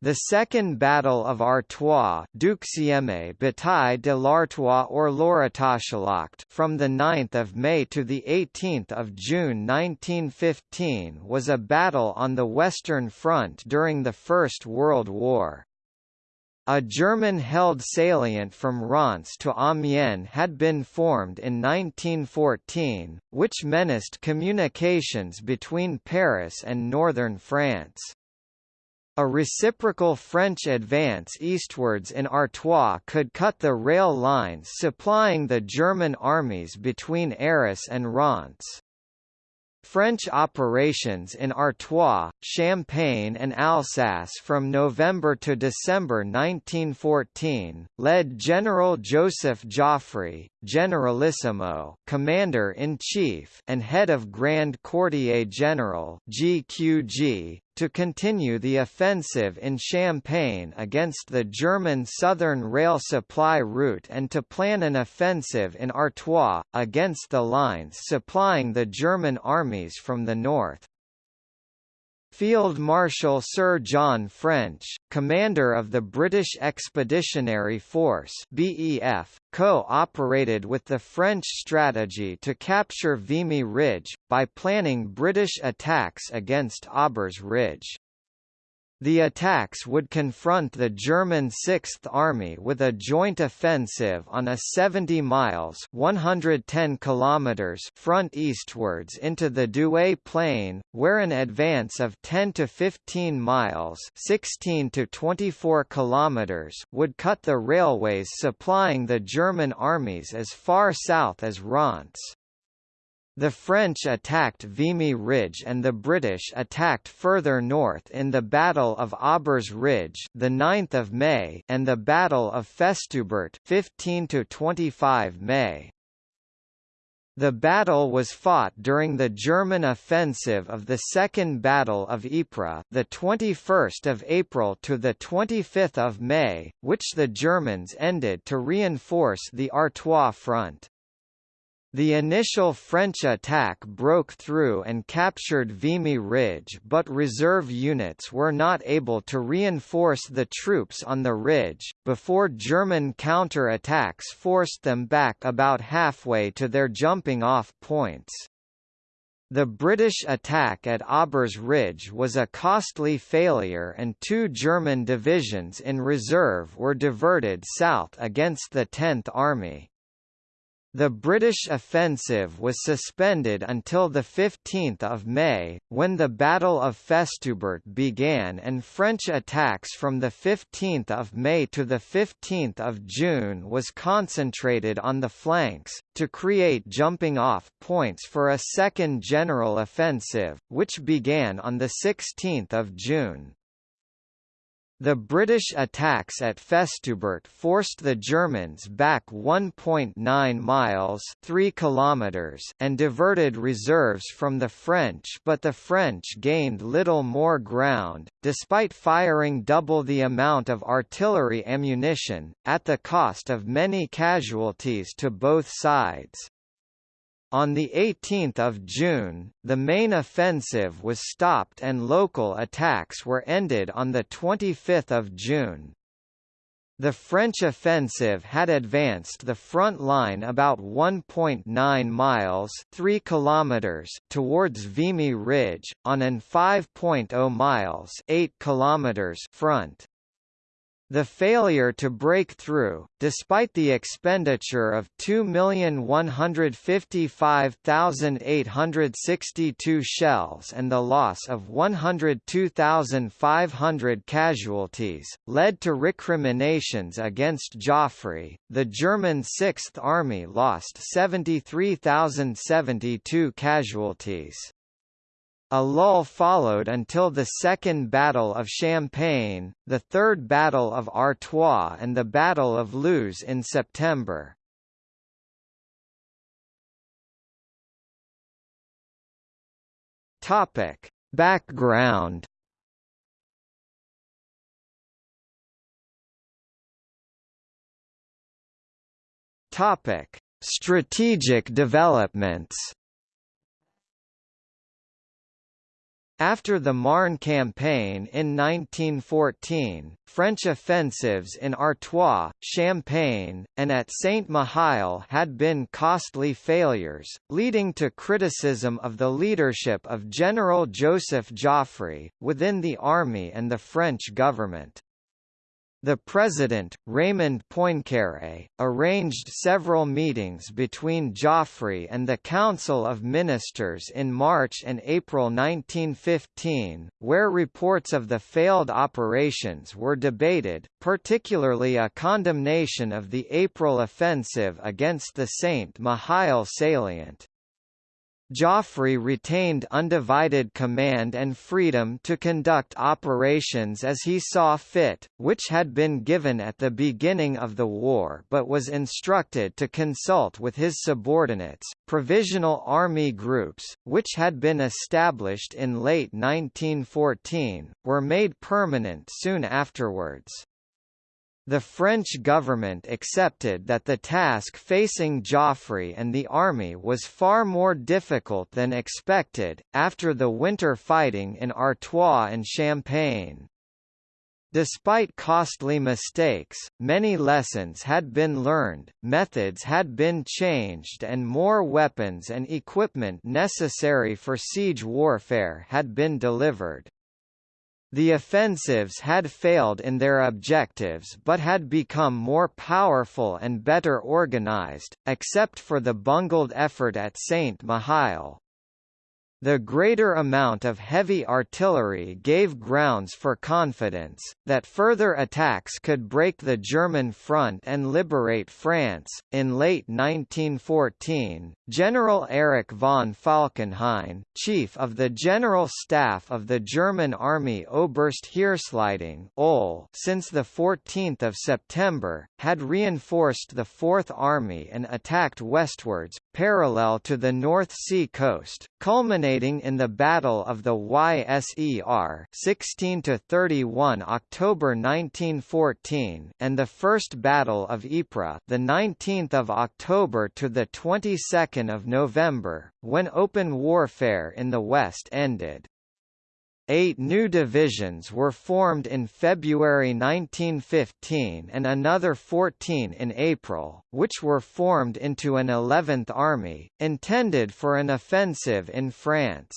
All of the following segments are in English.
The Second Battle of Artois bataille de l'Artois or Lorettoschlacht from 9 May to 18 June 1915 was a battle on the Western Front during the First World War. A German-held salient from Reims to Amiens had been formed in 1914, which menaced communications between Paris and northern France. A reciprocal French advance eastwards in Artois could cut the rail lines supplying the German armies between Arras and Reims. French operations in Artois, Champagne and Alsace from November to December 1914, led General Joseph Joffre, Generalissimo Commander-in-Chief and head of Grand Quartier General GQG, to continue the offensive in Champagne against the German southern rail supply route and to plan an offensive in Artois, against the lines supplying the German armies from the north. Field Marshal Sir John French, commander of the British Expeditionary Force (BEF), co-operated with the French strategy to capture Vimy Ridge by planning British attacks against Aubers Ridge. The attacks would confront the German Sixth Army with a joint offensive on a 70 miles 110 kilometers front eastwards into the Douai Plain, where an advance of 10 to 15 miles 16 to 24 kilometers would cut the railways supplying the German armies as far south as Reims. The French attacked Vimy Ridge and the British attacked further north in the Battle of Aubers Ridge, the 9th of May, and the Battle of Festubert, 15 to 25 May. The battle was fought during the German offensive of the Second Battle of Ypres, the 21st of April to the 25th of May, which the Germans ended to reinforce the Artois front. The initial French attack broke through and captured Vimy Ridge but reserve units were not able to reinforce the troops on the ridge, before German counter-attacks forced them back about halfway to their jumping-off points. The British attack at Aubers Ridge was a costly failure and two German divisions in reserve were diverted south against the Tenth Army. The British offensive was suspended until 15 May, when the Battle of Festubert began and French attacks from 15 May to 15 June was concentrated on the flanks, to create jumping-off points for a second general offensive, which began on 16 June. The British attacks at Festubert forced the Germans back 1.9 miles 3 kilometers and diverted reserves from the French but the French gained little more ground, despite firing double the amount of artillery ammunition, at the cost of many casualties to both sides. On 18 June, the main offensive was stopped and local attacks were ended on 25 June. The French offensive had advanced the front line about 1.9 miles 3 kilometers towards Vimy Ridge, on an 5.0 miles 8 kilometers front. The failure to break through, despite the expenditure of 2,155,862 shells and the loss of 102,500 casualties, led to recriminations against Joffre. The German Sixth Army lost 73,072 casualties. A lull followed until the Second Battle of Champagne, the Third Battle of Artois and the Battle of Loos in September. Topic: Background. Topic: Strategic developments. After the Marne campaign in 1914, French offensives in Artois, Champagne, and at Saint-Mihiel had been costly failures, leading to criticism of the leadership of General Joseph Joffre, within the army and the French government. The president, Raymond Poincaré, arranged several meetings between Joffre and the Council of Ministers in March and April 1915, where reports of the failed operations were debated, particularly a condemnation of the April offensive against the Saint-Mihiel salient. Joffre retained undivided command and freedom to conduct operations as he saw fit, which had been given at the beginning of the war but was instructed to consult with his subordinates. Provisional Army groups, which had been established in late 1914, were made permanent soon afterwards. The French government accepted that the task facing Joffre and the army was far more difficult than expected, after the winter fighting in Artois and Champagne. Despite costly mistakes, many lessons had been learned, methods had been changed and more weapons and equipment necessary for siege warfare had been delivered. The offensives had failed in their objectives but had become more powerful and better organized, except for the bungled effort at Saint-Mihiel. The greater amount of heavy artillery gave grounds for confidence, that further attacks could break the German front and liberate France. In late 1914, General Erich von Falkenhayn, chief of the General Staff of the German Army Oberste Heeresleitung since 14 September, had reinforced the Fourth Army and attacked westwards, parallel to the North Sea coast, culminating culminating in the Battle of the Yser 16 to 31 October 1914 and the First Battle of Ypres, the 19th of October to the 22nd of November, when open warfare in the west ended. Eight new divisions were formed in February 1915 and another 14 in April, which were formed into an 11th Army, intended for an offensive in France.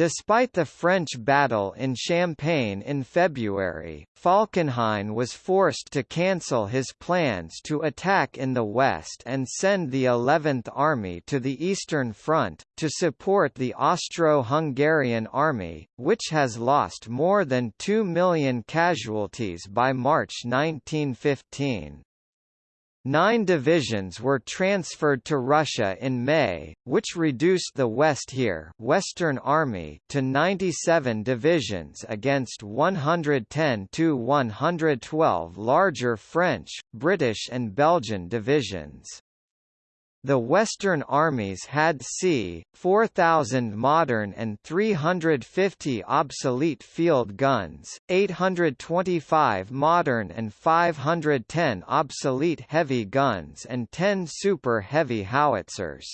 Despite the French battle in Champagne in February, Falkenhayn was forced to cancel his plans to attack in the west and send the 11th Army to the Eastern Front, to support the Austro-Hungarian Army, which has lost more than 2 million casualties by March 1915. Nine divisions were transferred to Russia in May, which reduced the Westheer Western Army to 97 divisions against 110 to 112 larger French, British and Belgian divisions. The Western armies had c. 4,000 modern and 350 obsolete field guns, 825 modern and 510 obsolete heavy guns and 10 super heavy howitzers.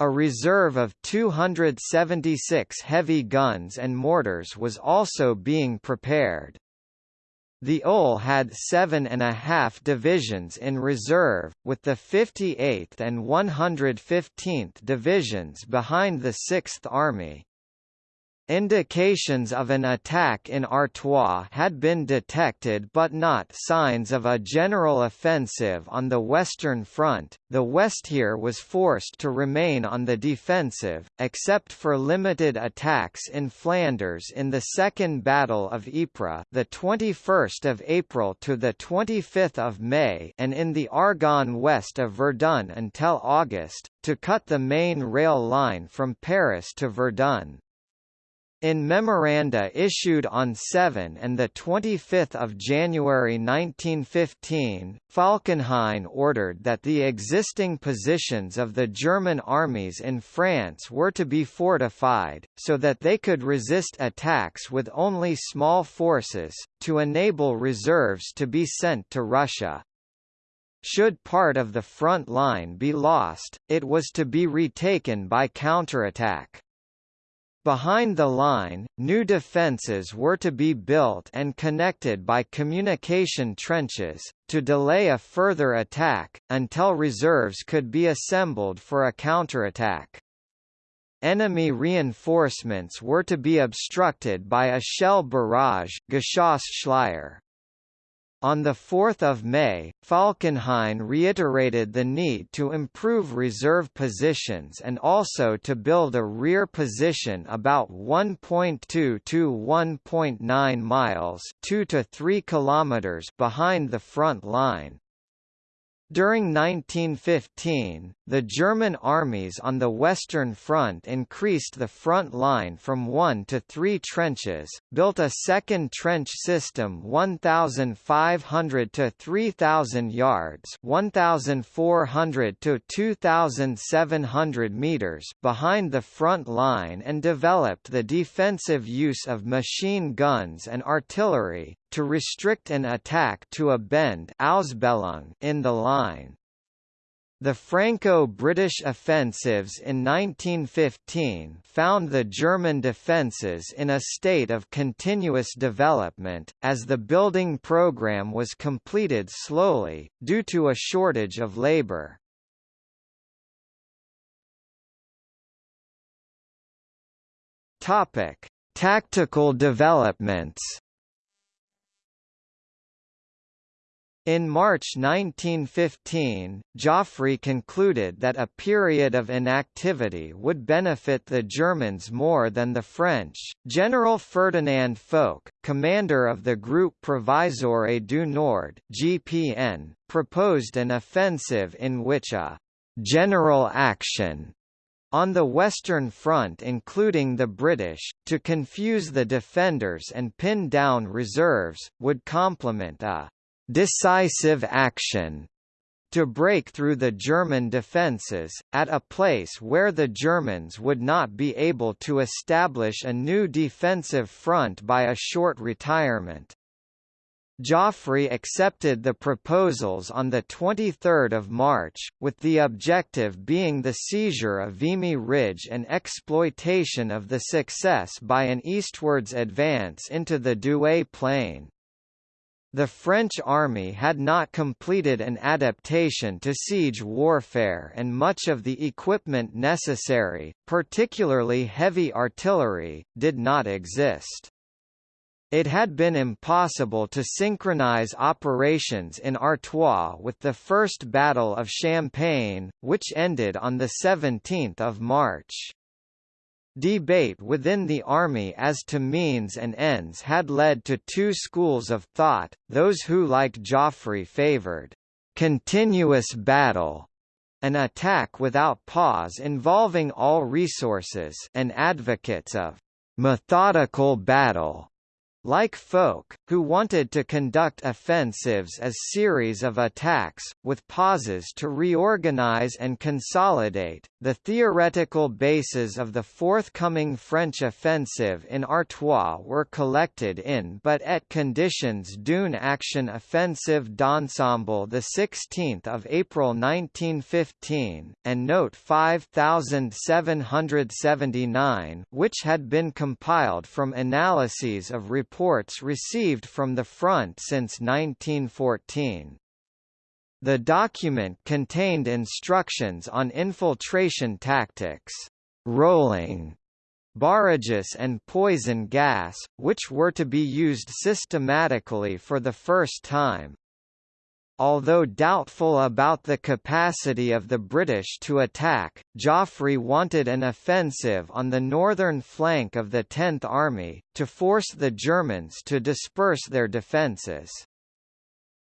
A reserve of 276 heavy guns and mortars was also being prepared. The OHL had seven and a half divisions in reserve, with the 58th and 115th Divisions behind the Sixth Army. Indications of an attack in Artois had been detected but not signs of a general offensive on the Western Front. The Westheer was forced to remain on the defensive, except for limited attacks in Flanders in the Second Battle of Ypres, the 21st of April to the 25th of May, and in the Argonne west of Verdun until August, to cut the main rail line from Paris to Verdun. In memoranda issued on 7 and 25 January 1915, Falkenhayn ordered that the existing positions of the German armies in France were to be fortified, so that they could resist attacks with only small forces, to enable reserves to be sent to Russia. Should part of the front line be lost, it was to be retaken by counterattack. Behind the line, new defences were to be built and connected by communication trenches, to delay a further attack, until reserves could be assembled for a counterattack. Enemy reinforcements were to be obstructed by a shell barrage. On 4 May, Falkenhayn reiterated the need to improve reserve positions and also to build a rear position about 1.2 to 1.9 miles 2 to 3 kilometers behind the front line. During 1915, the German armies on the Western Front increased the front line from one to three trenches, built a second trench system 1,500 to 3,000 yards 1,400 to 2,700 meters behind the front line and developed the defensive use of machine guns and artillery, to restrict an attack to a bend in the line. The Franco-British offensives in 1915 found the German defences in a state of continuous development, as the building programme was completed slowly, due to a shortage of labour. Tactical developments In March 1915, Joffre concluded that a period of inactivity would benefit the Germans more than the French. General Ferdinand Foch, commander of the Groupe Provisoire du Nord (GPN), proposed an offensive in which a general action on the Western Front including the British, to confuse the defenders and pin down reserves, would complement a decisive action to break through the German defences, at a place where the Germans would not be able to establish a new defensive front by a short retirement. Joffre accepted the proposals on 23 March, with the objective being the seizure of Vimy Ridge and exploitation of the success by an eastwards advance into the Douai Plain. The French army had not completed an adaptation to siege warfare and much of the equipment necessary, particularly heavy artillery, did not exist. It had been impossible to synchronize operations in Artois with the First Battle of Champagne, which ended on 17 March. Debate within the army as to means and ends had led to two schools of thought, those who like Joffre favoured continuous battle, an attack without pause involving all resources and advocates of methodical battle like Foch, who wanted to conduct offensives as series of attacks, with pauses to reorganize and consolidate, the theoretical bases of the forthcoming French offensive in Artois were collected in But et conditions d'une action offensive d'ensemble 16 April 1915, and Note 5779 which had been compiled from analyses of reports reports received from the front since 1914. The document contained instructions on infiltration tactics, rolling, barrages and poison gas, which were to be used systematically for the first time. Although doubtful about the capacity of the British to attack, Joffre wanted an offensive on the northern flank of the Tenth Army, to force the Germans to disperse their defences.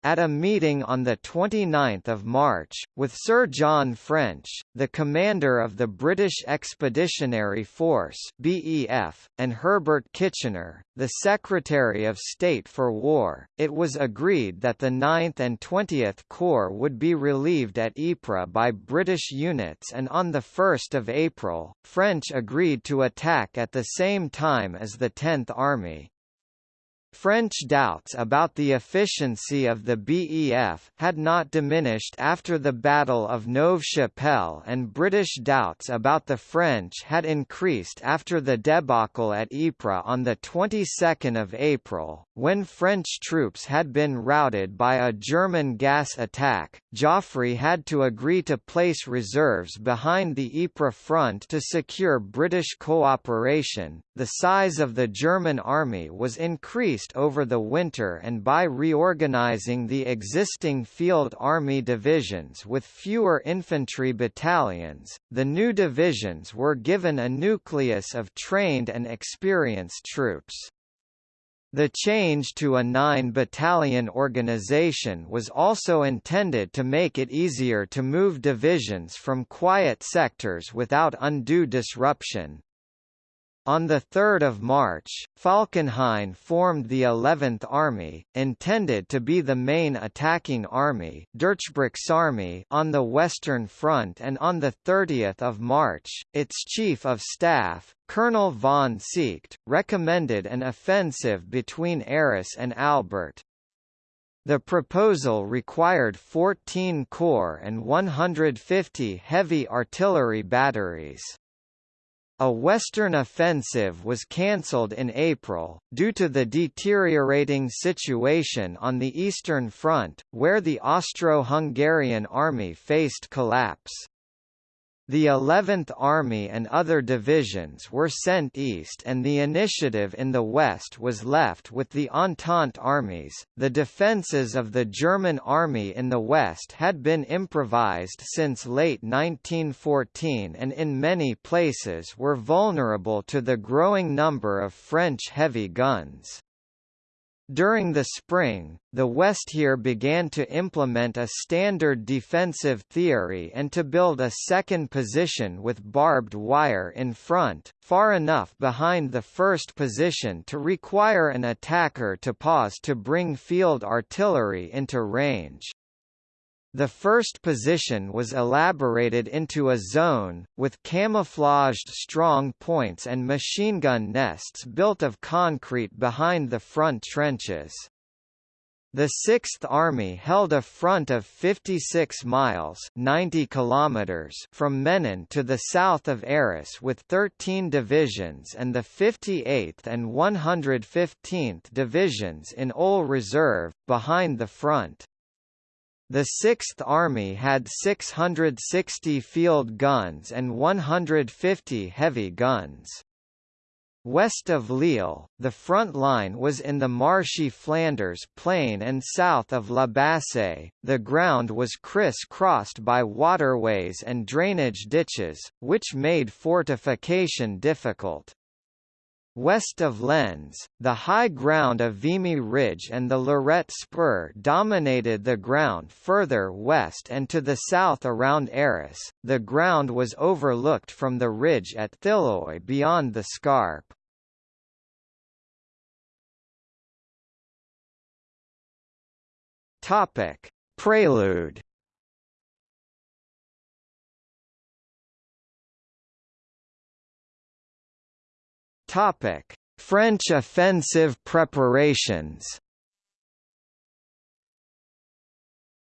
At a meeting on 29 March, with Sir John French, the commander of the British Expeditionary Force BEF, and Herbert Kitchener, the Secretary of State for War, it was agreed that the 9th and 20th Corps would be relieved at Ypres by British units and on 1 April, French agreed to attack at the same time as the 10th Army. French doubts about the efficiency of the BEF had not diminished after the Battle of Neuve-Chapelle and British doubts about the French had increased after the debacle at Ypres on the 22nd of April, when French troops had been routed by a German gas attack. Joffre had to agree to place reserves behind the Ypres front to secure British cooperation. The size of the German army was increased over the winter and by reorganizing the existing Field Army divisions with fewer infantry battalions, the new divisions were given a nucleus of trained and experienced troops. The change to a nine-battalion organization was also intended to make it easier to move divisions from quiet sectors without undue disruption. On 3 March, Falkenhayn formed the 11th Army, intended to be the main attacking army Army on the Western Front and on 30 March, its Chief of Staff, Colonel von Seeckt, recommended an offensive between Arras and Albert. The proposal required 14 corps and 150 heavy artillery batteries. A Western offensive was cancelled in April, due to the deteriorating situation on the Eastern Front, where the Austro-Hungarian army faced collapse. The 11th Army and other divisions were sent east and the initiative in the west was left with the Entente armies. The defences of the German army in the west had been improvised since late 1914 and in many places were vulnerable to the growing number of French heavy guns. During the spring, the Westheer began to implement a standard defensive theory and to build a second position with barbed wire in front, far enough behind the first position to require an attacker to pause to bring field artillery into range. The first position was elaborated into a zone, with camouflaged strong points and machine gun nests built of concrete behind the front trenches. The Sixth Army held a front of 56 miles 90 kilometers from Menin to the south of Arras with 13 divisions and the 58th and 115th Divisions in OHL Reserve, behind the front. The Sixth Army had 660 field guns and 150 heavy guns. West of Lille, the front line was in the marshy Flanders plain and south of La Bassée, the ground was criss-crossed by waterways and drainage ditches, which made fortification difficult. West of Lens, the high ground of Vimy Ridge and the Lorette Spur dominated the ground further west and to the south around Arras. The ground was overlooked from the ridge at Thilloy beyond the Scarpe. Topic: Prelude Topic: French offensive preparations.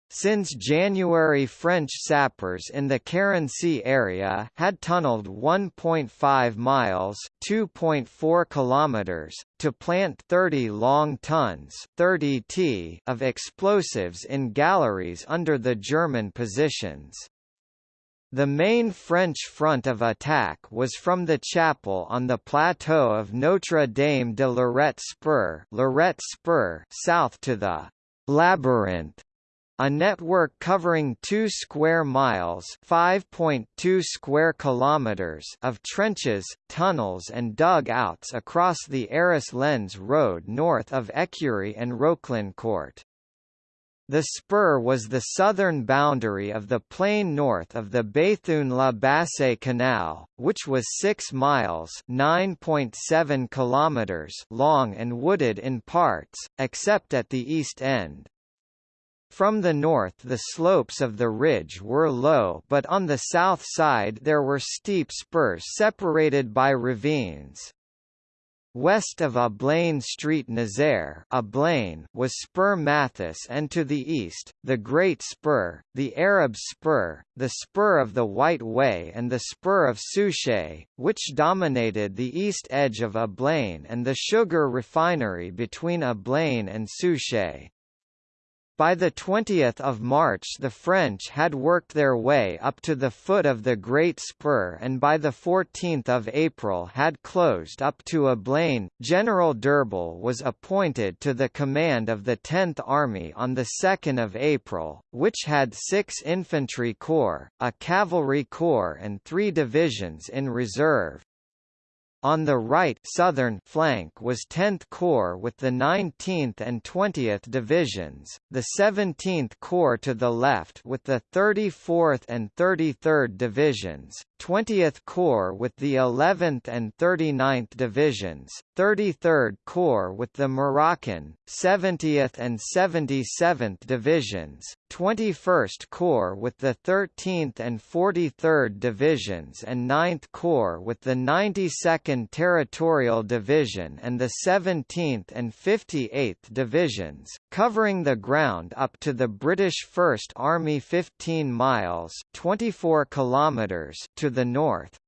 Since January French sappers in the Carency area had tunneled 1.5 miles (2.4 kilometers) to plant 30 long tons (30 t) of explosives in galleries under the German positions. The main French front of attack was from the chapel on the plateau of Notre Dame de Lorette Spur, Lorette Spur south to the Labyrinth, a network covering 2 square miles (5.2 square kilometers) of trenches, tunnels and dug-outs across the Arras-Lens road north of Écurie and Roclincourt. The spur was the southern boundary of the plain north of the Béthune-La Bassée Canal, which was 6 miles (9.7 kilometers) long and wooded in parts, except at the east end. From the north the slopes of the ridge were low but on the south side there were steep spurs separated by ravines. West of Ablain Street Nazaire Ablain was Spur Mathis and to the east, the Great Spur, the Arab Spur, the Spur of the White Way and the Spur of Souchez, which dominated the east edge of Ablain and the sugar refinery between Ablain and Souchez. By 20 March the French had worked their way up to the foot of the Great Spur and by 14 April had closed up to Ablain. General d'Urbal was appointed to the command of the 10th Army on 2 April, which had six infantry corps, a cavalry corps and three divisions in reserve. On the right southern flank was 10th Corps with the 19th and 20th Divisions, the 17th Corps to the left with the 34th and 33rd Divisions, 20th Corps with the 11th and 39th Divisions, 33rd Corps with the Moroccan, 70th and 77th Divisions, 21st Corps with the 13th and 43rd Divisions and 9th Corps with the 92nd Territorial Division and the 17th and 58th Divisions, covering the ground up to the British First Army 15 miles 24 kilometers to the north,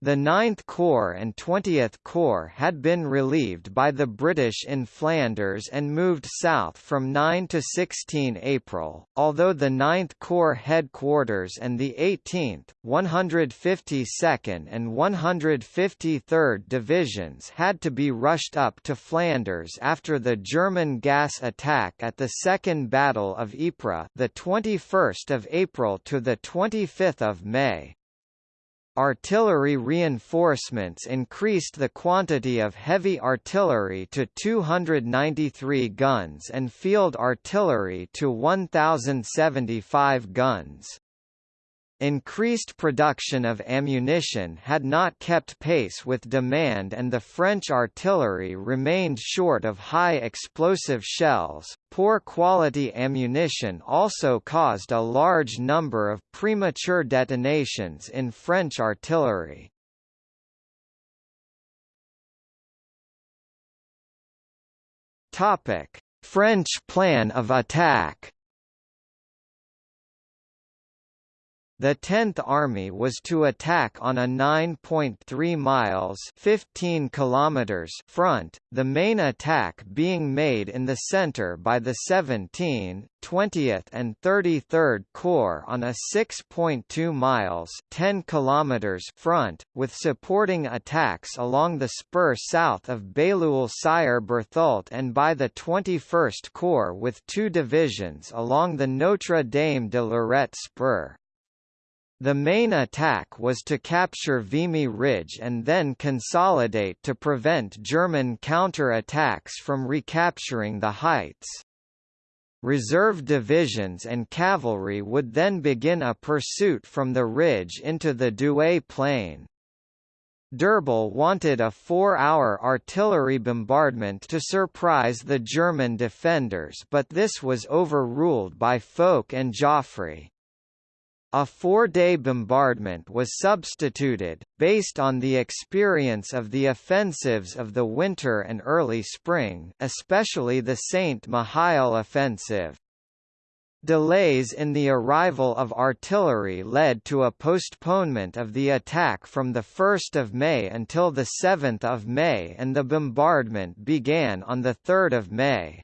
the 9th Corps and 20th Corps had been relieved by the British in Flanders and moved south from 9 to 16 April, although the 9th Corps headquarters and the 18th, 152nd and 153rd Divisions had to be rushed up to Flanders after the German gas attack at the Second Battle of Ypres the 21st of April to the 25th of May. Artillery reinforcements increased the quantity of heavy artillery to 293 guns and field artillery to 1,075 guns. Increased production of ammunition had not kept pace with demand and the French artillery remained short of high explosive shells. Poor quality ammunition also caused a large number of premature detonations in French artillery. Topic: French plan of attack The 10th Army was to attack on a 9.3 miles 15 kilometers front, the main attack being made in the center by the 17th, 20th and 33rd Corps on a 6.2 miles 10 kilometers front, with supporting attacks along the spur south of Bailleul-Sir-Berthoult and by the 21st Corps with two divisions along the Notre Dame de Lorette spur. The main attack was to capture Vimy Ridge and then consolidate to prevent German counter-attacks from recapturing the heights. Reserve divisions and cavalry would then begin a pursuit from the ridge into the Douai plain. d'Urbal wanted a four-hour artillery bombardment to surprise the German defenders but this was overruled by Foch and Joffre. A four-day bombardment was substituted, based on the experience of the offensives of the winter and early spring especially the Saint-Mihiel offensive. Delays in the arrival of artillery led to a postponement of the attack from 1 May until 7 May and the bombardment began on 3 May.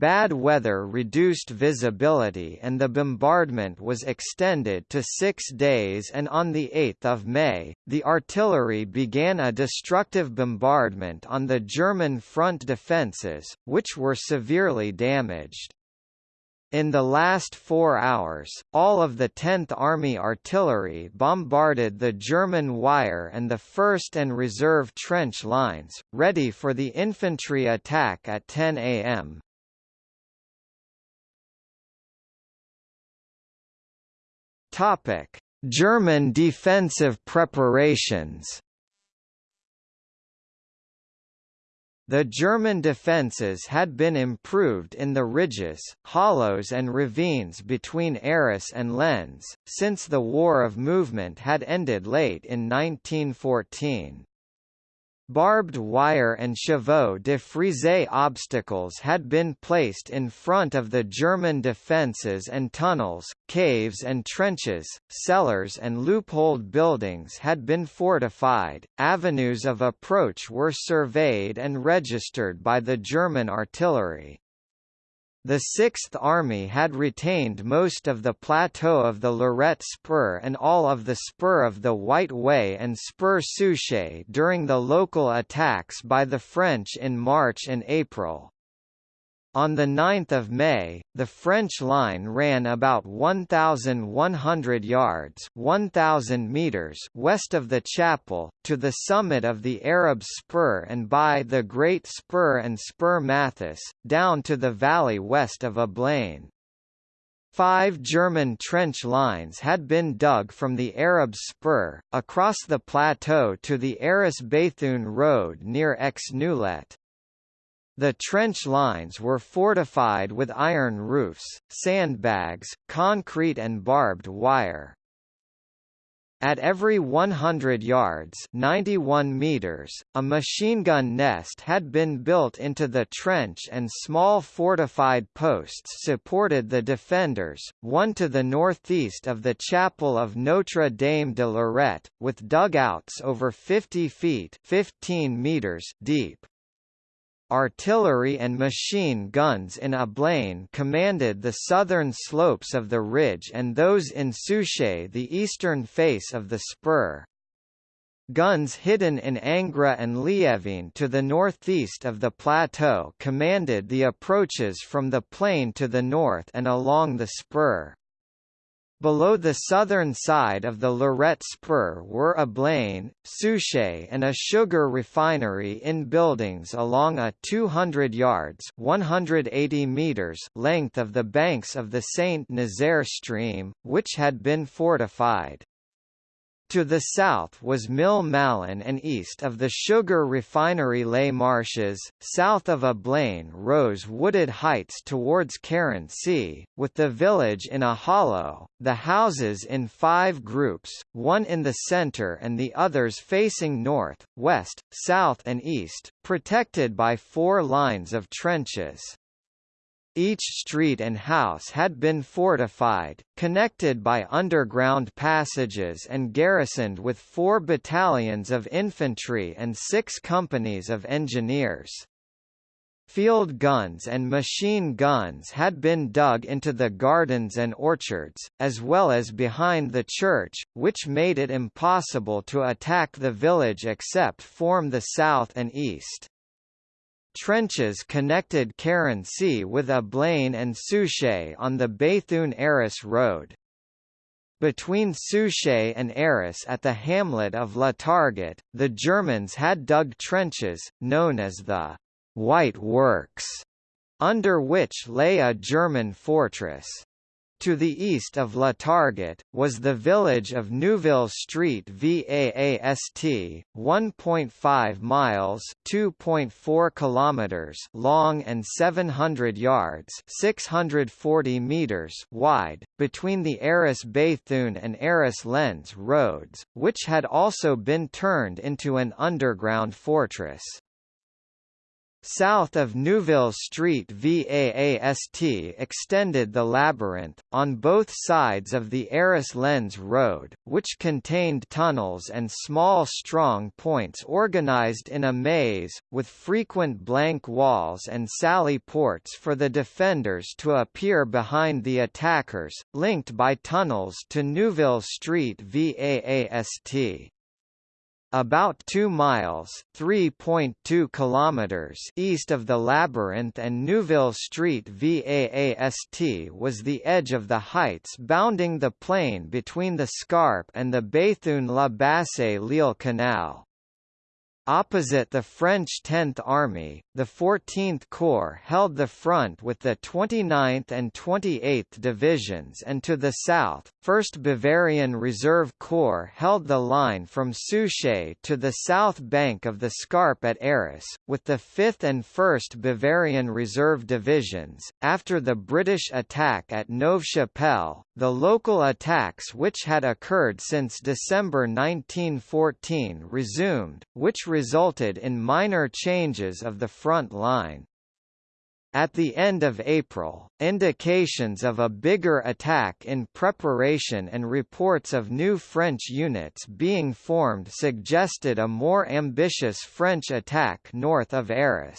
Bad weather reduced visibility and the bombardment was extended to six days and on 8 May, the artillery began a destructive bombardment on the German front defences, which were severely damaged. In the last four hours, all of the 10th Army artillery bombarded the German wire and the 1st and reserve trench lines, ready for the infantry attack at 10 am. Topic: German defensive preparations. The German defences had been improved in the ridges, hollows and ravines between Arras and Lens, since the War of Movement had ended late in 1914. Barbed wire and chevaux de frise obstacles had been placed in front of the German defences and tunnels, caves and trenches, cellars and loopholed buildings had been fortified, avenues of approach were surveyed and registered by the German artillery. The Sixth Army had retained most of the plateau of the Lorette Spur and all of the spur of the White Way and Spur Souchez during the local attacks by the French in March and April. On 9 May, the French line ran about 1,100 yards 1,000 meters west of the chapel, to the summit of the Arab Spur and by the Great Spur and Spur Mathis, down to the valley west of Ablain. Five German trench lines had been dug from the Arab Spur, across the plateau to the Arras Béthune road near Aix-Noulette. The trench lines were fortified with iron roofs, sandbags, concrete and barbed wire. At every 100 yards 91 meters, a machine gun nest had been built into the trench and small fortified posts supported the defenders, one to the northeast of the chapel of Notre Dame de Lorette, with dugouts over 50 feet 15 meters deep artillery and machine guns in Ablain commanded the southern slopes of the ridge and those in Souchez the eastern face of the spur. Guns hidden in Angres and Liévin to the northeast of the plateau commanded the approaches from the plain to the north and along the spur. Below the southern side of the Lorette Spur were Ablain, Souchez and a sugar refinery in buildings along a 200 yards 180 meters length of the banks of the Saint-Nazaire stream, which had been fortified. To the south was Mill Malin and east of the sugar refinery Les Marches, south of Ablain rose wooded heights towards Carency, with the village in a hollow, the houses in five groups, one in the centre and the others facing north, west, south and east, protected by four lines of trenches. Each street and house had been fortified, connected by underground passages and garrisoned with four battalions of infantry and six companies of engineers. Field guns and machine guns had been dug into the gardens and orchards, as well as behind the church, which made it impossible to attack the village except form the south and east. Trenches connected Carency with Ablain and Souchez on the Béthune-Arras road. Between Souchez and Arras at the hamlet of La Targette, the Germans had dug trenches, known as the White Works, under which lay a German fortress. To the east of La Targette, was the village of Neuville Street VAAST, 1.5 miles 2.4 kilometers long and 700 yards 640 meters wide, between the Arras Béthune and Arras Lens roads, which had also been turned into an underground fortress. South of Neuville Street VAAST extended the labyrinth, on both sides of the Arras Lens Road, which contained tunnels and small strong points organized in a maze, with frequent blank walls and sally ports for the defenders to appear behind the attackers, linked by tunnels to Neuville Street VAAST. About 2 miles (3.2 kilometers) east of the labyrinth and Neuville Street VAAST was the edge of the heights bounding the plain between the Scarpe and the Béthune-La Bassée-Lille Canal. Opposite the French 10th Army, the 14th Corps held the front with the 29th and 28th Divisions and to the south, 1st Bavarian Reserve Corps held the line from Souchez to the south bank of the Scarpe at Arras, with the 5th and 1st Bavarian Reserve Divisions. After the British attack at Neuve Chapelle, the local attacks which had occurred since December 1914 resumed, which resulted in minor changes of the front line. At the end of April, indications of a bigger attack in preparation and reports of new French units being formed suggested a more ambitious French attack north of Arras.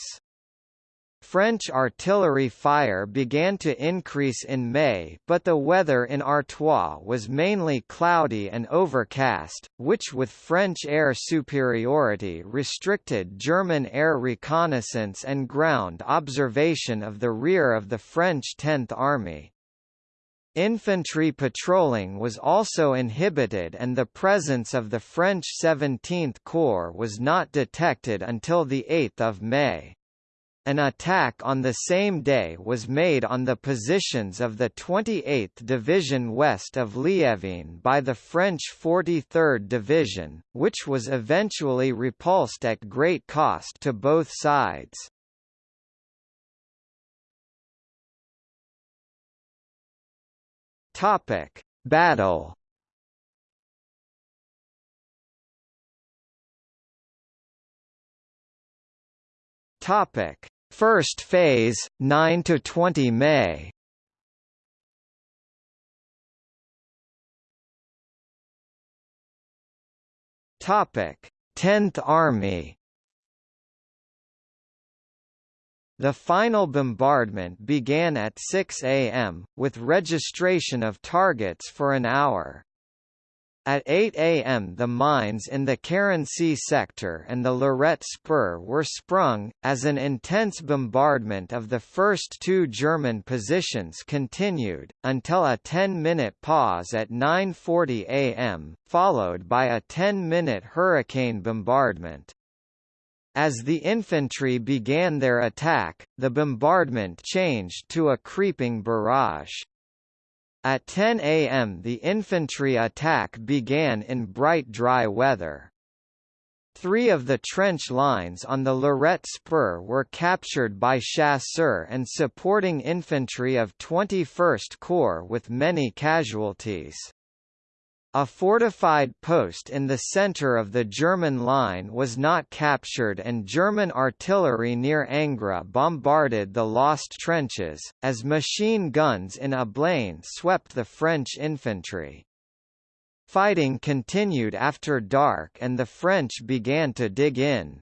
French artillery fire began to increase in May but the weather in Artois was mainly cloudy and overcast, which with French air superiority restricted German air reconnaissance and ground observation of the rear of the French Tenth Army. Infantry patrolling was also inhibited and the presence of the French 17th Corps was not detected until 8 May. An attack on the same day was made on the positions of the 28th Division west of Liévin by the French 43rd Division, which was eventually repulsed at great cost to both sides. Topic: Battle Topic: First phase, 9 to 20 May. Topic: 10th Army. The final bombardment began at 6 a.m., with registration of targets for an hour. At 8 a.m. the mines in the Carency sector and the Lorette Spur were sprung, as an intense bombardment of the first two German positions continued, until a 10-minute pause at 9.40 a.m., followed by a 10-minute hurricane bombardment. As the infantry began their attack, the bombardment changed to a creeping barrage. At 10 a.m. the infantry attack began in bright dry weather. Three of the trench lines on the Lorette Spur were captured by chasseurs and supporting infantry of 21st Corps with many casualties. A fortified post in the center of the German line was not captured and German artillery near Angres bombarded the lost trenches, as machine guns in Ablain swept the French infantry. Fighting continued after dark and the French began to dig in.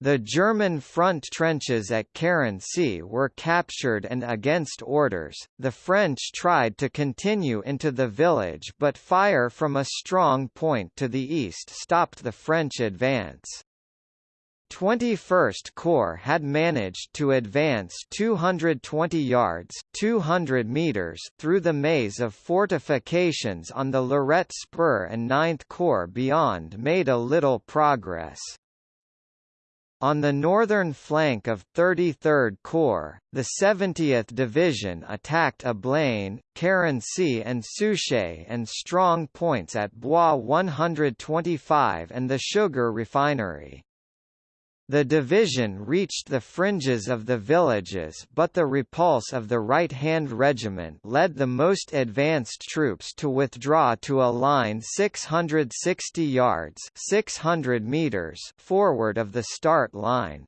The German front trenches at Carency were captured and against orders, the French tried to continue into the village but fire from a strong point to the east stopped the French advance. 21st Corps had managed to advance 220 yards 200 meters through the maze of fortifications on the Lorette Spur and 9th Corps beyond made a little progress. On the northern flank of 33rd Corps, the 70th Division attacked Ablain, Carency and Souchez and strong points at Bois 125 and the sugar refinery. The division reached the fringes of the villages but the repulse of the right-hand regiment led the most advanced troops to withdraw to a line 660 yards 600 meters forward of the start line.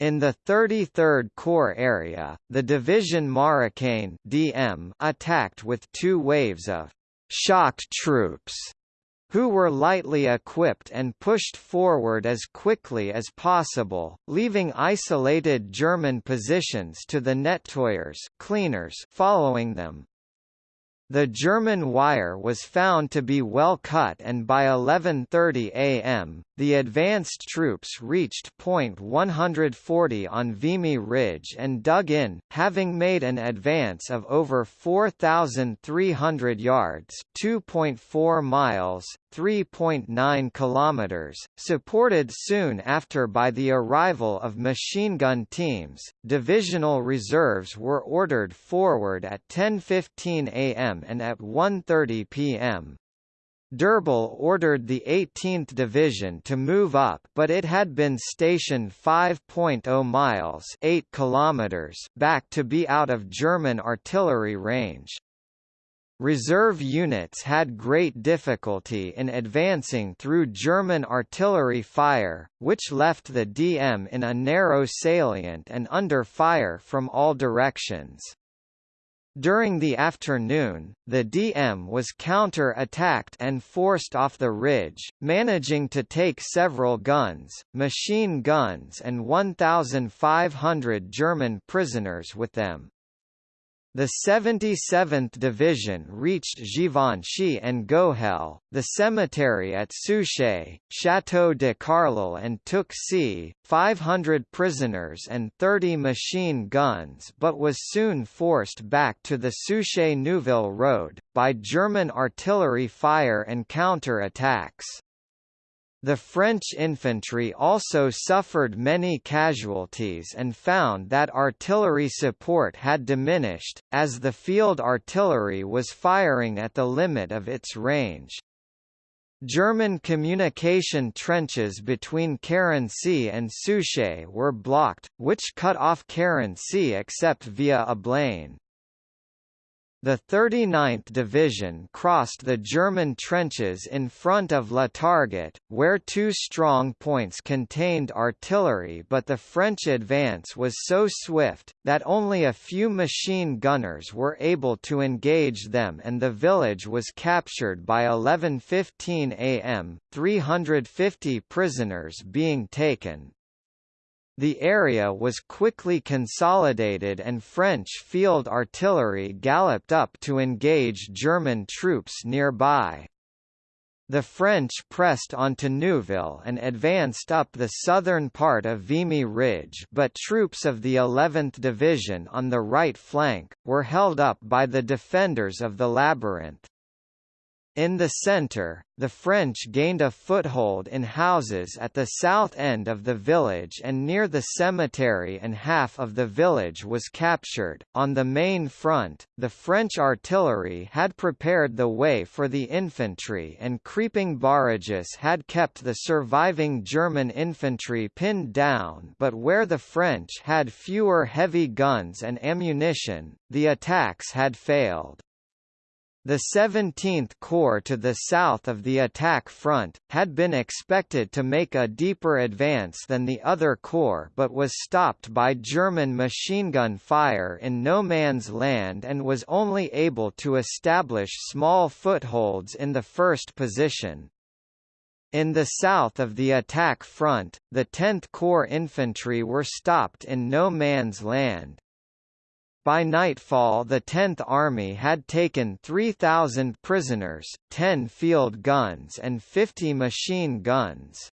In the 33rd Corps area, the Division Marocain DM attacked with two waves of shocked troops who were lightly equipped and pushed forward as quickly as possible, leaving isolated German positions to the nettoyers cleaners following them. The German wire was found to be well cut and by 11.30 am, the advanced troops reached point 140 on Vimy Ridge and dug in, having made an advance of over 4,300 yards 2.4 miles, 3.9 kilometers, supported soon after by the arrival of machine gun teams. Divisional reserves were ordered forward at 10:15 a.m. and at 1:30 p.m. D'Urbal ordered the 18th Division to move up but it had been stationed 5.0 miles 8 kilometers back to be out of German artillery range. reserve units had great difficulty in advancing through German artillery fire, which left the DM in a narrow salient and under fire from all directions. During the afternoon, the DM was counter-attacked and forced off the ridge, managing to take several guns, machine guns and 1,500 German prisoners with them. The 77th Division reached Givenchy-en-Gohelle, the cemetery at Souchez, Château de Carleul and took c. 500 prisoners and 30 machine guns but was soon forced back to the Souchez-Neuville road, by German artillery fire and counter-attacks. The French infantry also suffered many casualties and found that artillery support had diminished, as the field artillery was firing at the limit of its range. German communication trenches between Carency and Souchez were blocked, which cut off Carency except via Ablain. The 39th Division crossed the German trenches in front of La Targette, where two strong points contained artillery but the French advance was so swift, that only a few machine gunners were able to engage them and the village was captured by 11.15 am, 350 prisoners being taken. The area was quickly consolidated and French field artillery galloped up to engage German troops nearby. The French pressed onto Neuville and advanced up the southern part of Vimy Ridge but troops of the 11th Division on the right flank, were held up by the defenders of the Labyrinth. In the centre, the French gained a foothold in houses at the south end of the village and near the cemetery and half of the village was captured. On the main front, the French artillery had prepared the way for the infantry and creeping barrages had kept the surviving German infantry pinned down but where the French had fewer heavy guns and ammunition, the attacks had failed. The 17th Corps to the south of the attack front, had been expected to make a deeper advance than the other corps but was stopped by German machine gun fire in no man's land and was only able to establish small footholds in the first position. In the south of the attack front, the 10th Corps infantry were stopped in no man's land. By nightfall the 10th Army had taken 3,000 prisoners, 10 field guns and 50 machine guns.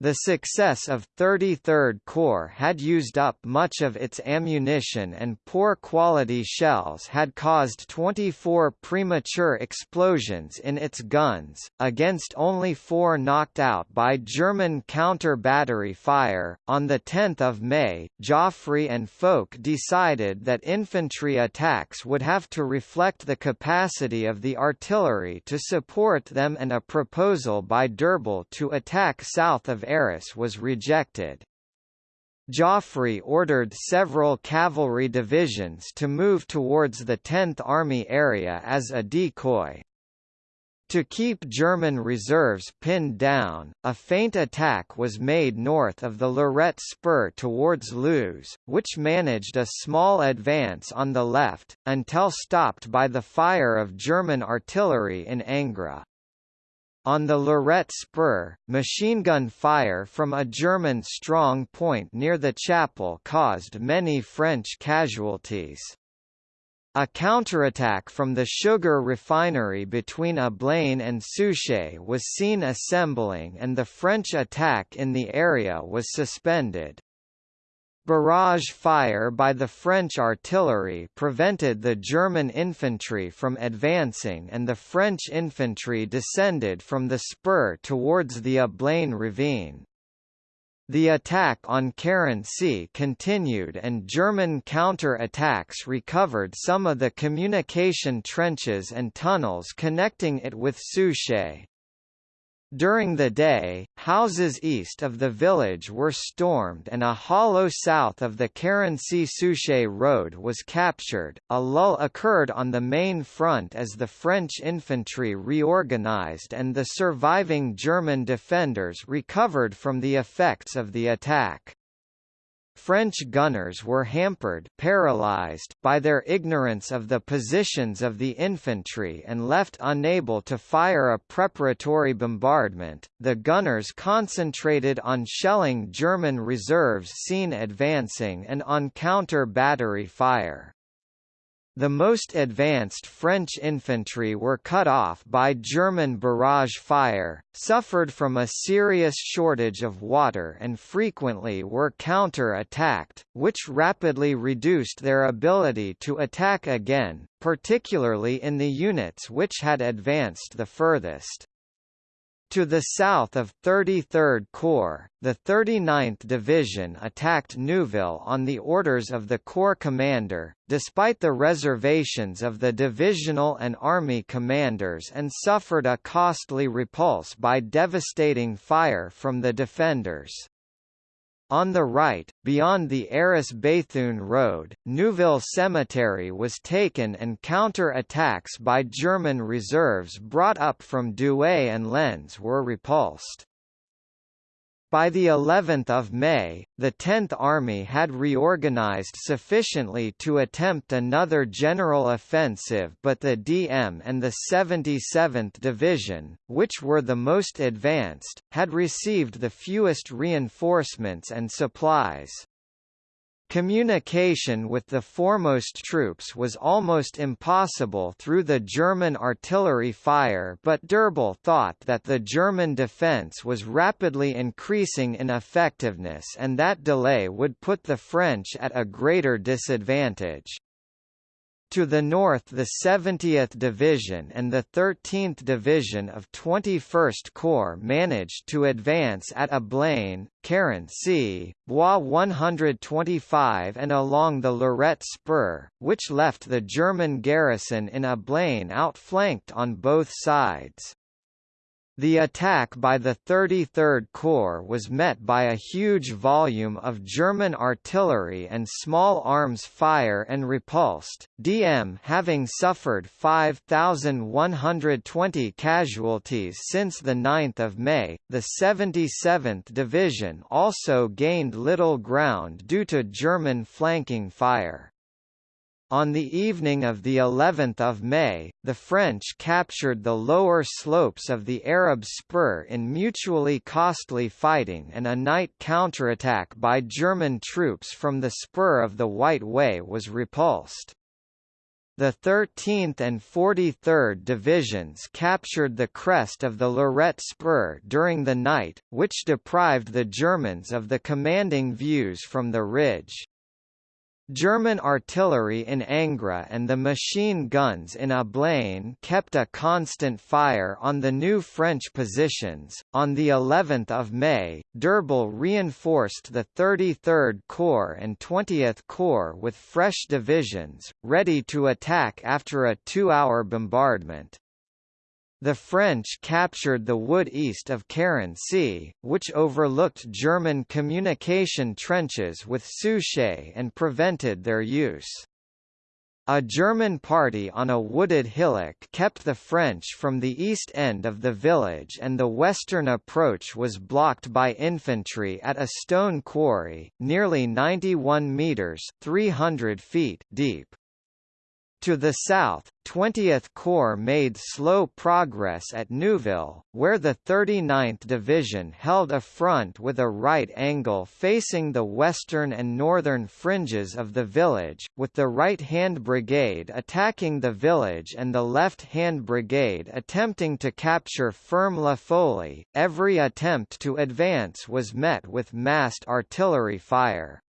The success of 33rd Corps had used up much of its ammunition and poor quality shells had caused 24 premature explosions in its guns, against only four knocked out by German counter-battery fire. On 10 May, Joffre and Foch decided that infantry attacks would have to reflect the capacity of the artillery to support them and a proposal by D'Urbal to attack south of Arras was rejected. Joffre ordered several cavalry divisions to move towards the 10th Army area as a decoy. To keep German reserves pinned down, a feint attack was made north of the Lorette spur towards Luz, which managed a small advance on the left, until stopped by the fire of German artillery in Angres. On the Lorette Spur, machine gun fire from a German strong point near the chapel caused many French casualties. A counterattack from the sugar refinery between Ablain and Souchez was seen assembling and the French attack in the area was suspended. Barrage fire by the French artillery prevented the German infantry from advancing and the French infantry descended from the spur towards the Ablain ravine. The attack on Carency continued and German counter-attacks recovered some of the communication trenches and tunnels connecting it with Souchez. During the day, houses east of the village were stormed and a hollow south of the Carency-Souchez road was captured. A lull occurred on the main front as the French infantry reorganized and the surviving German defenders recovered from the effects of the attack. French gunners were hampered paralyzed by their ignorance of the positions of the infantry and left unable to fire a preparatory bombardment. The gunners concentrated on shelling German reserves seen advancing and on counter-battery fire. The most advanced French infantry were cut off by German barrage fire, suffered from a serious shortage of water and frequently were counter-attacked, which rapidly reduced their ability to attack again, particularly in the units which had advanced the furthest. To the south of 33rd Corps, the 39th Division attacked Neuville on the orders of the Corps commander, despite the reservations of the divisional and army commanders and suffered a costly repulse by devastating fire from the defenders. On the right, beyond the Arras-Béthune road, Neuville Cemetery was taken and counter-attacks by German reserves brought up from Douai and Lens were repulsed. By the 11th of May, the 10th Army had reorganized sufficiently to attempt another general offensive but the DM and the 77th Division, which were the most advanced, had received the fewest reinforcements and supplies. Communication with the foremost troops was almost impossible through the German artillery fire but D'Urbal thought that the German defence was rapidly increasing in effectiveness and that delay would put the French at a greater disadvantage. To the north the 70th Division and the 13th Division of 21st Corps managed to advance at Ablain, Carency, Bois 125 and along the Lorette Spur, which left the German garrison in Ablain outflanked on both sides. The attack by the 33rd Corps was met by a huge volume of German artillery and small arms fire and repulsed, DM having suffered 5,120 casualties since 9 May. The 77th Division also gained little ground due to German flanking fire. On the evening of the 11th of May, the French captured the lower slopes of the Arab Spur in mutually costly fighting and a night counterattack by German troops from the spur of the White Way was repulsed. The 13th and 43rd Divisions captured the crest of the Lorette Spur during the night, which deprived the Germans of the commanding views from the ridge. German artillery in Angres and the machine guns in Ablain kept a constant fire on the new French positions. On the 11th of May, D'Urbal reinforced the 33rd Corps and 20th Corps with fresh divisions, ready to attack after a two-hour bombardment. The French captured the wood east of Carency, which overlooked German communication trenches with Souchez and prevented their use. A German party on a wooded hillock kept the French from the east end of the village and the western approach was blocked by infantry at a stone quarry, nearly 91 metres 300 feet deep. To the south, 20th Corps made slow progress at Neuville, where the 39th Division held a front with a right angle facing the western and northern fringes of the village, with the right-hand brigade attacking the village and the left-hand brigade attempting to capture Ferme La Folie. Every attempt to advance was met with massed artillery fire.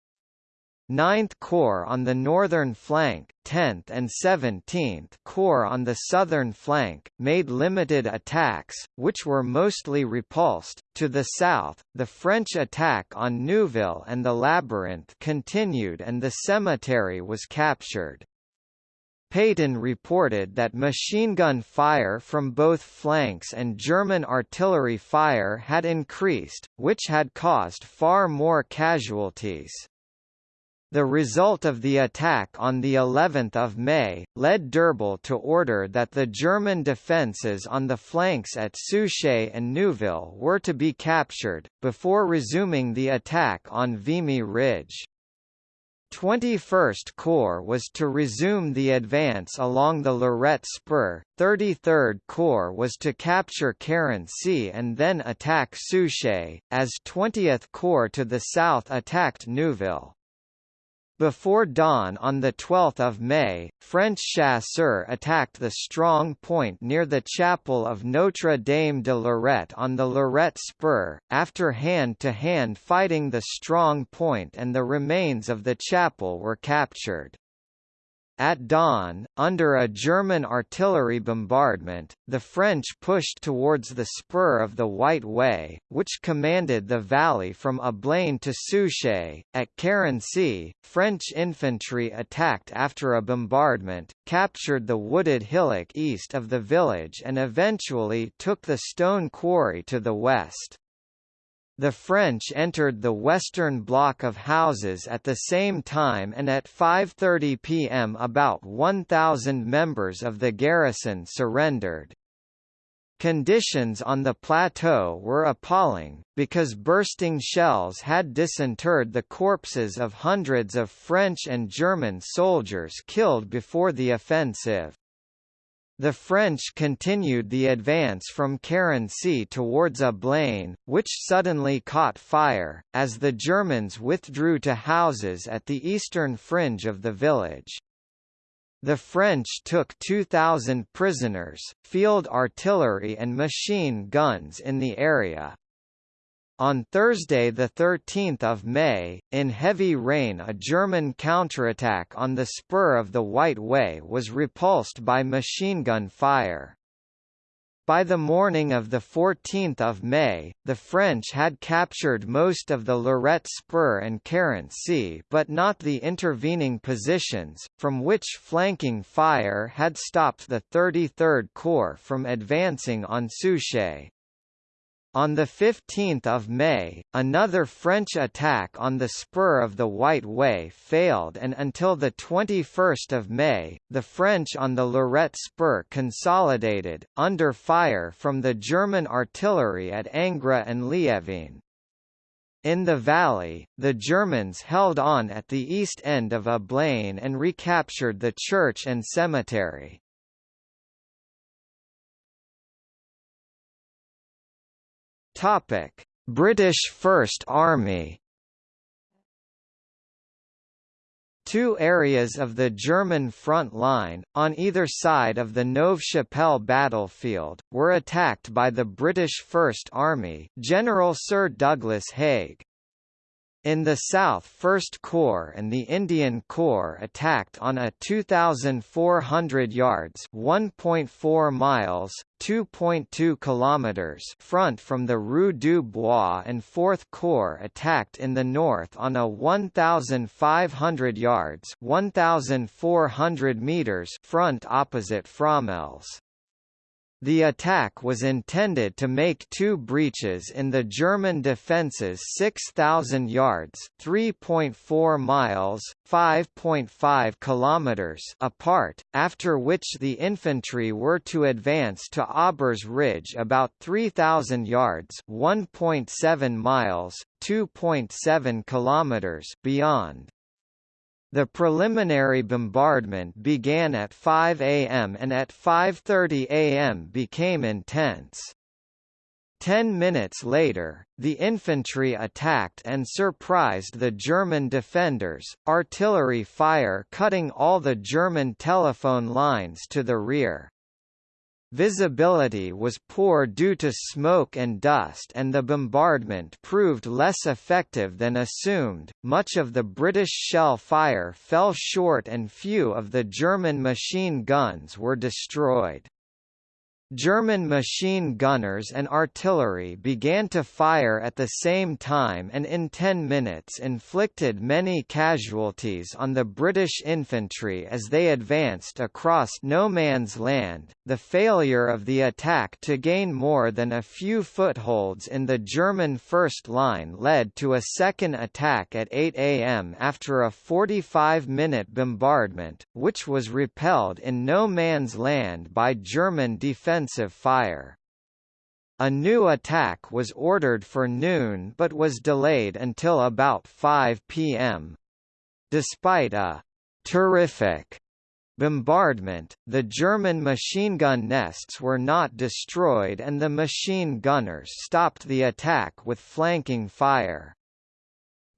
9th Corps on the northern flank, 10th and 17th Corps on the southern flank, made limited attacks, which were mostly repulsed. To the south, the French attack on Neuville and the Labyrinth continued and the cemetery was captured. Pétain reported that machine gun fire from both flanks and German artillery fire had increased, which had caused far more casualties. The result of the attack on the 11th of May led D'Urbal to order that the German defences on the flanks at Souchez and Neuville were to be captured before resuming the attack on Vimy Ridge. 21st Corps was to resume the advance along the Lorette Spur, 33rd Corps was to capture Carency and then attack Souchez, as 20th Corps to the south attacked Neuville. Before dawn on 12 May, French chasseurs attacked the strong point near the chapel of Notre Dame de Lorette on the Lorette Spur, after hand-to-hand -hand fighting the strong point and the remains of the chapel were captured. At dawn, under a German artillery bombardment, the French pushed towards the spur of the White Way, which commanded the valley from Ablain to Souchez. At Carency, French infantry attacked after a bombardment, captured the wooded hillock east of the village and eventually took the stone quarry to the west. The French entered the western block of houses at the same time and at 5.30 pm about 1,000 members of the garrison surrendered. Conditions on the plateau were appalling, because bursting shells had disinterred the corpses of hundreds of French and German soldiers killed before the offensive. The French continued the advance from Carency towards Ablain, which suddenly caught fire, as the Germans withdrew to houses at the eastern fringe of the village. The French took 2,000 prisoners, field artillery and machine guns in the area. On Thursday 13 May, in heavy rain a German counterattack on the spur of the White Way was repulsed by machine gun fire. By the morning of 14 May, the French had captured most of the Lorette Spur and Carency but not the intervening positions, from which flanking fire had stopped the 33rd Corps from advancing on Souchez. On 15 May, another French attack on the spur of the White Way failed and until 21 May, the French on the Lorette Spur consolidated, under fire from the German artillery at Angres and Liévin. In the valley, the Germans held on at the east end of Ablain and recaptured the church and cemetery. Topic: British First Army Two areas of the German front line, on either side of the Neuve-Chapelle battlefield, were attacked by the British First Army General Sir Douglas Haig. In the south 1st Corps and the Indian Corps attacked on a 2,400 yards 1.4 miles, 2.2 kilometers front from the Rue du Bois and 4th Corps attacked in the north on a 1,500 yards 1,400 meters front opposite Fromelles. The attack was intended to make two breaches in the German defences 6,000 yards (3.4 miles, 5.5 kilometers) apart, after which the infantry were to advance to Aubers Ridge about 3,000 yards (1.7 miles, 2.7 kilometers) beyond. The preliminary bombardment began at 5 am and at 5.30 am became intense. Ten minutes later, the infantry attacked and surprised the German defenders, artillery fire cutting all the German telephone lines to the rear. Visibility was poor due to smoke and dust and the bombardment proved less effective than assumed. Much of the British shell fire fell short and few of the German machine guns were destroyed. German machine gunners and artillery began to fire at the same time and in 10 minutes inflicted many casualties on the British infantry as they advanced across no man's land. The failure of the attack to gain more than a few footholds in the German first line led to a second attack at 8 am after a 45-minute bombardment, which was repelled in no man's land by German defense offensive fire. A new attack was ordered for noon but was delayed until about 5 p.m. Despite a «terrific» bombardment, the German machine gun nests were not destroyed and the machine gunners stopped the attack with flanking fire.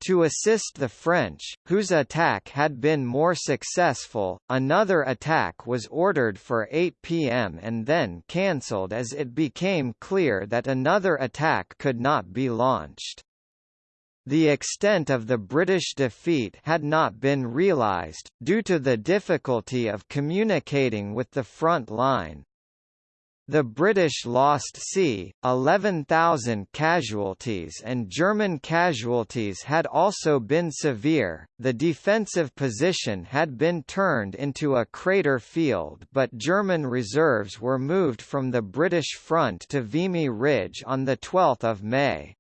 To assist the French, whose attack had been more successful, another attack was ordered for 8 p.m. and then cancelled as it became clear that another attack could not be launched. The extent of the British defeat had not been realised, due to the difficulty of communicating with the front line, the British lost c. 11,000 casualties and German casualties had also been severe. The defensive position had been turned into a crater field but German reserves were moved from the British front to Vimy Ridge on 12 May.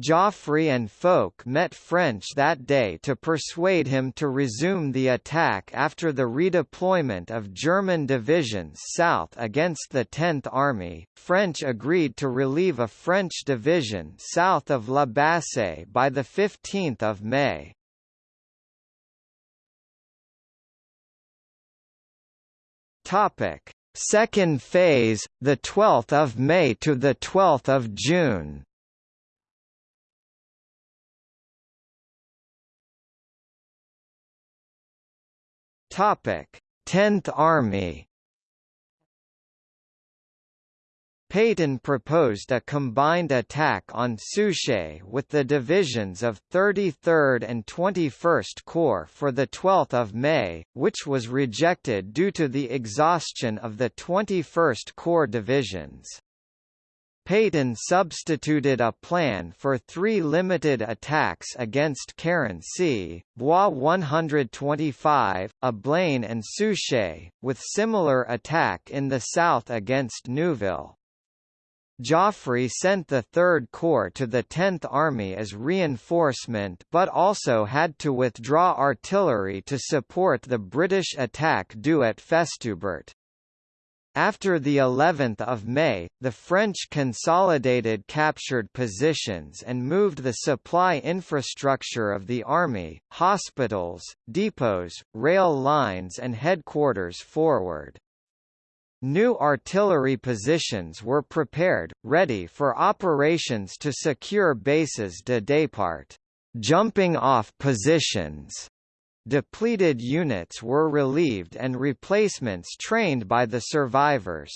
Joffre and Foch met French that day to persuade him to resume the attack after the redeployment of German divisions south against the 10th Army. French agreed to relieve a French division south of La Bassée by the 15th of May. Topic: Second phase, the 12th of May to the 12th of June. Topic: 10th Army. Pétain proposed a combined attack on Souchez with the divisions of 33rd and 21st Corps for 12 May, which was rejected due to the exhaustion of the 21st Corps divisions. Pétain substituted a plan for three limited attacks against Carency Bois 125, Ablain and Souchez, with similar attack in the south against Neuville. Joffre sent the Third Corps to the Tenth Army as reinforcement but also had to withdraw artillery to support the British attack due at Festubert. After the 11th of May, the French consolidated captured positions and moved the supply infrastructure of the army, hospitals, depots, rail lines and headquarters forward. New artillery positions were prepared, ready for operations to secure bases de départ, jumping off positions Depleted units were relieved and replacements trained by the survivors.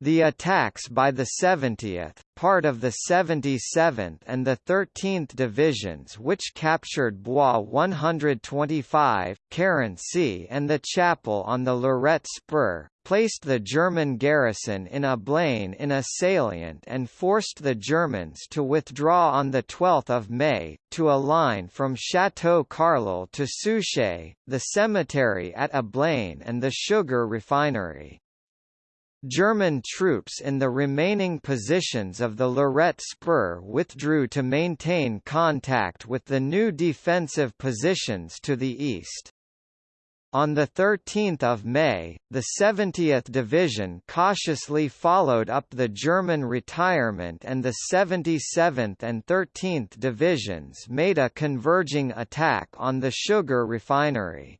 The attacks by the 70th, part of the 77th and the 13th Divisions which captured Bois 125, Carency and the chapel on the Lorette Spur, placed the German garrison in Ablain in a salient and forced the Germans to withdraw on 12 May, to a line from Château Carleul to Souchez, the cemetery at Ablain and the sugar refinery. German troops in the remaining positions of the Lorette Spur withdrew to maintain contact with the new defensive positions to the east. On 13 May, the 70th Division cautiously followed up the German retirement and the 77th and 13th Divisions made a converging attack on the sugar refinery.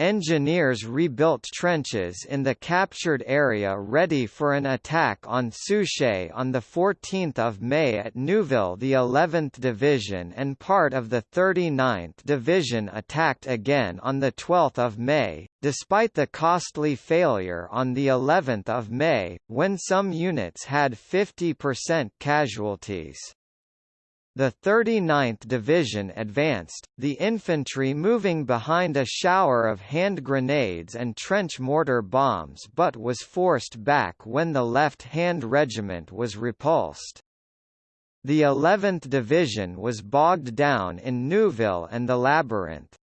Engineers rebuilt trenches in the captured area ready for an attack on Souchez on 14 May at Neuville the 11th Division and part of the 39th Division attacked again on 12 May, despite the costly failure on the 11th of May, when some units had 50% casualties. The 39th Division advanced, the infantry moving behind a shower of hand grenades and trench mortar bombs but was forced back when the left-hand regiment was repulsed. The 11th Division was bogged down in Neuville and the Labyrinth.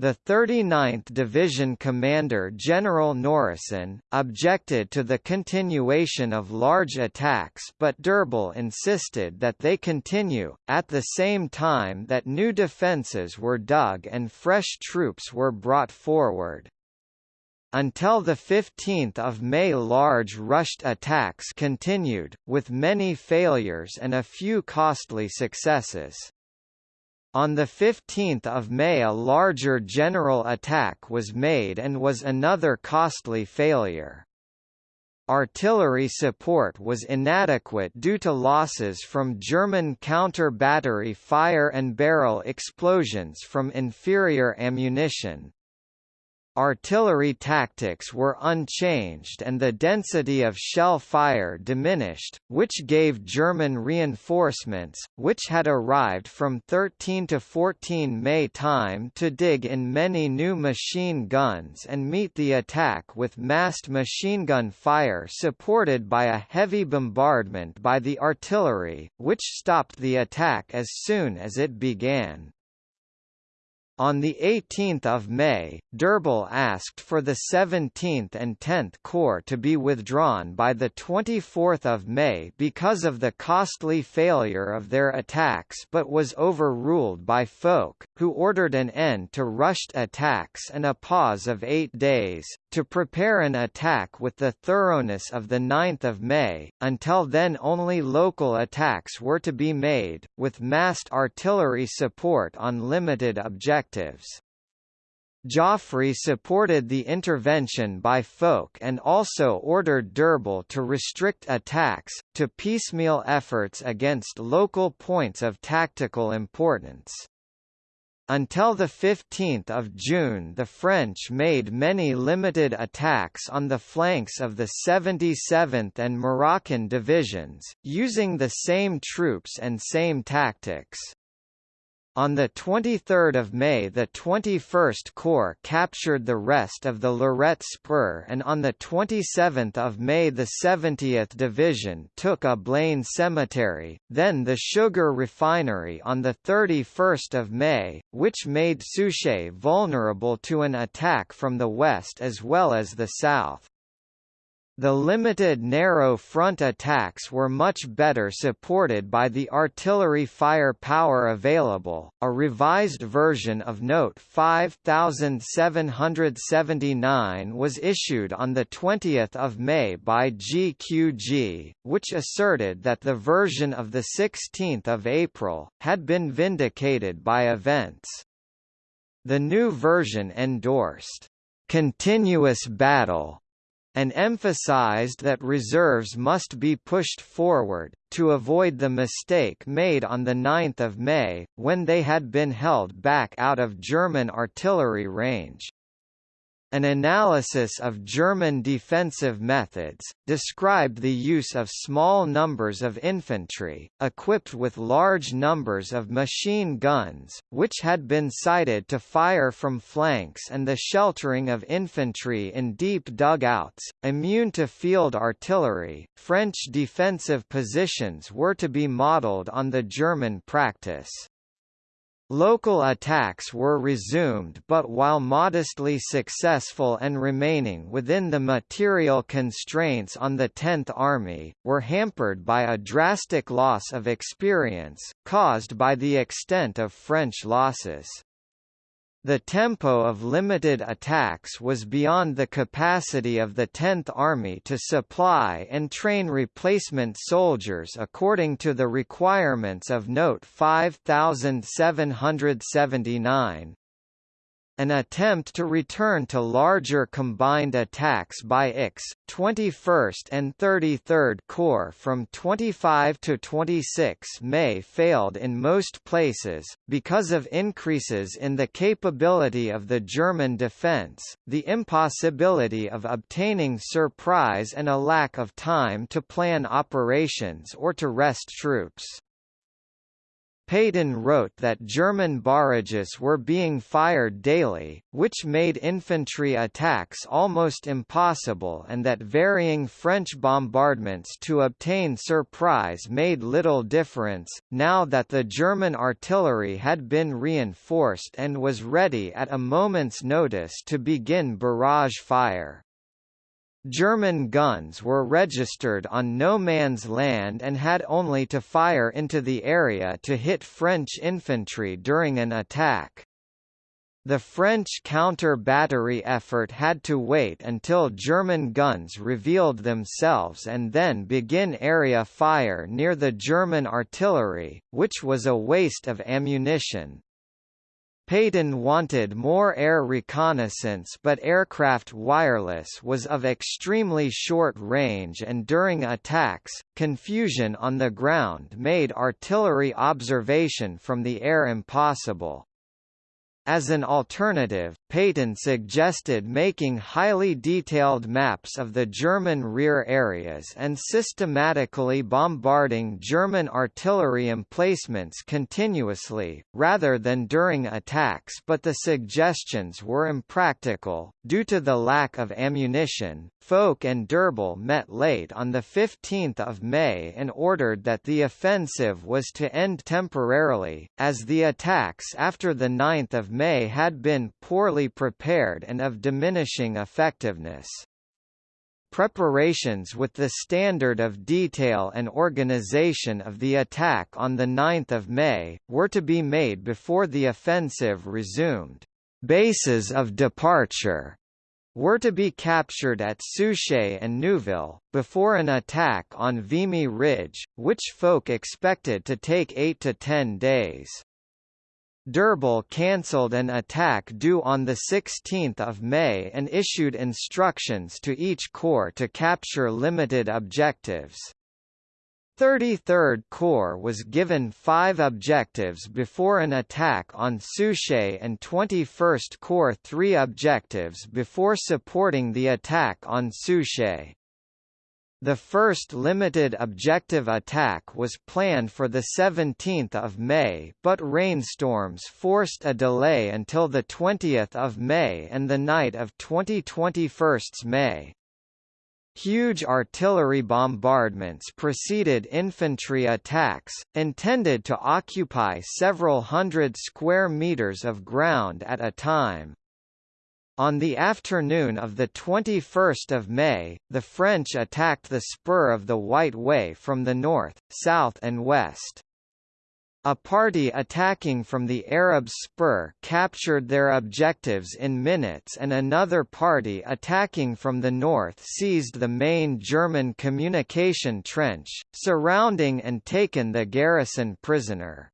The 39th Division commander General Nourrisson, objected to the continuation of large attacks but d'Urbal insisted that they continue, at the same time that new defences were dug and fresh troops were brought forward. Until 15 May large rushed attacks continued, with many failures and a few costly successes. On 15 May a larger general attack was made and was another costly failure. Artillery support was inadequate due to losses from German counter-battery fire and barrel explosions from inferior ammunition, Artillery tactics were unchanged and the density of shell fire diminished, which gave German reinforcements, which had arrived from 13 to 14 May time to dig in many new machine guns and meet the attack with massed machine gun fire supported by a heavy bombardment by the artillery, which stopped the attack as soon as it began. On 18 May, d'Urbal asked for the 17th and 10th Corps to be withdrawn by 24 May because of the costly failure of their attacks but was overruled by Foch, who ordered an end to rushed attacks and a pause of eight days, to prepare an attack with the thoroughness of 9 May. Until then only local attacks were to be made, with massed artillery support on limited objectives objectives. Joffre supported the intervention by Foch and also ordered d'Urbal to restrict attacks, to piecemeal efforts against local points of tactical importance. Until 15 June the French made many limited attacks on the flanks of the 77th and Moroccan divisions, using the same troops and same tactics. On 23 May the 21st Corps captured the rest of the Lorette Spur and on 27 May the 70th Division took Ablain Cemetery, then the sugar refinery on 31 May, which made Souchez vulnerable to an attack from the west as well as the south. The limited narrow front attacks were much better supported by the artillery firepower available. A revised version of Note 5779 was issued on the 20th of May by GQG, which asserted that the version of the 16th of April had been vindicated by events. The new version endorsed continuous battle and emphasized that reserves must be pushed forward, to avoid the mistake made on 9 May, when they had been held back out of German artillery range. An analysis of German defensive methods, described the use of small numbers of infantry, equipped with large numbers of machine guns, which had been sighted to fire from flanks and the sheltering of infantry in deep dugouts, immune to field artillery. French defensive positions were to be modelled on the German practice. Local attacks were resumed but while modestly successful and remaining within the material constraints on the Tenth Army, were hampered by a drastic loss of experience, caused by the extent of French losses. The tempo of limited attacks was beyond the capacity of the Tenth Army to supply and train replacement soldiers according to the requirements of Note 5779. An attempt to return to larger combined attacks by IX, 21st and 33rd Corps from 25 to 26 May failed in most places, because of increases in the capability of the German defence, the impossibility of obtaining surprise and a lack of time to plan operations or to rest troops. Pétain wrote that German barrages were being fired daily, which made infantry attacks almost impossible and that varying French bombardments to obtain surprise made little difference, now that the German artillery had been reinforced and was ready at a moment's notice to begin barrage fire. German guns were registered on no man's land and had only to fire into the area to hit French infantry during an attack. The French counter-battery effort had to wait until German guns revealed themselves and then begin area fire near the German artillery, which was a waste of ammunition. Pétain wanted more air reconnaissance but aircraft wireless was of extremely short range and during attacks, confusion on the ground made artillery observation from the air impossible. As an alternative, Pétain suggested making highly detailed maps of the German rear areas and systematically bombarding German artillery emplacements continuously, rather than during attacks but the suggestions were impractical, due to the lack of ammunition. Foch and D'Urbal met late on 15 May and ordered that the offensive was to end temporarily, as the attacks after 9 May had been poorly prepared and of diminishing effectiveness. Preparations with the standard of detail and organization of the attack on 9 May, were to be made before the offensive resumed. Bases of departure were to be captured at Souchez and Neuville, before an attack on Vimy Ridge, which Foch expected to take 8 to 10 days. D'Urbal cancelled an attack due on 16 May and issued instructions to each corps to capture limited objectives. 33rd Corps was given five objectives before an attack on Souchez and 21st Corps three objectives before supporting the attack on Souchez. The first limited objective attack was planned for 17 May but rainstorms forced a delay until 20 May and the night of 2021 May. Huge artillery bombardments preceded infantry attacks, intended to occupy several hundred square meters of ground at a time. On the afternoon of 21 May, the French attacked the spur of the White Way from the north, south and west. A party attacking from the Arab spur captured their objectives in minutes and another party attacking from the north seized the main German communication trench, surrounding and taken the garrison prisoner.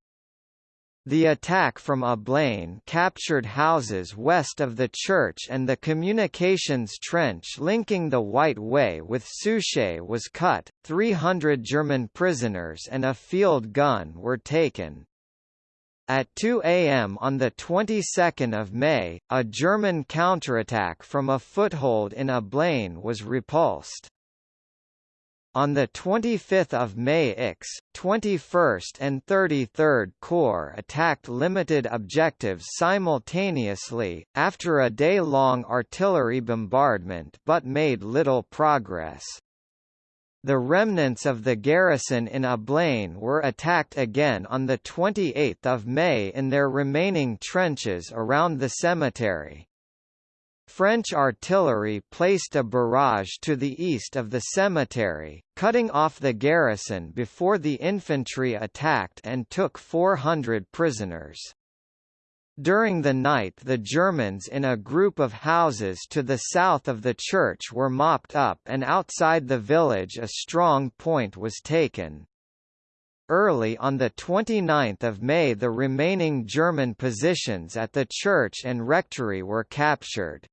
The attack from Ablain captured houses west of the church and the communications trench linking the White Way with Souchez was cut, 300 German prisoners and a field gun were taken. At 2 a.m. on the 22nd of May, a German counterattack from a foothold in Ablain was repulsed. On 25 May IX, 21st and 33rd Corps attacked limited objectives simultaneously, after a day-long artillery bombardment but made little progress. The remnants of the garrison in Ablain were attacked again on 28 May in their remaining trenches around the cemetery. French artillery placed a barrage to the east of the cemetery, cutting off the garrison before the infantry attacked and took 400 prisoners. During the night the Germans in a group of houses to the south of the church were mopped up and outside the village a strong point was taken. Early on 29 May the remaining German positions at the church and rectory were captured.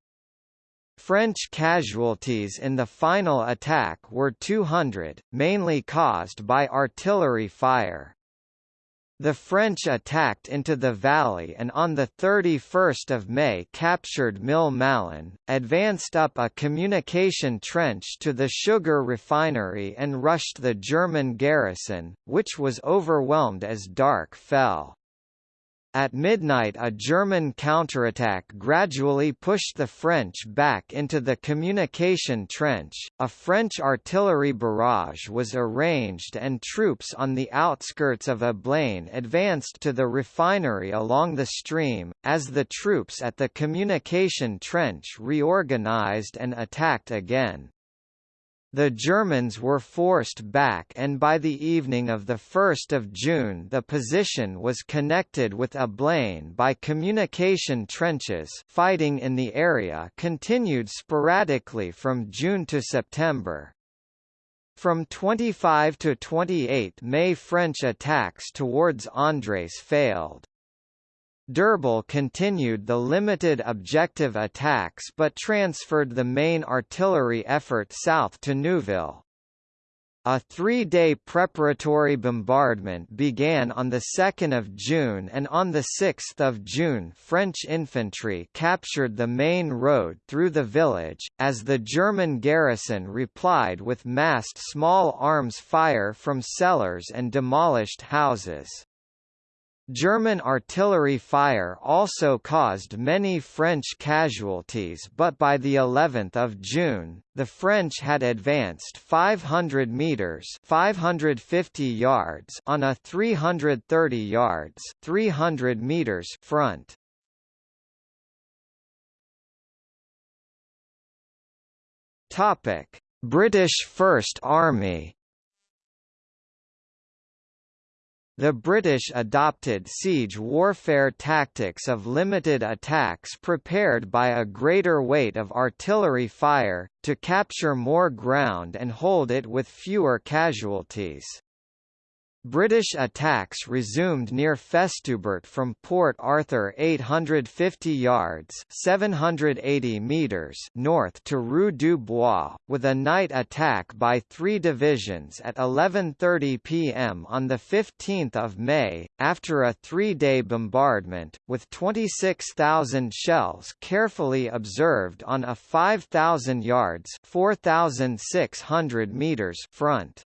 French casualties in the final attack were 200, mainly caused by artillery fire. The French attacked into the valley and on 31 May captured Moulin Malon, advanced up a communication trench to the sugar refinery and rushed the German garrison, which was overwhelmed as dark fell. At midnight a German counterattack gradually pushed the French back into the communication trench, a French artillery barrage was arranged and troops on the outskirts of Ablain advanced to the refinery along the stream, as the troops at the communication trench reorganized and attacked again. The Germans were forced back and by the evening of 1 June the position was connected with Ablain by communication trenches fighting in the area continued sporadically from June to September. From 25 to 28 May French attacks towards Angres failed. D'Urbal continued the limited objective attacks but transferred the main artillery effort south to Neuville. A three-day preparatory bombardment began on 2 June and on 6 June French infantry captured the main road through the village, as the German garrison replied with massed small arms fire from cellars and demolished houses. German artillery fire also caused many French casualties but by the 11th of June, the French had advanced 500 meters 550 yards on a 330 yards 300 meters front. British First Army The British adopted siege warfare tactics of limited attacks prepared by a greater weight of artillery fire, to capture more ground and hold it with fewer casualties. British attacks resumed near Festubert from Port Arthur 850 yards 780 meters north to Rue du Bois, with a night attack by three divisions at 11.30 pm on 15 May, after a three-day bombardment, with 26,000 shells carefully observed on a 5,000 yards 4,600 meters front.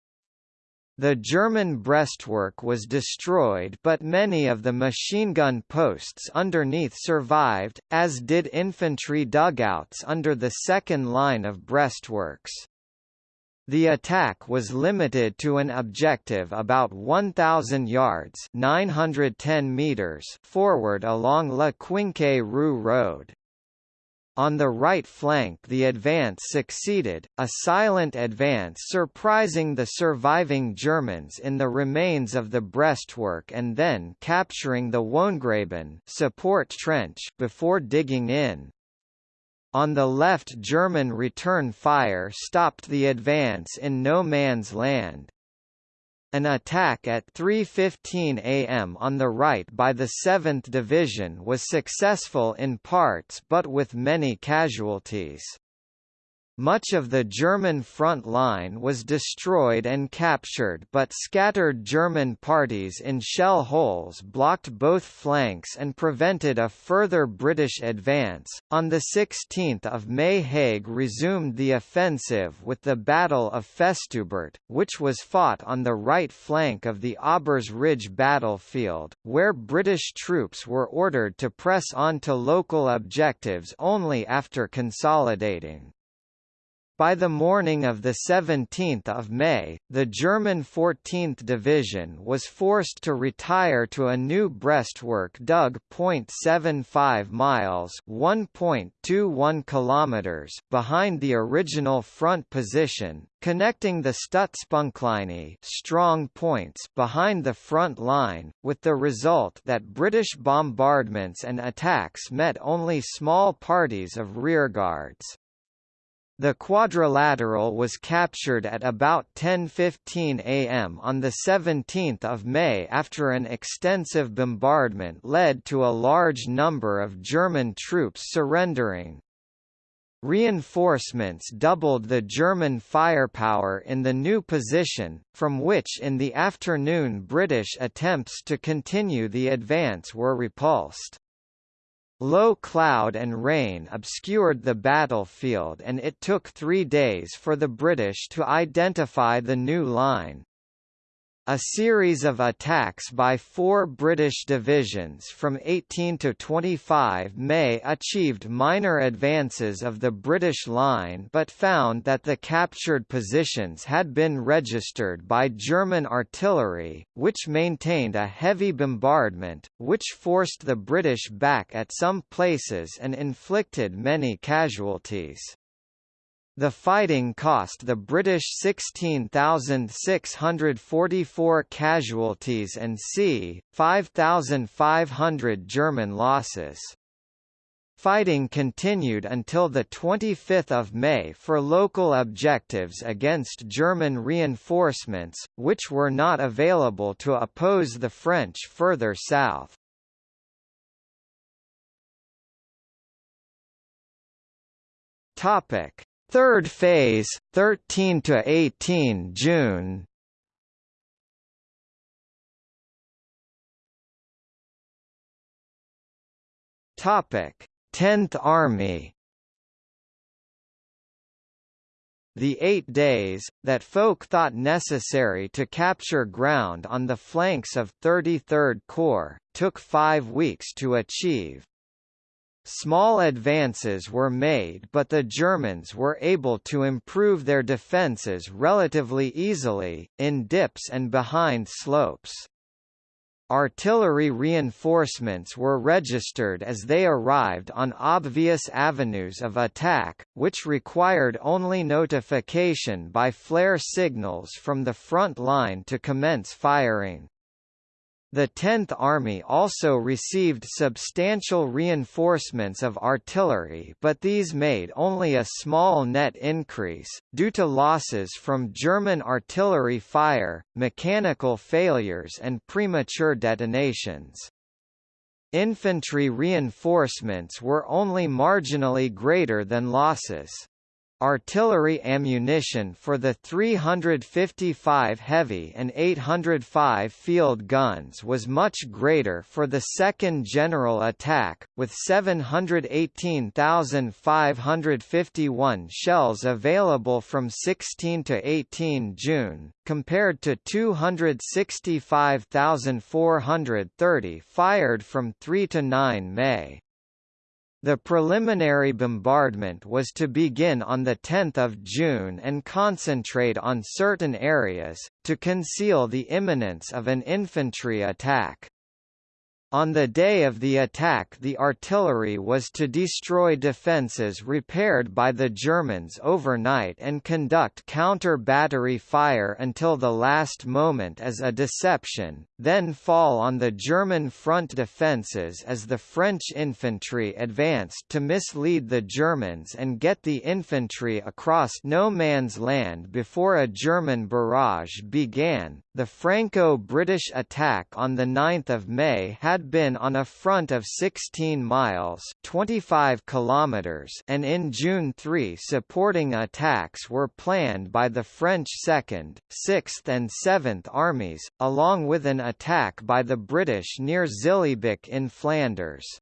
The German breastwork was destroyed but many of the machine gun posts underneath survived, as did infantry dugouts under the second line of breastworks. The attack was limited to an objective about 1,000 yards 910 meters forward along La Quinque Rue Road. On the right flank the advance succeeded, a silent advance surprising the surviving Germans in the remains of the breastwork and then capturing the Wohngraben support trench before digging in. On the left German return fire stopped the advance in no man's land. An attack at 3.15 am on the right by the 7th Division was successful in parts but with many casualties. Much of the German front line was destroyed and captured but scattered German parties in shell holes blocked both flanks and prevented a further British advance. On 16 May Haig resumed the offensive with the Battle of Festubert, which was fought on the right flank of the Aubers Ridge battlefield, where British troops were ordered to press on to local objectives only after consolidating. By the morning of 17 May, the German 14th Division was forced to retire to a new breastwork dug 0.75 miles (1.21 kilometers) behind the original front position, connecting the Stützpunktlinie strong points behind the front line, with the result that British bombardments and attacks met only small parties of rearguards. The quadrilateral was captured at about 10.15 am on 17 May after an extensive bombardment led to a large number of German troops surrendering. reinforcements doubled the German firepower in the new position, from which in the afternoon British attempts to continue the advance were repulsed. Low cloud and rain obscured the battlefield and it took three days for the British to identify the new line. A series of attacks by four British divisions from 18 to 25 May achieved minor advances of the British line but found that the captured positions had been registered by German artillery, which maintained a heavy bombardment, which forced the British back at some places and inflicted many casualties. The fighting cost the British 16,644 casualties and c. 5,500 German losses. Fighting continued until 25 May for local objectives against German reinforcements, which were not available to oppose the French further south. Topic Third phase, 13 to 18 June. Topic: 10th Army. The eight days, that Foch thought necessary to capture ground on the flanks of 33rd Corps, took five weeks to achieve. Small advances were made but the Germans were able to improve their defences relatively easily, in dips and behind slopes. Artillery reinforcements were registered as they arrived on obvious avenues of attack, which required only notification by flare signals from the front line to commence firing. The 10th Army also received substantial reinforcements of artillery but these made only a small net increase, due to losses from German artillery fire, mechanical failures and premature detonations. Infantry reinforcements were only marginally greater than losses. Artillery ammunition for the 355 heavy and 805 field guns was much greater for the second general attack, with 718,551 shells available from 16 to 18 June, compared to 265,430 fired from 3 to 9 May. The preliminary bombardment was to begin on 10 June and concentrate on certain areas, to conceal the imminence of an infantry attack. On the day of the attack the artillery was to destroy defences repaired by the Germans overnight and conduct counter-battery fire until the last moment as a deception, then fall on the German front defences as the French infantry advanced to mislead the Germans and get the infantry across no man's land before a German barrage began. The Franco-British attack on 9 May had been on a front of 16 miles 25 kilometers and in June three supporting attacks were planned by the French 2nd, 6th and 7th Armies, along with an attack by the British near Zillebeke in Flanders.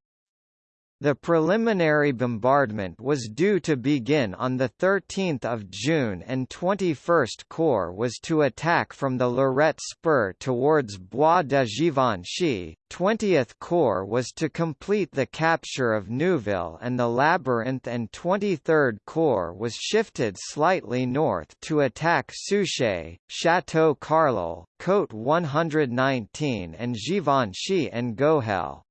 The preliminary bombardment was due to begin on 13 June and 21st Corps was to attack from the Lorette Spur towards Bois de Givenchy, 20th Corps was to complete the capture of Neuville and the Labyrinth and 23rd Corps was shifted slightly north to attack Souchez, Château Carleul, Côte 119 and Givenchy-en-Gohelle.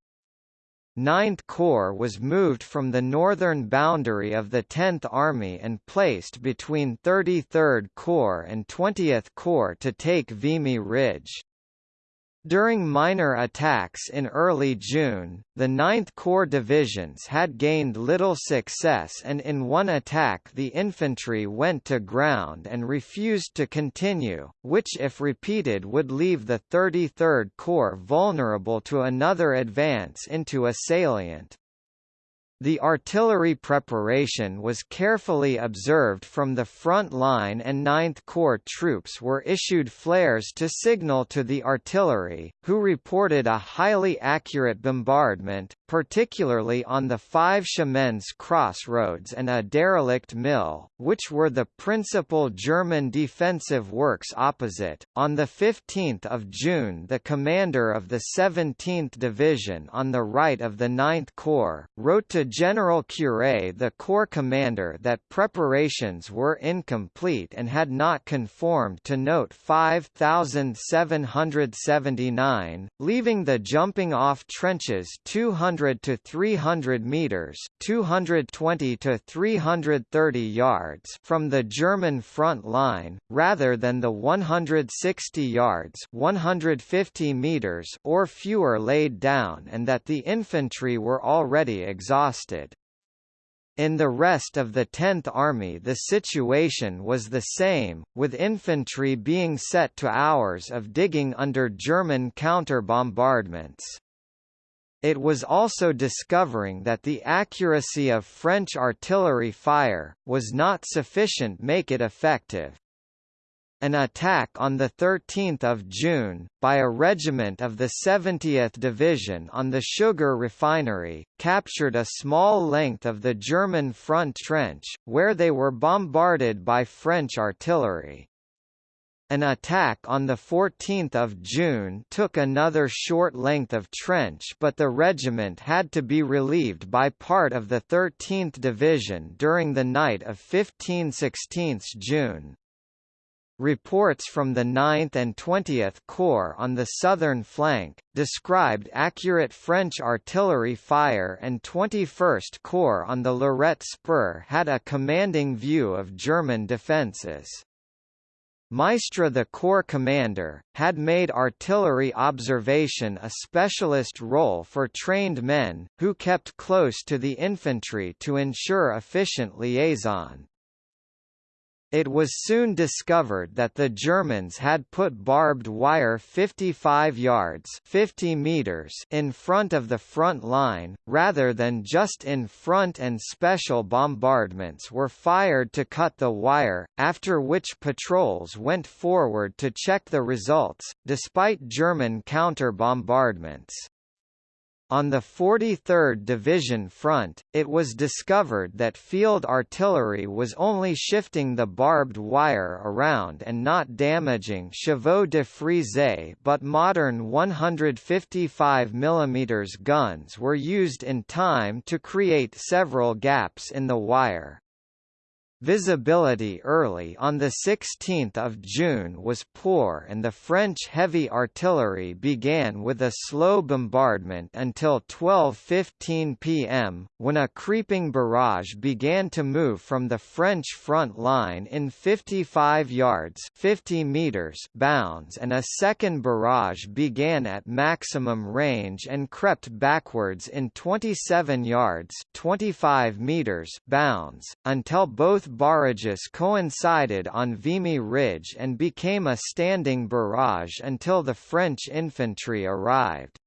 9th Corps was moved from the northern boundary of the 10th Army and placed between 33rd Corps and 20th Corps to take Vimy Ridge. During minor attacks in early June, the 9th Corps divisions had gained little success and in one attack the infantry went to ground and refused to continue, which if repeated would leave the 33rd Corps vulnerable to another advance into a salient. The artillery preparation was carefully observed from the front line and 9th Corps troops were issued flares to signal to the artillery, who reported a highly accurate bombardment, particularly on the five Chemins crossroads and a derelict mill, which were the principal German defensive works opposite. On 15 June the commander of the 17th Division on the right of the 9th Corps, wrote to General Curé the Corps commander that preparations were incomplete and had not conformed to Note 5779, leaving the jumping-off trenches 200 to 300 meters 220 to 330 yards from the German front line, rather than the 160 yards 150 meters or fewer laid down and that the infantry were already exhausted exhausted. In the rest of the 10th Army the situation was the same, with infantry being set to hours of digging under German counter-bombardments. It was also discovering that the accuracy of French artillery fire, was not sufficient make it effective. An attack on 13 June, by a regiment of the 70th Division on the sugar refinery, captured a small length of the German front trench, where they were bombarded by French artillery. An attack on 14 June took another short length of trench but the regiment had to be relieved by part of the 13th Division during the night of 15–16 June. Reports from the 9th and 20th Corps on the southern flank, described accurate French artillery fire and 21st Corps on the Lorette Spur had a commanding view of German defences. Maistre the Corps commander, had made artillery observation a specialist role for trained men, who kept close to the infantry to ensure efficient liaison. It was soon discovered that the Germans had put barbed wire 55 yards 50 meters in front of the front line, rather than just in front and special bombardments were fired to cut the wire, after which patrols went forward to check the results, despite German counter-bombardments. On the 43rd Division front, it was discovered that field artillery was only shifting the barbed wire around and not damaging chevaux de frise but modern 155 mm guns were used in time to create several gaps in the wire. Visibility early on 16 June was poor and the French heavy artillery began with a slow bombardment until 12.15 pm, when a creeping barrage began to move from the French front line in 55 yards 50 meters bounds and a second barrage began at maximum range and crept backwards in 27 yards 25 meters bounds, until both barrages coincided on Vimy Ridge and became a standing barrage until the French infantry arrived.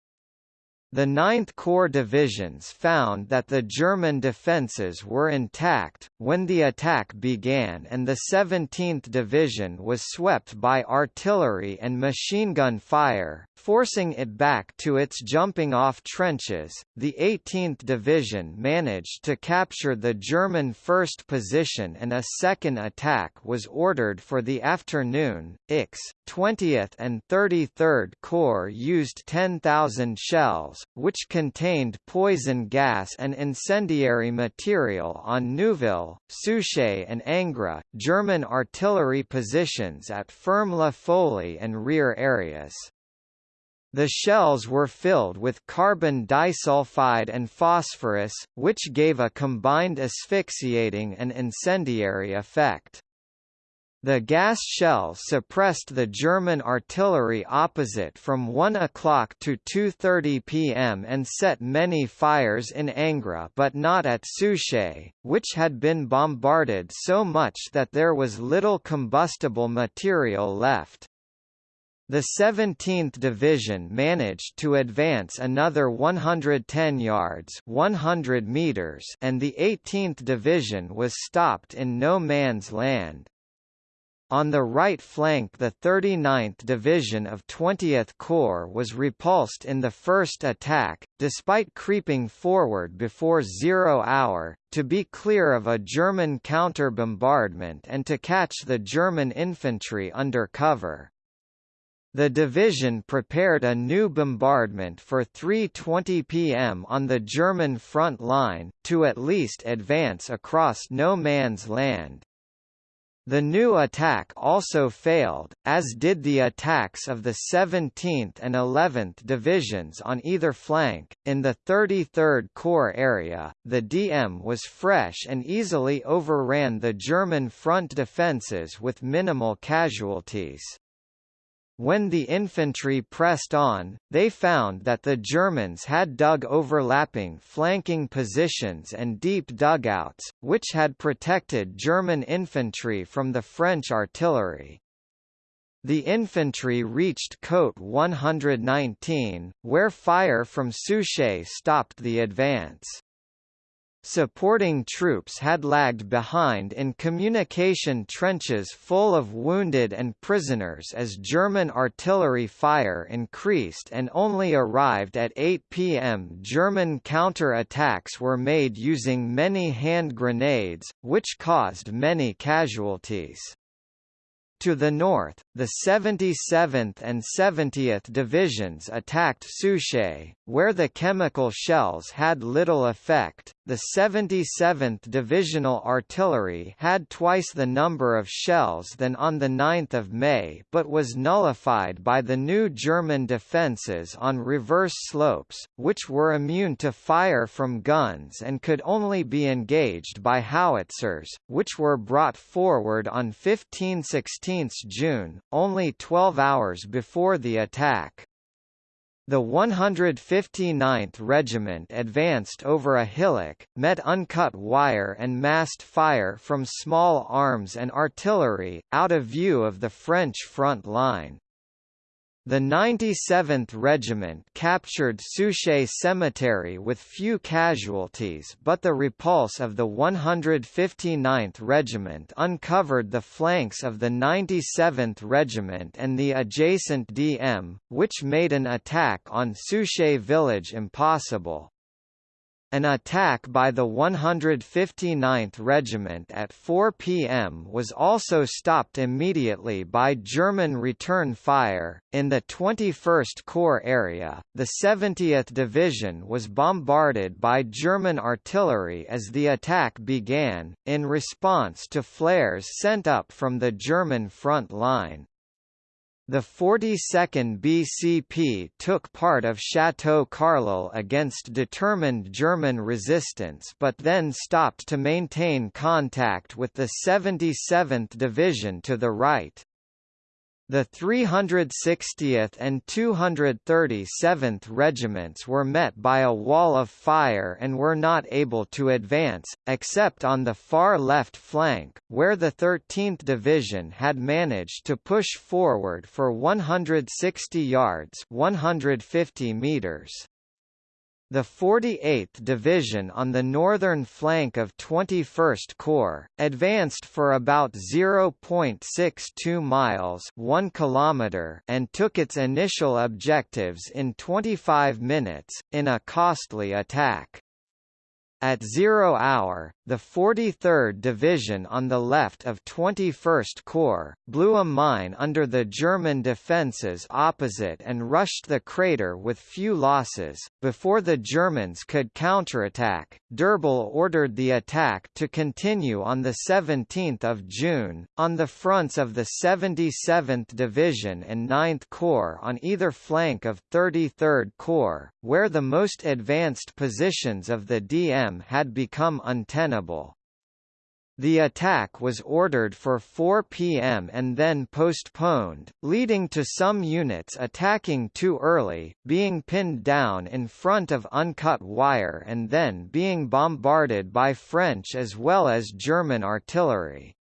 The 9th Corps divisions found that the German defences were intact, when the attack began and the 17th Division was swept by artillery and machine gun fire, forcing it back to its jumping-off trenches. The 18th Division managed to capture the German first position and a second attack was ordered for the afternoon. IX, 20th and 33rd Corps used 10,000 shells, which contained poison gas and incendiary material on Neuville, Souchez and Angres, German artillery positions at Ferme-la-Folie and rear areas. The shells were filled with carbon disulfide and phosphorus, which gave a combined asphyxiating and incendiary effect. The gas shells suppressed the German artillery opposite from 1 o'clock to 2.30 pm and set many fires in Angres but not at Souchez, which had been bombarded so much that there was little combustible material left. The 17th Division managed to advance another 110 yards 100 meters and the 18th Division was stopped in no man's land. On the right flank the 39th Division of 20th Corps was repulsed in the first attack, despite creeping forward before zero hour, to be clear of a German counter-bombardment and to catch the German infantry under cover. The division prepared a new bombardment for 3.20 pm on the German front line, to at least advance across no man's land. The new attack also failed, as did the attacks of the 17th and 11th Divisions on either flank. In the 33rd Corps area, the DM was fresh and easily overran the German front defences with minimal casualties. When the infantry pressed on, they found that the Germans had dug overlapping flanking positions and deep dugouts, which had protected German infantry from the French artillery. The infantry reached Côte 119, where fire from Souchez stopped the advance. Supporting troops had lagged behind in communication trenches full of wounded and prisoners as German artillery fire increased and only arrived at 8 pm. German counter-attacks were made using many hand grenades, which caused many casualties. To the north, the 77th and 70th Divisions attacked Souchez, where the chemical shells had little effect. The 77th Divisional Artillery had twice the number of shells than on 9 May but was nullified by the new German defences on reverse slopes, which were immune to fire from guns and could only be engaged by howitzers, which were brought forward on 1516 16 June, only 12 hours before the attack. The 159th Regiment advanced over a hillock, met uncut wire and massed fire from small arms and artillery, out of view of the French front line. The 97th Regiment captured Souchez Cemetery with few casualties but the repulse of the 159th Regiment uncovered the flanks of the 97th Regiment and the adjacent DM, which made an attack on Souchez village impossible. An attack by the 159th Regiment at 4 p.m. was also stopped immediately by German return fire. In the 21st Corps area, the 70th Division was bombarded by German artillery as the attack began, in response to flares sent up from the German front line. The 42nd BCP took part of Chateau Carleul against determined German resistance but then stopped to maintain contact with the 77th Division to the right. The 360th and 237th Regiments were met by a wall of fire and were not able to advance, except on the far left flank, where the 13th Division had managed to push forward for 160 yards 150 meters. The 48th Division on the northern flank of 21st Corps, advanced for about 0.62 miles 1 kilometer and took its initial objectives in 25 minutes, in a costly attack. At zero hour, the 43rd Division on the left of 21st Corps, blew a mine under the German defences opposite and rushed the crater with few losses. Before the Germans could counterattack, D'Urbal ordered the attack to continue on 17 June, on the fronts of the 77th Division and 9th Corps on either flank of 33rd Corps, where the most advanced positions of the DM had become untenable the attack was ordered for 4 p.m. and then postponed, leading to some units attacking too early, being pinned down in front of uncut wire and then being bombarded by French as well as German artillery.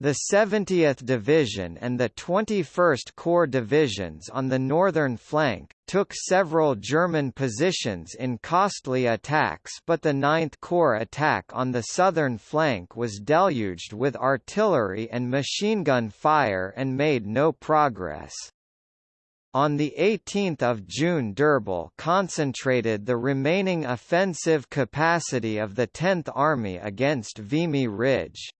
The 70th Division and the 21st Corps divisions on the northern flank, took several German positions in costly attacks but the 9th Corps attack on the southern flank was deluged with artillery and machine gun fire and made no progress. On 18 June D'Urbal concentrated the remaining offensive capacity of the 10th Army against Vimy Ridge.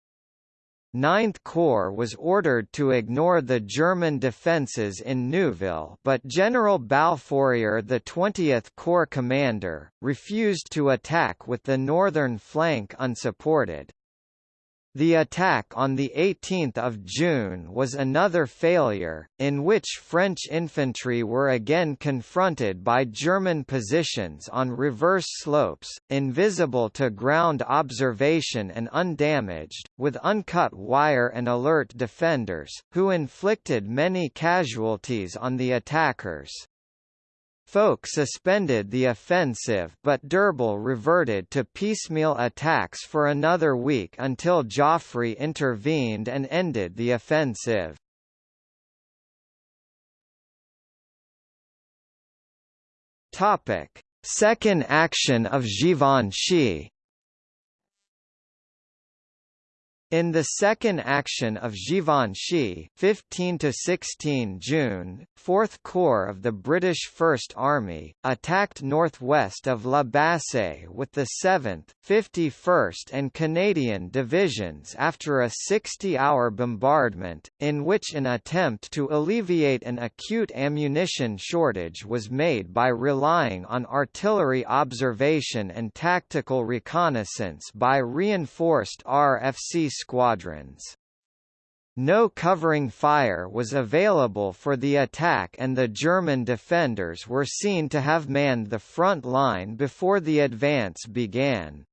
Ninth Corps was ordered to ignore the German defences in Neuville but General Balfourier the 20th Corps commander, refused to attack with the northern flank unsupported. The attack on 18 June was another failure, in which French infantry were again confronted by German positions on reverse slopes, invisible to ground observation and undamaged, with uncut wire and alert defenders, who inflicted many casualties on the attackers. Foch suspended the offensive but D'Urbal reverted to piecemeal attacks for another week until Joffre intervened and ended the offensive. Second action of Givenchy In the second action of Givenchy 15 to 16 June, 4th Corps of the British First Army, attacked northwest of La Bassée with the 7th, 51st and Canadian Divisions after a 60-hour bombardment, in which an attempt to alleviate an acute ammunition shortage was made by relying on artillery observation and tactical reconnaissance by reinforced RFC squadrons. No covering fire was available for the attack and the German defenders were seen to have manned the front line before the advance began.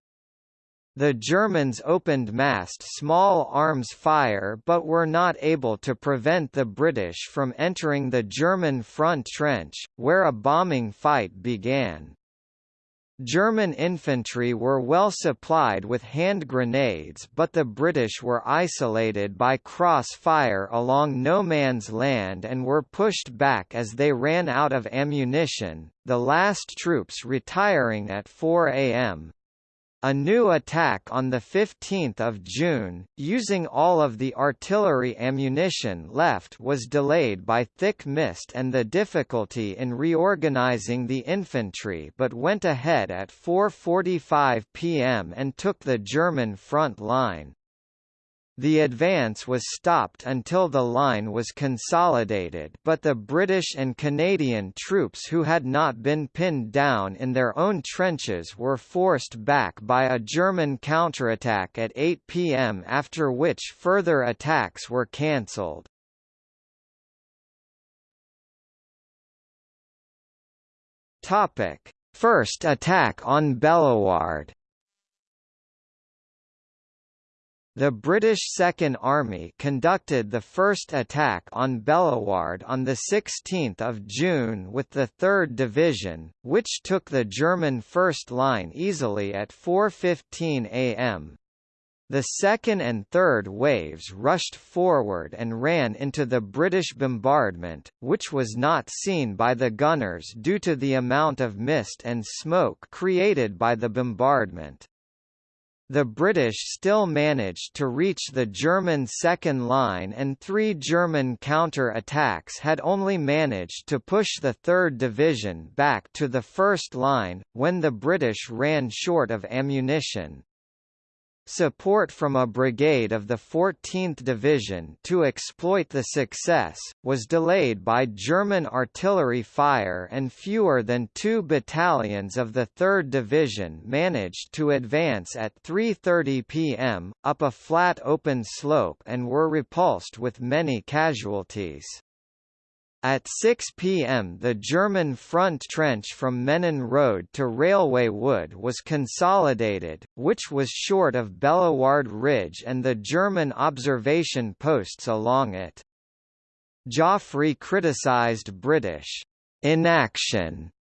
The Germans opened massed small arms fire but were not able to prevent the British from entering the German front trench, where a bombing fight began. German infantry were well supplied with hand grenades but the British were isolated by cross-fire along no man's land and were pushed back as they ran out of ammunition, the last troops retiring at 4 am. A new attack on 15 June, using all of the artillery ammunition left was delayed by thick mist and the difficulty in reorganizing the infantry but went ahead at 4.45 pm and took the German front line. The advance was stopped until the line was consolidated but the British and Canadian troops who had not been pinned down in their own trenches were forced back by a German counterattack at 8 pm after which further attacks were cancelled. First attack on Bellewaerde The British Second Army conducted the first attack on Bellewaerde on 16 June with the 3rd Division, which took the German first line easily at 4.15 am. The second and third waves rushed forward and ran into the British bombardment, which was not seen by the gunners due to the amount of mist and smoke created by the bombardment. The British still managed to reach the German second line and three German counter-attacks had only managed to push the 3rd Division back to the first line, when the British ran short of ammunition. Support from a brigade of the 14th Division to exploit the success, was delayed by German artillery fire and fewer than two battalions of the 3rd Division managed to advance at 3.30 pm, up a flat open slope and were repulsed with many casualties. At 6 p.m. the German front trench from Menin Road to Railway Wood was consolidated, which was short of Bellewaerde Ridge and the German observation posts along it. Joffre criticised British inaction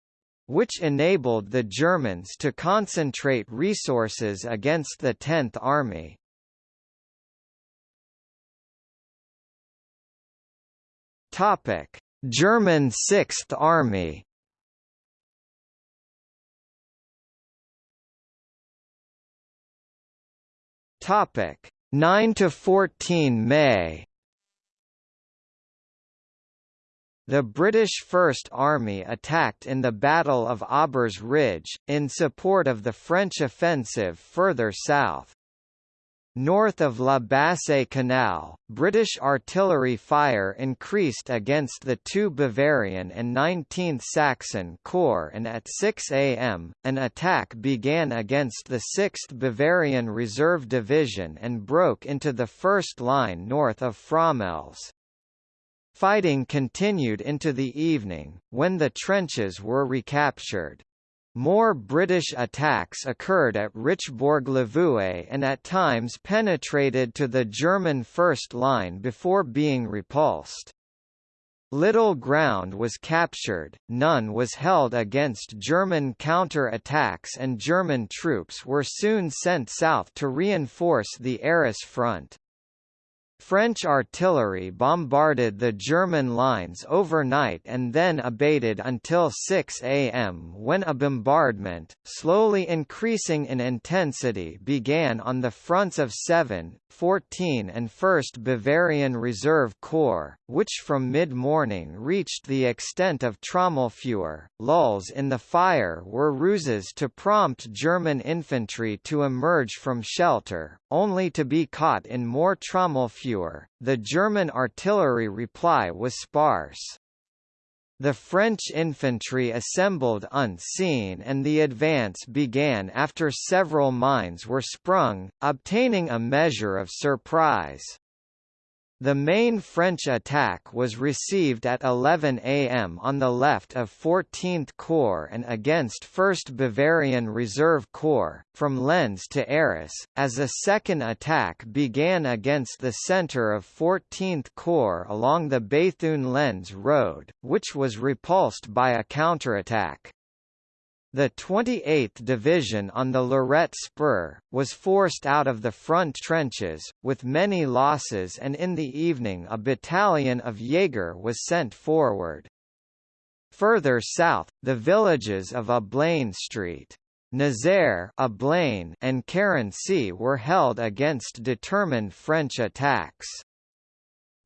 which enabled the Germans to concentrate resources against the Tenth Army. Topic: German Sixth Army. Topic: 9 to 14 May. The British First Army attacked in the Battle of Aubers Ridge, in support of the French offensive further south. North of La Bassée Canal, British artillery fire increased against the 2 Bavarian and 19th Saxon Corps and at 6 am, an attack began against the 6th Bavarian Reserve Division and broke into the first line north of Fromelles. Fighting continued into the evening, when the trenches were recaptured. More British attacks occurred at Richebourg-l'Avoué and at times penetrated to the German first line before being repulsed. Little ground was captured, none was held against German counter-attacks and German troops were soon sent south to reinforce the Arras front. French artillery bombarded the German lines overnight and then abated until 6 am when a bombardment, slowly increasing in intensity began on the fronts of 7, 14 and 1st Bavarian Reserve Corps, which from mid-morning reached the extent of Trommelfeuer. Lulls in the fire were ruses to prompt German infantry to emerge from shelter, only to be caught in more Trommelfeuer. The German artillery reply was sparse. The French infantry assembled unseen and the advance began after several mines were sprung, obtaining a measure of surprise. The main French attack was received at 11 am on the left of 14th Corps and against 1st Bavarian Reserve Corps, from Lens to Arras, as a second attack began against the centre of 14th Corps along the Béthune-Lens road, which was repulsed by a counterattack. The 28th Division on the Lorette Spur, was forced out of the front trenches, with many losses and in the evening a battalion of Jaeger was sent forward. Further south, the villages of Ablain Street, Nazaire Ablain and Carency were held against determined French attacks.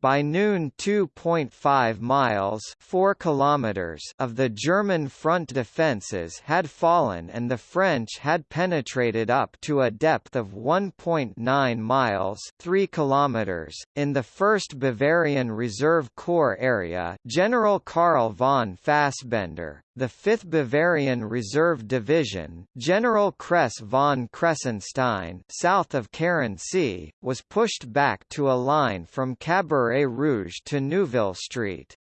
By noon 2.5 miles 4 kilometers of the German front defences had fallen and the French had penetrated up to a depth of 1.9 miles 3 kilometers. .In the 1st Bavarian Reserve Corps area General Karl von Fasbender, the 5th Bavarian Reserve Division General Kress von Kressenstein south of Carency, was pushed back to a line from Cabaret Rouge to Neuville Street.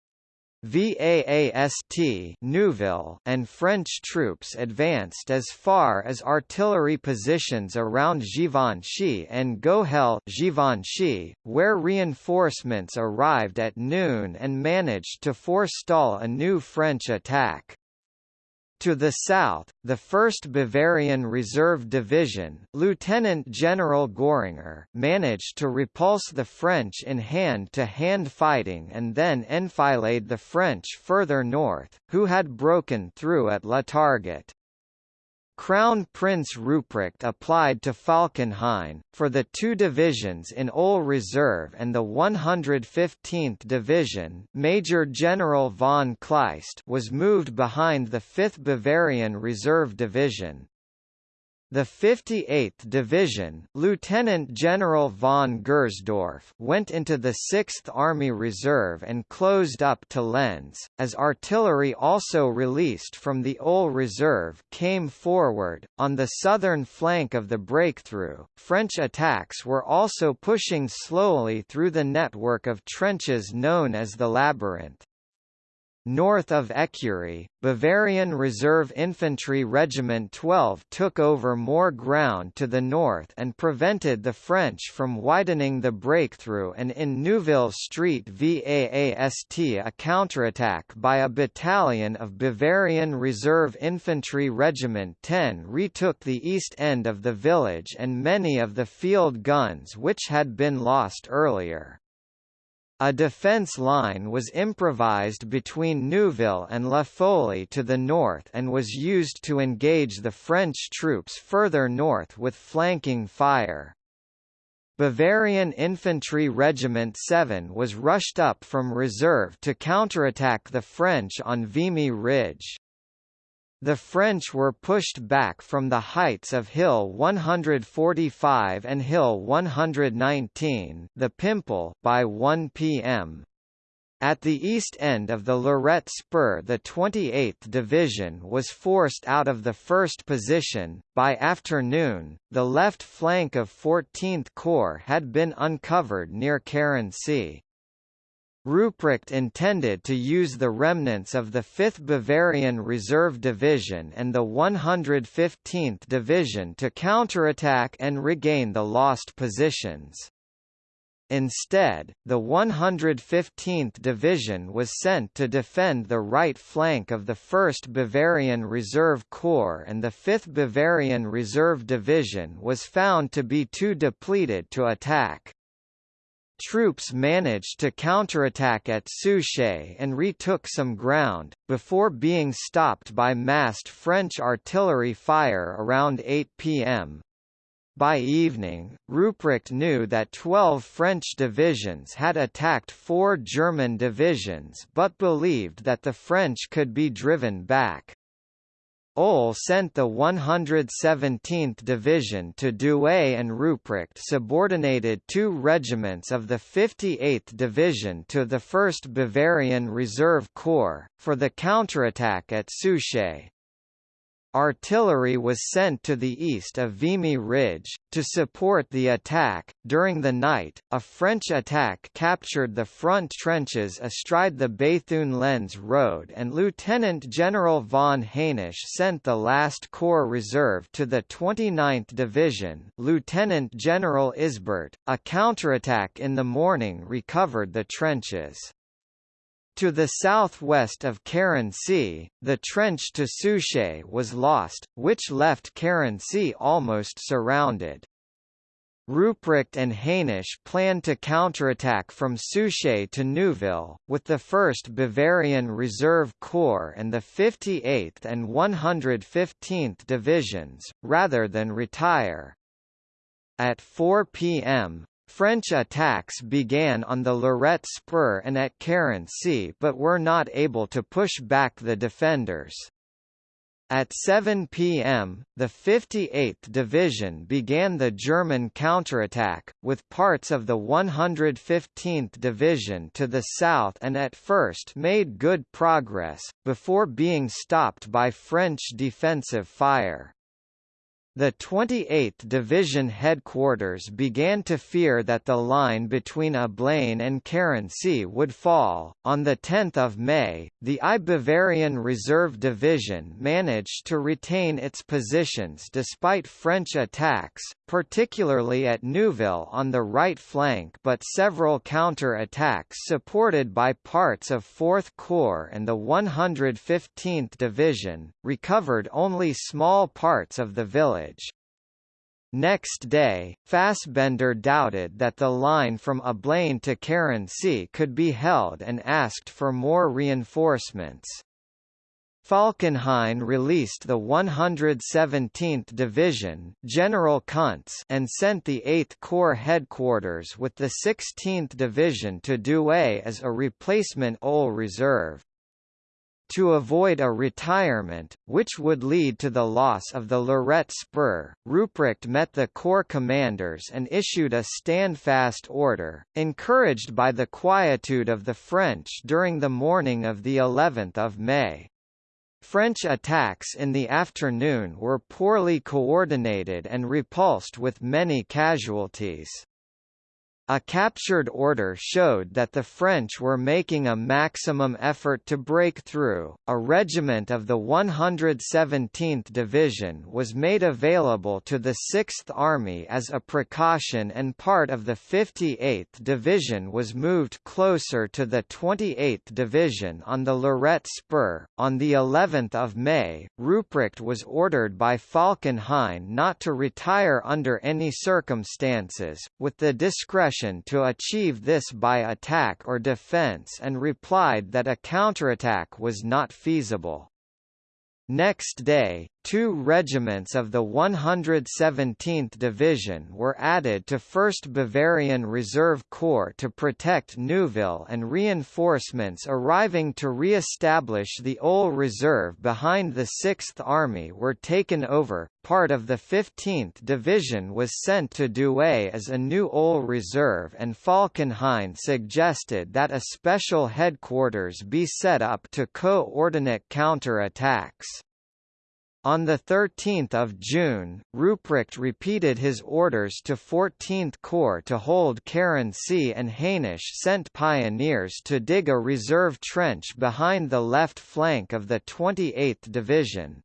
VAAST Neuville and French troops advanced as far as artillery positions around Givenchy and Gohelle Givenchy, where reinforcements arrived at noon and managed to forestall a new French attack. To the south, the 1st Bavarian Reserve Division Lieutenant General Göringer managed to repulse the French in hand-to-hand -hand fighting and then enfilade the French further north, who had broken through at La Targette. Crown Prince Ruprecht applied to Falkenhayn, for the two divisions in OHL Reserve and the 115th Division Major General von Kleist was moved behind the 5th Bavarian Reserve Division. The 58th Division Lieutenant General von Gersdorf went into the 6th Army Reserve and closed up to Lens, as artillery also released from the OHL Reserve came forward. On the southern flank of the breakthrough, French attacks were also pushing slowly through the network of trenches known as the Labyrinth. North of Écurie, Bavarian Reserve Infantry Regiment 12 took over more ground to the north and prevented the French from widening the breakthrough and in Neuville Street VAAST a counterattack by a battalion of Bavarian Reserve Infantry Regiment 10 retook the east end of the village and many of the field guns which had been lost earlier. A defense line was improvised between Neuville and La Folie to the north and was used to engage the French troops further north with flanking fire. Bavarian Infantry Regiment 7 was rushed up from reserve to counterattack the French on Vimy Ridge. The French were pushed back from the heights of Hill 145 and Hill 119 the Pimple by 1 p.m. At the east end of the Lorette Spur the 28th Division was forced out of the first position. By afternoon, the left flank of 14th Corps had been uncovered near Carency. Ruprecht intended to use the remnants of the 5th Bavarian Reserve Division and the 115th Division to counterattack and regain the lost positions. Instead, the 115th Division was sent to defend the right flank of the 1st Bavarian Reserve Corps and the 5th Bavarian Reserve Division was found to be too depleted to attack. Troops managed to counterattack at Souchez and retook some ground, before being stopped by massed French artillery fire around 8 p.m. By evening, Ruprecht knew that 12 French divisions had attacked four German divisions but believed that the French could be driven back. OHL sent the 117th Division to Douai and Ruprecht subordinated two regiments of the 58th Division to the 1st Bavarian Reserve Corps, for the counterattack at Souchez. Artillery was sent to the east of Vimy Ridge, to support the attack. During the night, a French attack captured the front trenches astride the Béthune-Lens road and Lieutenant General von Haenisch sent the last Corps Reserve to the 29th Division Lieutenant General Isbert. A counterattack in the morning recovered the trenches. To the southwest of Carency, the trench to Souchez was lost, which left Carency almost surrounded. Ruprecht and Haenisch planned to counterattack from Souchez to Neuville, with the 1st Bavarian Reserve Corps and the 58th and 115th Divisions, rather than retire. At 4 p.m., French attacks began on the Lorette Spur and at Carency but were not able to push back the defenders. At 7 p.m., the 58th Division began the German counterattack, with parts of the 115th Division to the south and at first made good progress, before being stopped by French defensive fire. The 28th Division headquarters began to fear that the line between Ablain and Carency would fall. On 10 May, the I Bavarian Reserve Division managed to retain its positions despite French attacks, particularly at Neuville on the right flank but several counter-attacks supported by parts of 4th Corps and the 115th Division, recovered only small parts of the village Next day, Fasbender doubted that the line from Ablain to Carency could be held and asked for more reinforcements. Falkenhayn released the 117th Division General Kuntz and sent the 8th Corps headquarters with the 16th Division to Douai as a replacement OHL reserve. To avoid a retirement, which would lead to the loss of the Lorette Spur, Ruprecht met the corps commanders and issued a standfast order, encouraged by the quietude of the French during the morning of the 11th of May. French attacks in the afternoon were poorly coordinated and repulsed with many casualties. A captured order showed that the French were making a maximum effort to break through. A regiment of the 117th Division was made available to the 6th Army as a precaution, and part of the 58th Division was moved closer to the 28th Division on the Lorette Spur. On the 11th of May, Ruprecht was ordered by Falkenhayn not to retire under any circumstances, with the discretion to achieve this by attack or defense and replied that a counterattack was not feasible. Next day, two regiments of the 117th Division were added to 1st Bavarian Reserve Corps to protect Neuville and reinforcements arriving to re-establish the OHL Reserve behind the 6th Army were taken over. Part of the 15th Division was sent to Douai as a new OHL Reserve and Falkenhayn suggested that a special headquarters be set up to coordinate counter-attacks. On 13 June, Ruprecht repeated his orders to 14th Corps to hold Carency and Haenisch sent pioneers to dig a reserve trench behind the left flank of the 28th Division.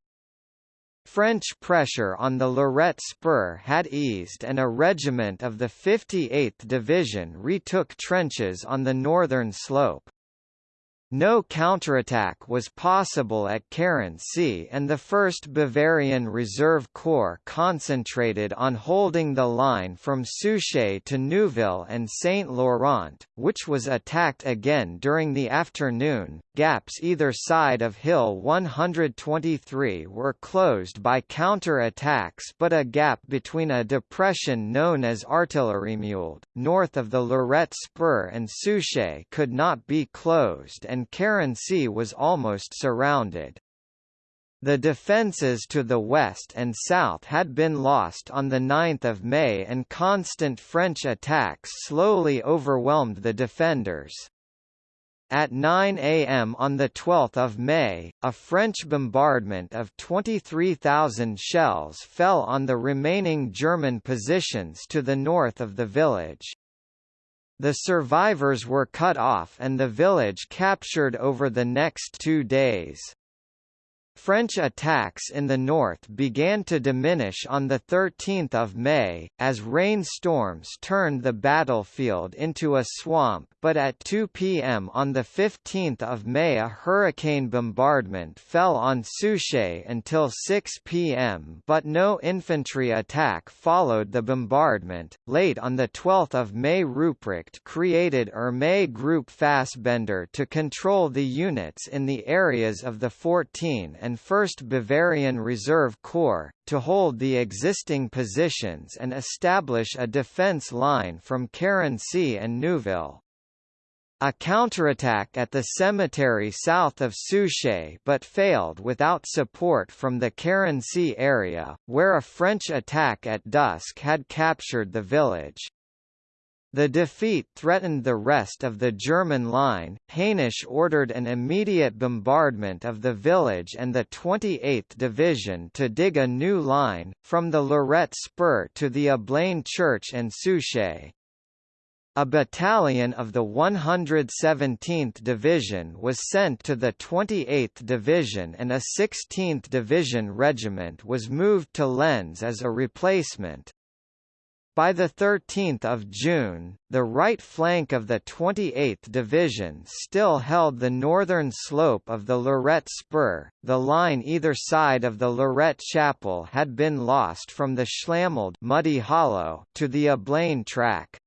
French pressure on the Lorette Spur had eased and a regiment of the 58th Division retook trenches on the northern slope. No counterattack was possible at Carency and the 1st Bavarian Reserve Corps concentrated on holding the line from Souchez to Neuville and Saint-Laurent, which was attacked again during the afternoon. Gaps either side of Hill 123 were closed by counter-attacks but a gap between a depression known as Artilleriemulde, north of the Lorette Spur and Souchez could not be closed and and Carency was almost surrounded. The defences to the west and south had been lost on 9 May and constant French attacks slowly overwhelmed the defenders. At 9 am on 12 May, a French bombardment of 23,000 shells fell on the remaining German positions to the north of the village. The survivors were cut off and the village captured over the next two days. French attacks in the north began to diminish on 13 May, as rainstorms turned the battlefield into a swamp but at 2 p.m. on 15 May a hurricane bombardment fell on Souchez until 6 p.m. but no infantry attack followed the bombardment. Late on 12 May Ruprecht created Ermey Group Fasbender to control the units in the areas of the 14 and and 1st Bavarian Reserve Corps, to hold the existing positions and establish a defence line from Carency and Neuville. A counterattack at the cemetery south of Souchez but failed without support from the Carency area, where a French attack at dusk had captured the village. The defeat threatened the rest of the German line. Haenisch ordered an immediate bombardment of the village and the 28th Division to dig a new line, from the Lorette Spur to the Ablain Church and Souchez. A battalion of the 117th Division was sent to the 28th Division and a 16th Division regiment was moved to Lens as a replacement. By 13 June, the right flank of the 28th Division still held the northern slope of the Lorette Spur. The line either side of the Lorette Chapel had been lost from the Schlammulde muddy hollow to the Ablain track.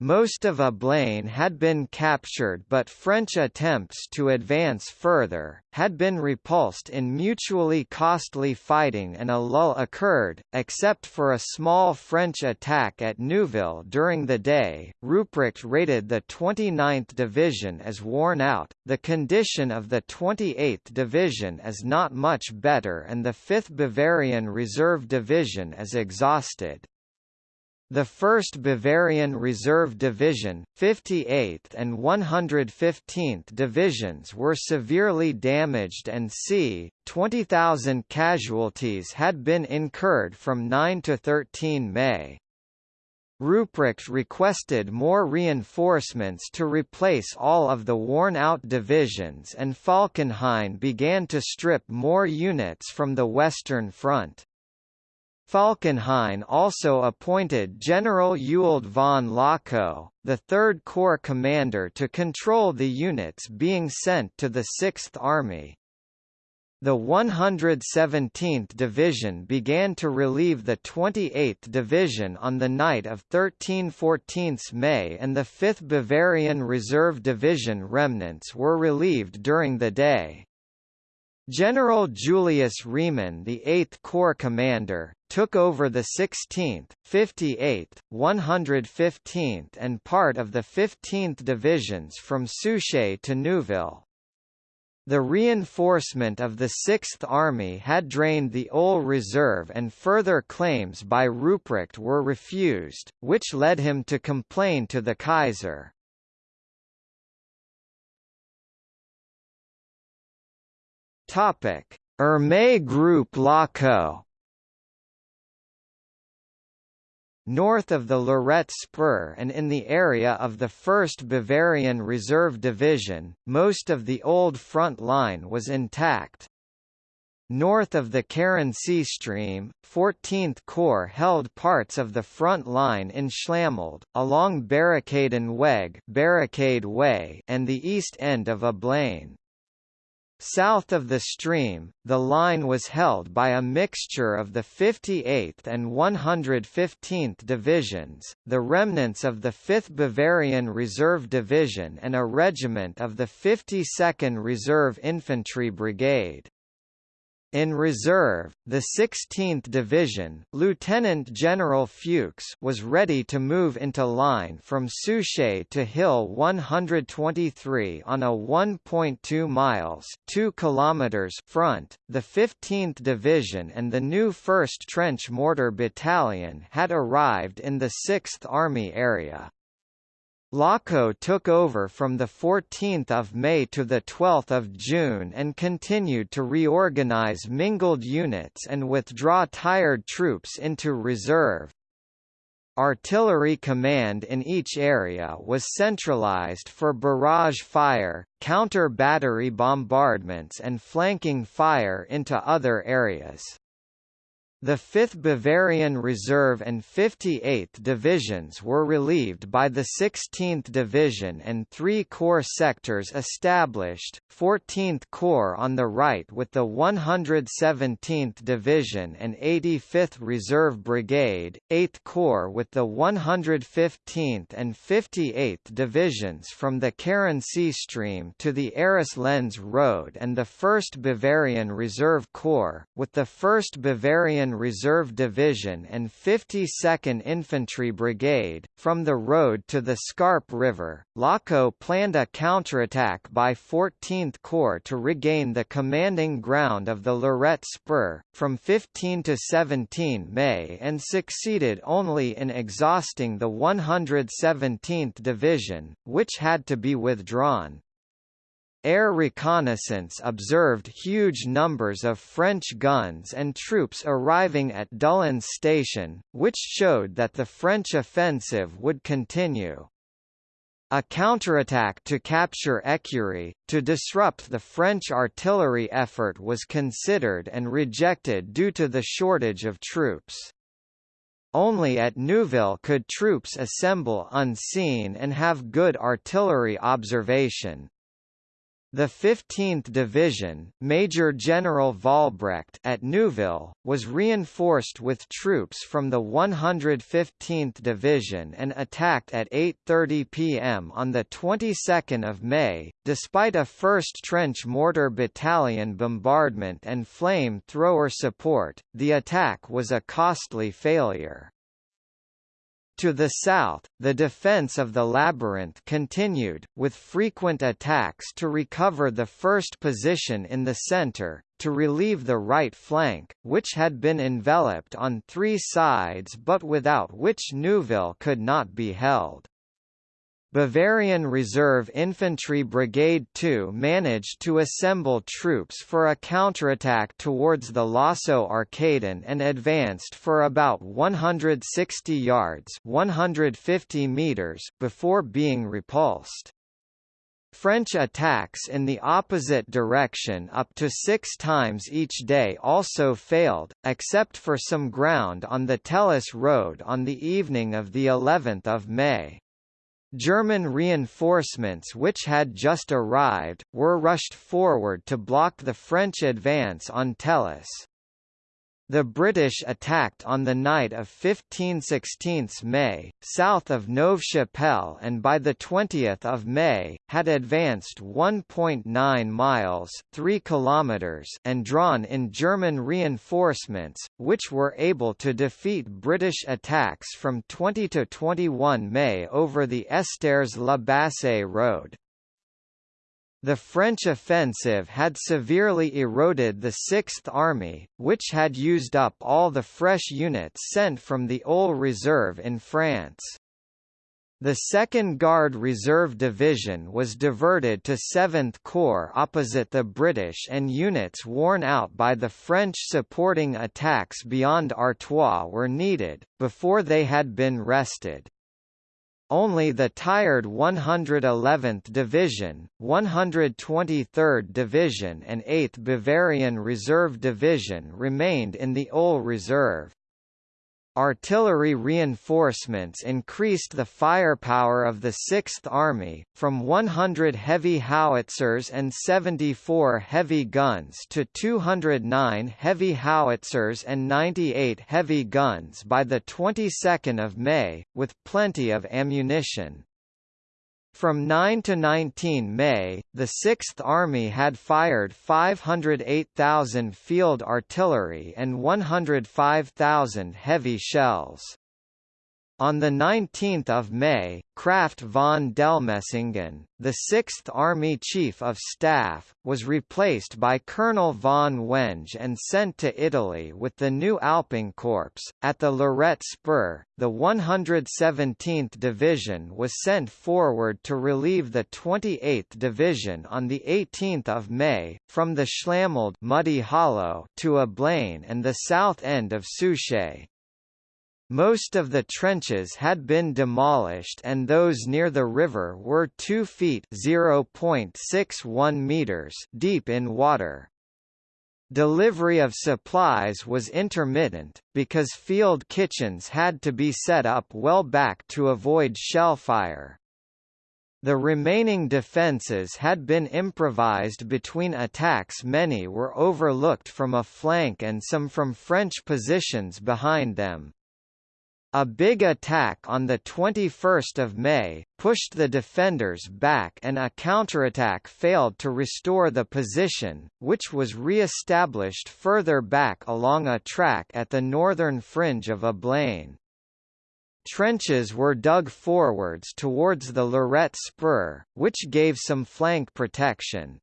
Most of Ablain had been captured but French attempts to advance further, had been repulsed in mutually costly fighting and a lull occurred, except for a small French attack at Neuville during the day. Ruprecht rated the 29th Division as worn out, the condition of the 28th Division as not much better and the 5th Bavarian Reserve Division as exhausted. The 1st Bavarian Reserve Division, 58th and 115th Divisions were severely damaged and c. 20,000 casualties had been incurred from 9 to 13 May. Ruprecht requested more reinforcements to replace all of the worn-out divisions and Falkenhayn began to strip more units from the Western Front. Falkenhayn also appointed General Ewald von Lochow, the Third Corps commander to control the units being sent to the Sixth Army. The 117th Division began to relieve the 28th Division on the night of 13–14 May and the 5th Bavarian Reserve Division remnants were relieved during the day. General Julius Riemann the 8th Corps commander, took over the 16th, 58th, 115th and part of the 15th Divisions from Souchez to Neuville. The reinforcement of the Sixth Army had drained the OHL Reserve and further claims by Ruprecht were refused, which led him to complain to the Kaiser. Topic: Group Lochow North of the Lorette Spur and in the area of the 1st Bavarian Reserve Division, most of the old front line was intact. North of the Carency stream, 14th Corps held parts of the front line in Schlammulde, along Barricaden Weg Barricade Way and the east end of Ablain. South of the stream, the line was held by a mixture of the 58th and 115th Divisions, the remnants of the 5th Bavarian Reserve Division and a regiment of the 52nd Reserve Infantry Brigade. In reserve, the 16th Division Lieutenant General Fuchs was ready to move into line from Souchez to Hill 123 on a 1.2 miles 2 kilometers front. The 15th Division and the new 1st Trench Mortar Battalion had arrived in the 6th Army area. Lochow took over from 14 May to 12 June and continued to reorganize mingled units and withdraw tired troops into reserve. Artillery command in each area was centralized for barrage fire, counter-battery bombardments and flanking fire into other areas. The 5th Bavarian Reserve and 58th Divisions were relieved by the 16th Division and three Corps sectors established, 14th Corps on the right with the 117th Division and 85th Reserve Brigade, 8th Corps with the 115th and 58th Divisions from the Carency stream to the Arras-Lens Road and the 1st Bavarian Reserve Corps, with the 1st Bavarian Reserve Division and 52nd Infantry Brigade. From the road to the Scarpe River, Lochow planned a counterattack by 14th Corps to regain the commanding ground of the Lorette Spur, from 15 to 17 May and succeeded only in exhausting the 117th Division, which had to be withdrawn. Air reconnaissance observed huge numbers of French guns and troops arriving at Doullens Station, which showed that the French offensive would continue. A counterattack to capture Écurie, to disrupt the French artillery effort was considered and rejected due to the shortage of troops. Only at Neuville could troops assemble unseen and have good artillery observation. The 15th Division, Major General Valbrecht at Neuville, was reinforced with troops from the 115th Division and attacked at 8:30 p.m. on the 22nd of May. Despite a 1st Trench Mortar Battalion bombardment and flame thrower support, the attack was a costly failure. To the south, the defense of the labyrinth continued, with frequent attacks to recover the first position in the center, to relieve the right flank, which had been enveloped on three sides but without which Neuville could not be held. Bavarian Reserve Infantry Brigade 2 managed to assemble troops for a counterattack towards the Lasso Arcaden and advanced for about 160 yards 150 meters before being repulsed. French attacks in the opposite direction up to six times each day also failed, except for some ground on the Thélus Road on the evening of the 11th of May. German reinforcements which had just arrived, were rushed forward to block the French advance on Thélus. The British attacked on the night of 15–16 May, south of Neuve-Chapelle and by 20 May, had advanced 1.9 miles 3 kilometers and drawn in German reinforcements, which were able to defeat British attacks from 20 to 21 May over the Estaires-la Bassée road. The French offensive had severely eroded the Sixth Army, which had used up all the fresh units sent from the OHL Reserve in France. The 2nd Guard Reserve Division was diverted to 7th Corps opposite the British and units worn out by the French supporting attacks beyond Artois were needed, before they had been rested. Only the tired 111th Division, 123rd Division and 8th Bavarian Reserve Division remained in the OHL Reserve. Artillery reinforcements increased the firepower of the Sixth Army, from 100 heavy howitzers and 74 heavy guns to 209 heavy howitzers and 98 heavy guns by the 22nd of May, with plenty of ammunition. From 9 to 19 May, the Sixth Army had fired 508,000 field artillery and 105,000 heavy shells. On 19 May, Krafft von Dellmensingen, the 6th Army Chief of Staff, was replaced by Colonel von Wenge and sent to Italy with the new Alpinkorps. At the Lorette Spur, the 117th Division was sent forward to relieve the 28th Division on 18 May, from the Schlammulde Muddy Hollow to Ablain and the south end of Souchez. Most of the trenches had been demolished and those near the river were 2 feet (0.61 meters) deep in water. Delivery of supplies was intermittent, because field kitchens had to be set up well back to avoid shellfire. The remaining defences had been improvised between attacks many were overlooked from a flank and some from French positions behind them. A big attack on 21 May, pushed the defenders back and a counterattack failed to restore the position, which was re-established further back along a track at the northern fringe of Ablain. Trenches were dug forwards towards the Lorette Spur, which gave some flank protection.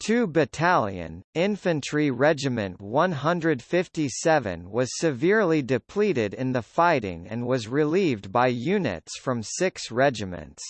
2 Battalion, Infantry Regiment 157 was severely depleted in the fighting and was relieved by units from six regiments.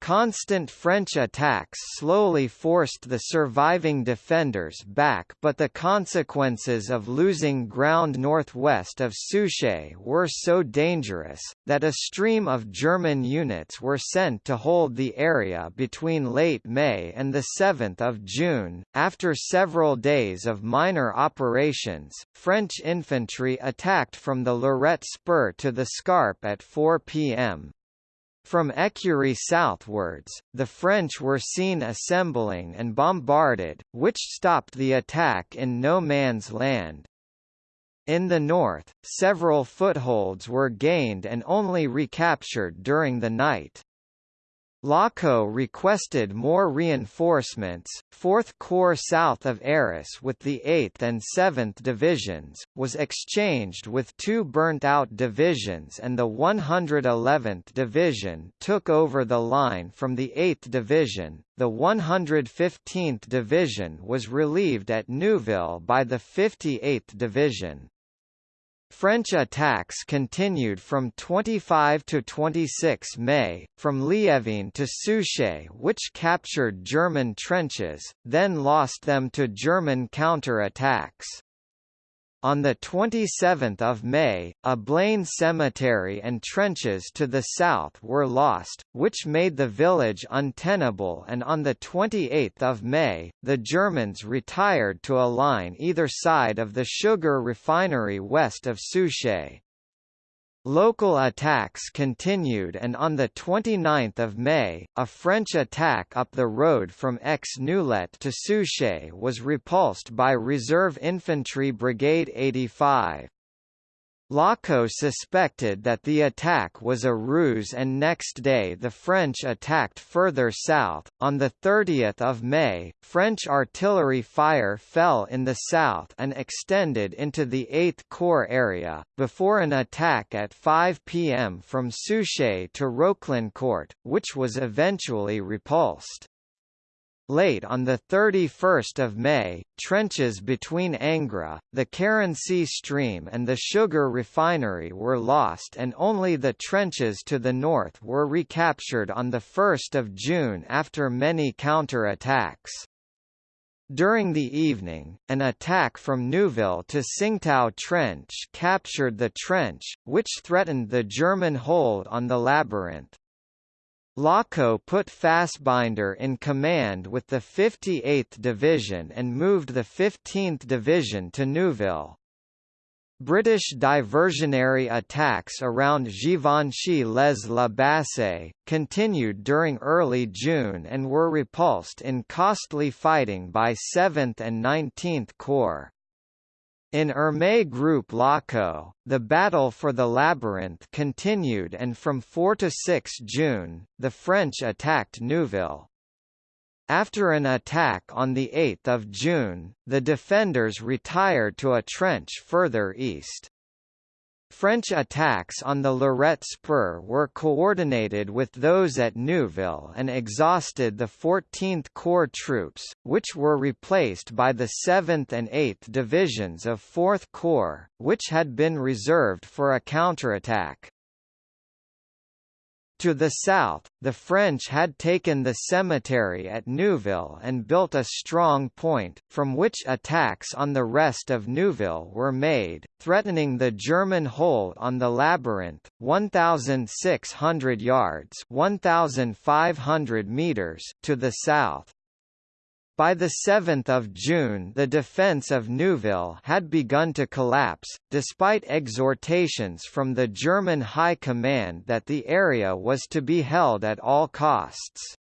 Constant French attacks slowly forced the surviving defenders back but the consequences of losing ground northwest of Souchez were so dangerous, that a stream of German units were sent to hold the area between late May and 7 June. After several days of minor operations, French infantry attacked from the Lorette Spur to the Scarpe at 4 p.m. From Écurie southwards, the French were seen assembling and bombarded, which stopped the attack in no man's land. In the north, several footholds were gained and only recaptured during the night. Lochow requested more reinforcements. 4th Corps south of Arras with the 8th and 7th Divisions, was exchanged with two burnt-out divisions and the 111th Division took over the line from the 8th Division. The 115th Division was relieved at Neuville by the 58th Division. French attacks continued from 25 to 26 May, from Liévin to Souchez which captured German trenches, then lost them to German counter-attacks. On 27 May, Ablain cemetery and trenches to the south were lost, which made the village untenable and on 28 May, the Germans retired to a line either side of the sugar refinery west of Souchez. Local attacks continued and on 29 May, a French attack up the road from Aix-Noulette to Souchez was repulsed by Reserve Infantry Brigade 85. Lochow suspected that the attack was a ruse and next day the French attacked further south. On 30 May, French artillery fire fell in the south and extended into the 8th Corps area, before an attack at 5 p.m. from Souchez to Roclincourt, which was eventually repulsed. Late on 31 May, trenches between Angres, the Carency stream and the sugar refinery were lost and only the trenches to the north were recaptured on 1 June after many counter-attacks. During the evening, an attack from Neuville to Tsingtao Trench captured the trench, which threatened the German hold on the labyrinth. Lochow put Fasbender in command with the 58th Division and moved the 15th Division to Neuville. British diversionary attacks around Givenchy-les-la-Bassée, continued during early June and were repulsed in costly fighting by 7th and 19th Corps. In Ermey Group Lochow, the battle for the labyrinth continued and from 4 to 6 June, the French attacked Neuville. After an attack on 8 June, the defenders retired to a trench further east. French attacks on the Lorette Spur were coordinated with those at Neuville and exhausted the 14th Corps troops, which were replaced by the 7th and 8th Divisions of 4th Corps, which had been reserved for a counterattack. To the south, the French had taken the cemetery at Neuville and built a strong point, from which attacks on the rest of Neuville were made, threatening the German hold on the labyrinth, 1,600 yards 1,500 meters to the south. By 7 June the defence of Neuville had begun to collapse, despite exhortations from the German High Command that the area was to be held at all costs.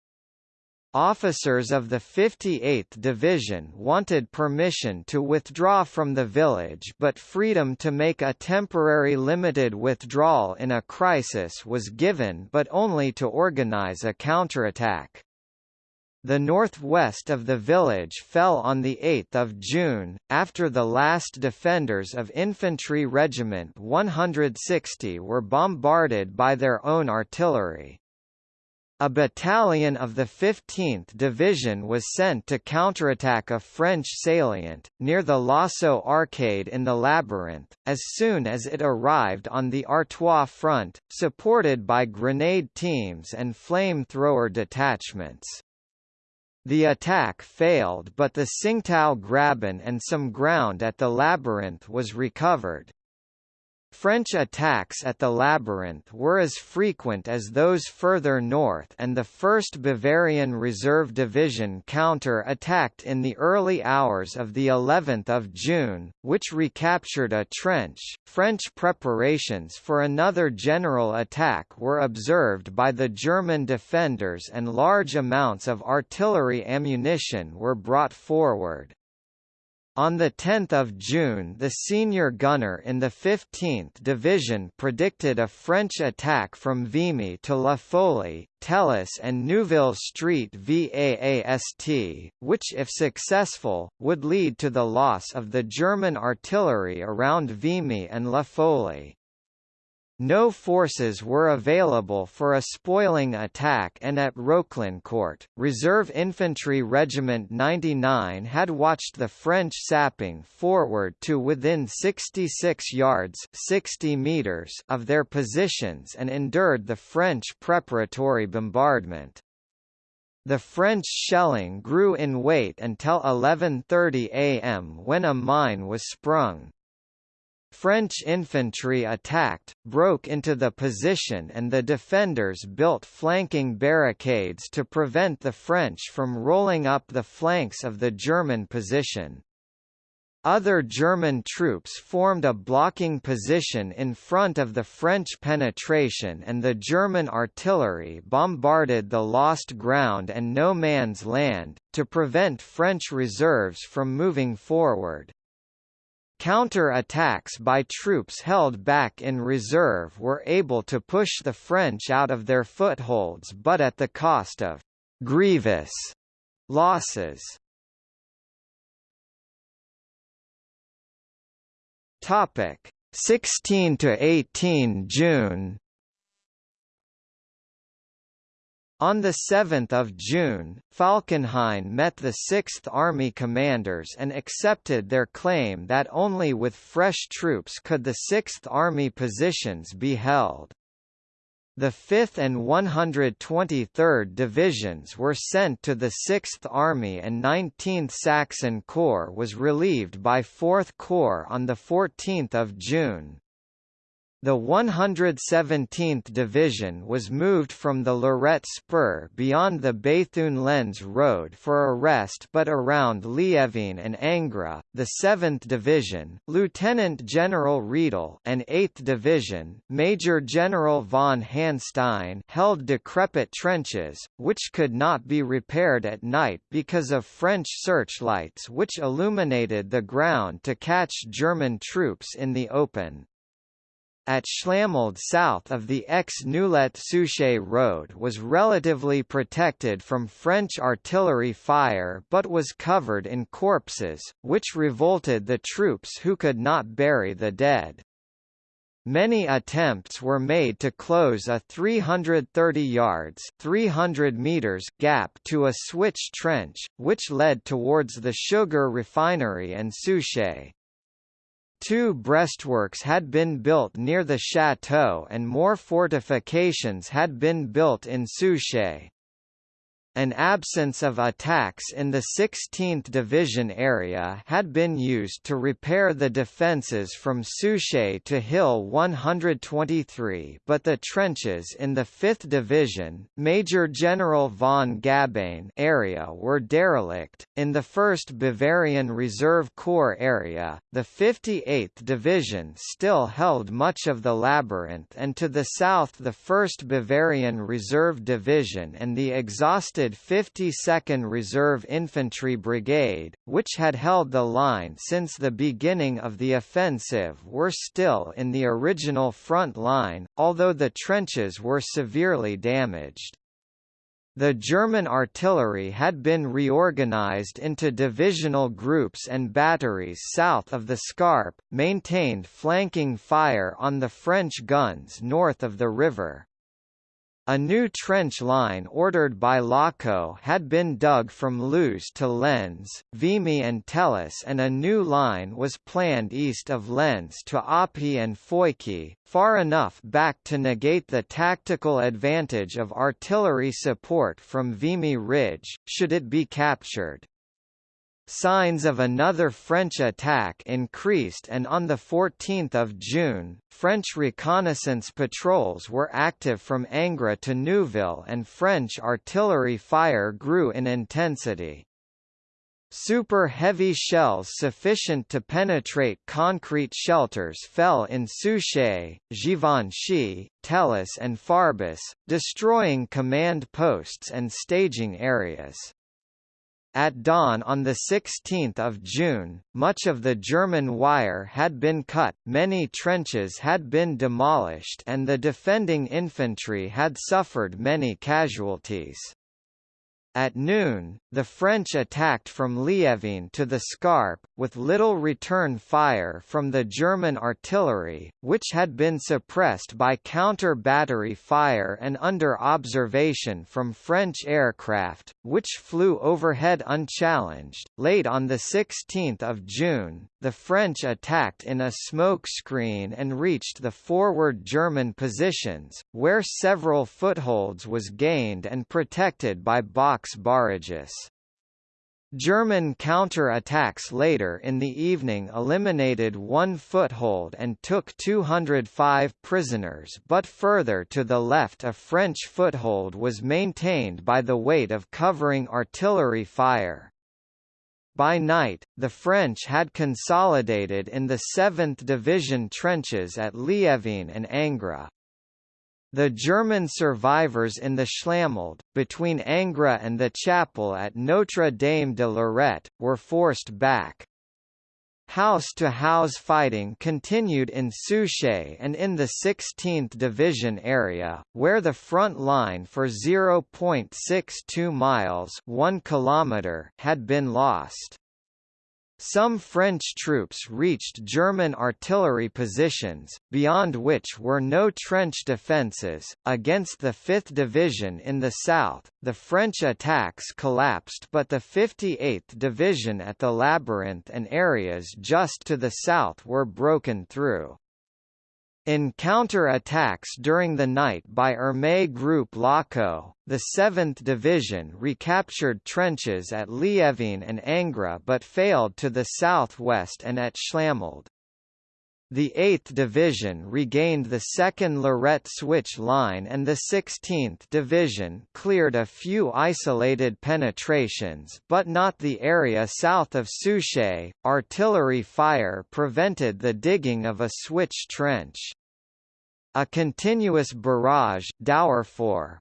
Officers of the 58th Division wanted permission to withdraw from the village but freedom to make a temporary limited withdrawal in a crisis was given but only to organize a counterattack. The northwest of the village fell on 8 June, after the last defenders of Infantry Regiment 160 were bombarded by their own artillery. A battalion of the 15th Division was sent to counterattack a French salient, near the Lasso Arcade in the Labyrinth, as soon as it arrived on the Artois front, supported by grenade teams and flame-thrower detachments. The attack failed but the Tsingtao Graben and some ground at the labyrinth was recovered. French attacks at the labyrinth were as frequent as those further north and the 1st Bavarian Reserve Division counter-attacked in the early hours of the 11th of June, which recaptured a trench. French preparations for another general attack were observed by the German defenders and large amounts of artillery ammunition were brought forward. On 10 June the senior gunner in the 15th Division predicted a French attack from Vimy to La Folie, Thélus and Neuville Street VAAST, which if successful, would lead to the loss of the German artillery around Vimy and La Folie. No forces were available for a spoiling attack and at Roclincourt, Reserve Infantry Regiment 99 had watched the French sapping forward to within 66 yards 60 meters of their positions and endured the French preparatory bombardment. The French shelling grew in weight until 11.30 am when a mine was sprung. French infantry attacked, broke into the position and the defenders built flanking barricades to prevent the French from rolling up the flanks of the German position. other German troops formed a blocking position in front of the French penetration and the German artillery bombarded the lost ground and no man's land, to prevent French reserves from moving forward. Counter-attacks by troops held back in reserve were able to push the French out of their footholds but at the cost of «grievous» losses. Topic 16 to 18 June On 7 June, Falkenhayn met the Sixth Army commanders and accepted their claim that only with fresh troops could the Sixth Army positions be held. The 5th and 123rd Divisions were sent to the 6th Army and 19th Saxon Corps was relieved by 4th Corps on 14 June. The 117th Division was moved from the Lorette Spur beyond the Bethune-Lens Road for a rest but around Liévin and Angres, The 7th Division, Lieutenant General Riedel and 8th Division, Major General von Hanstein held decrepit trenches, which could not be repaired at night because of French searchlights which illuminated the ground to catch German troops in the open at Schlammulde south of the Aix-Noulette-Souchez road was relatively protected from French artillery fire but was covered in corpses, which revolted the troops who could not bury the dead. Many attempts were made to close a 330 yards 300 meters gap to a switch trench, which led towards the sugar refinery and Souchez. Two breastworks had been built near the chateau and more fortifications had been built in Souchez. An absence of attacks in the 16th Division area had been used to repair the defences from Souchez to Hill 123 but the trenches in the 5th Division, Major General von Gabain area were derelict. In the 1st Bavarian Reserve Corps area, the 58th Division still held much of the labyrinth and to the south the 1st Bavarian Reserve Division and the exhausted 52nd Reserve Infantry Brigade, which had held the line since the beginning of the offensive were still in the original front line, although the trenches were severely damaged. The German artillery had been reorganized into divisional groups and batteries south of the Scarpe, maintained flanking fire on the French guns north of the river. A new trench line ordered by Lochow had been dug from Loos to Lens, Vimy and Thélus and a new line was planned east of Lens to Oppy and Feuchy, far enough back to negate the tactical advantage of artillery support from Vimy Ridge, should it be captured. Signs of another French attack increased and on 14 June, French reconnaissance patrols were active from Angres to Neuville and French artillery fire grew in intensity. Super heavy shells sufficient to penetrate concrete shelters fell in Souchez, Givenchy, Thélus and Farbus, destroying command posts and staging areas. At dawn on 16 June, much of the German wire had been cut, many trenches had been demolished and the defending infantry had suffered many casualties. At noon, the French attacked from Liévin to the Scarpe, with little return fire from the German artillery, which had been suppressed by counter-battery fire and under observation from French aircraft, which flew overhead unchallenged. Late on 16 June, the French attacked in a smoke screen and reached the forward German positions, where several footholds was gained and protected by box barrages. German counter-attacks later in the evening eliminated one foothold and took 205 prisoners but further to the left a French foothold was maintained by the weight of covering artillery fire. By night, the French had consolidated in the 7th Division trenches at Liévin and Angres. The German survivors in the Schlammulde, between Angres and the chapel at Notre Dame de Lorette, were forced back. House-to-house -house fighting continued in Souchez and in the 16th Division area, where the front line for 0.62 miles 1 kilometer had been lost. Some French troops reached German artillery positions, beyond which were no trench defences. Against the 5th Division in the south, the French attacks collapsed, but the 58th Division at the Labyrinth and areas just to the south were broken through. In counter-attacks during the night by Armée Group the 7th Division recaptured trenches at Liévin and Angres but failed to the southwest and at Schlammulde. The 8th Division regained the 2nd Lorette switch line and the 16th Division cleared a few isolated penetrations but not the area south of Souchez. Artillery fire prevented the digging of a switch trench. A continuous barrage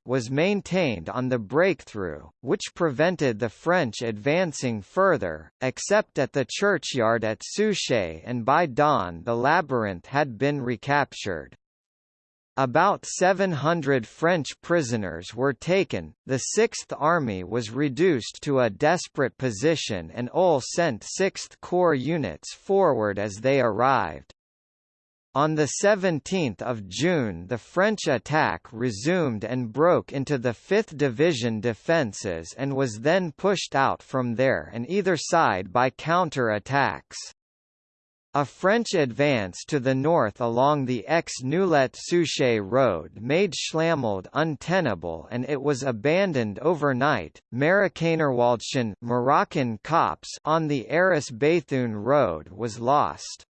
was maintained on the breakthrough, which prevented the French advancing further, except at the churchyard at Souchez and by dawn the labyrinth had been recaptured. About 700 French prisoners were taken, the Sixth Army was reduced to a desperate position and OHL sent Sixth Corps units forward as they arrived. On 17 June the French attack resumed and broke into the 5th Division defences and was then pushed out from there and either side by counter-attacks. A French advance to the north along the Aix-Noulette-Souchez road made Schlammulde untenable and it was abandoned overnight. Marokkanerwäldchen Moroccan Copse on the Arras-Béthune road was lost.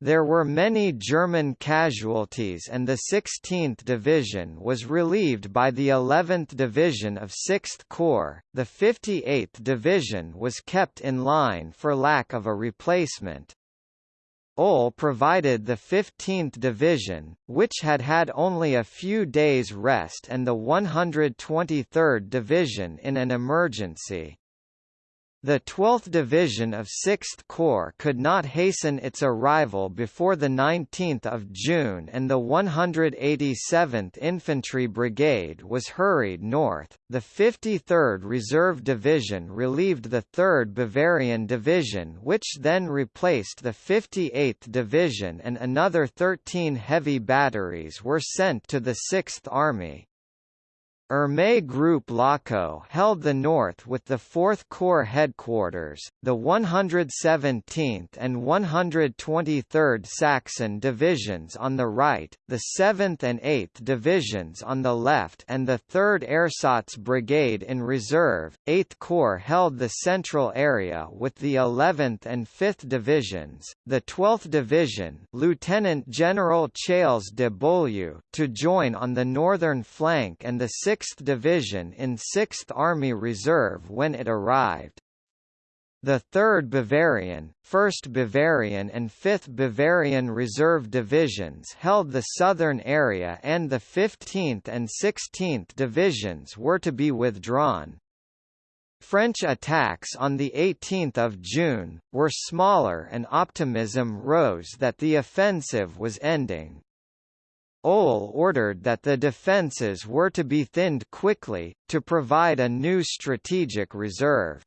There were many German casualties and the 16th Division was relieved by the 11th Division of 6th Corps. The 58th Division was kept in line for lack of a replacement. OHL provided the 15th Division, which had had only a few days rest and the 123rd Division in an emergency. The 12th Division of 6th Corps could not hasten its arrival before 19 June and the 187th Infantry Brigade was hurried north. The 53rd Reserve Division relieved the 3rd Bavarian Division which then replaced the 58th Division and another 13 heavy batteries were sent to the 6th Army. Armée Group Lochow held the north with the 4th Corps headquarters, the 117th and 123rd Saxon divisions on the right, the 7th and 8th divisions on the left and the 3rd Ersatz Brigade in reserve. 8th Corps held the central area with the 11th and 5th divisions, the 12th Division Lieutenant General Charles de Beaulieu to join on the northern flank and the 6th 6th Division in 6th Army Reserve when it arrived. The 3rd Bavarian, 1st Bavarian and 5th Bavarian Reserve Divisions held the southern area and the 15th and 16th Divisions were to be withdrawn. French attacks on 18 June, were smaller and optimism rose that the offensive was ending. OHL ordered that the defences were to be thinned quickly, to provide a new strategic reserve.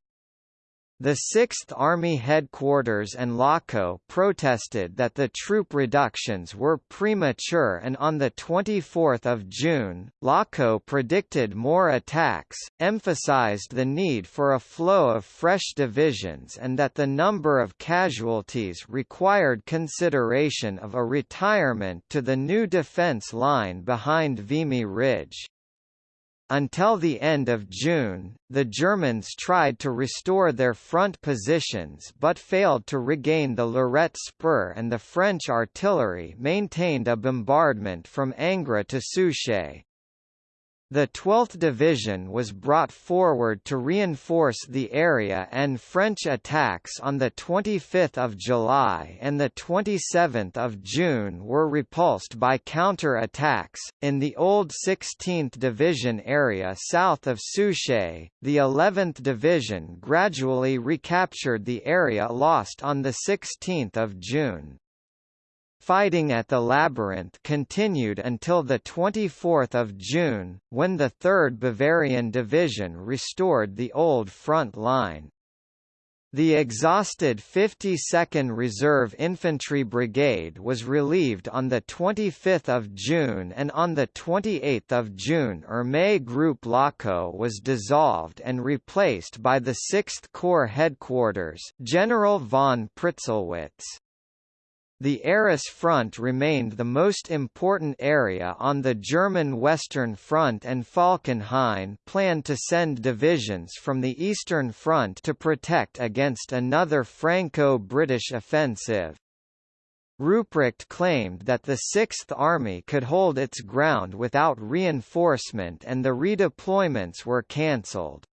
The 6th Army Headquarters and Lochow protested that the troop reductions were premature and on 24 June, Lochow predicted more attacks, emphasized the need for a flow of fresh divisions and that the number of casualties required consideration of a retirement to the new defense line behind Vimy Ridge. Until the end of June, the Germans tried to restore their front positions but failed to regain the Lorette Spur and the French artillery maintained a bombardment from Angres to Souchez. The 12th Division was brought forward to reinforce the area and French attacks on 25 July and 27 June were repulsed by counter-attacks. In the old 16th Division area south of Souchez, the 11th Division gradually recaptured the area lost on 16 June. Fighting at the Labyrinth continued until 24 June, when the 3rd Bavarian Division restored the old front line. The exhausted 52nd Reserve Infantry Brigade was relieved on 25 June and on 28 June Ermey Group Lochow was dissolved and replaced by the 6th Corps Headquarters General von Pritzelwitz. The Arras Front remained the most important area on the German Western Front and Falkenhayn planned to send divisions from the Eastern Front to protect against another Franco-British offensive. Ruprecht claimed that the Sixth Army could hold its ground without reinforcement and the redeployments were cancelled.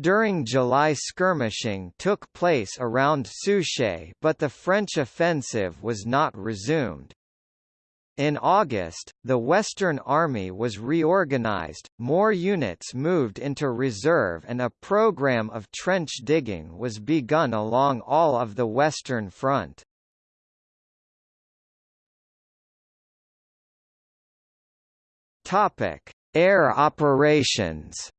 During July skirmishing took place around Souchez but the French offensive was not resumed. In August, the Western Army was reorganized, more units moved into reserve and a program of trench digging was begun along all of the Western Front. Air operations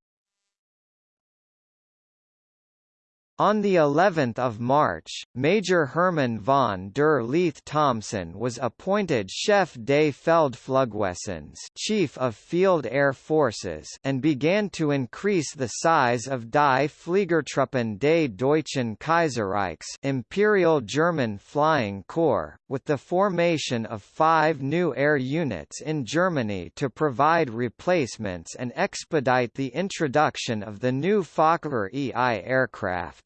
On the 11th of March, Major Herman von der Lieth-Thomsen was appointed Chef des Feldflugwesens, Chief of Field Air Forces, and began to increase the size of Die Fliegertruppen des Deutschen Kaiserreichs, Imperial German Flying Corps, with the formation of 5 new air units in Germany to provide replacements and expedite the introduction of the new Fokker EI aircraft.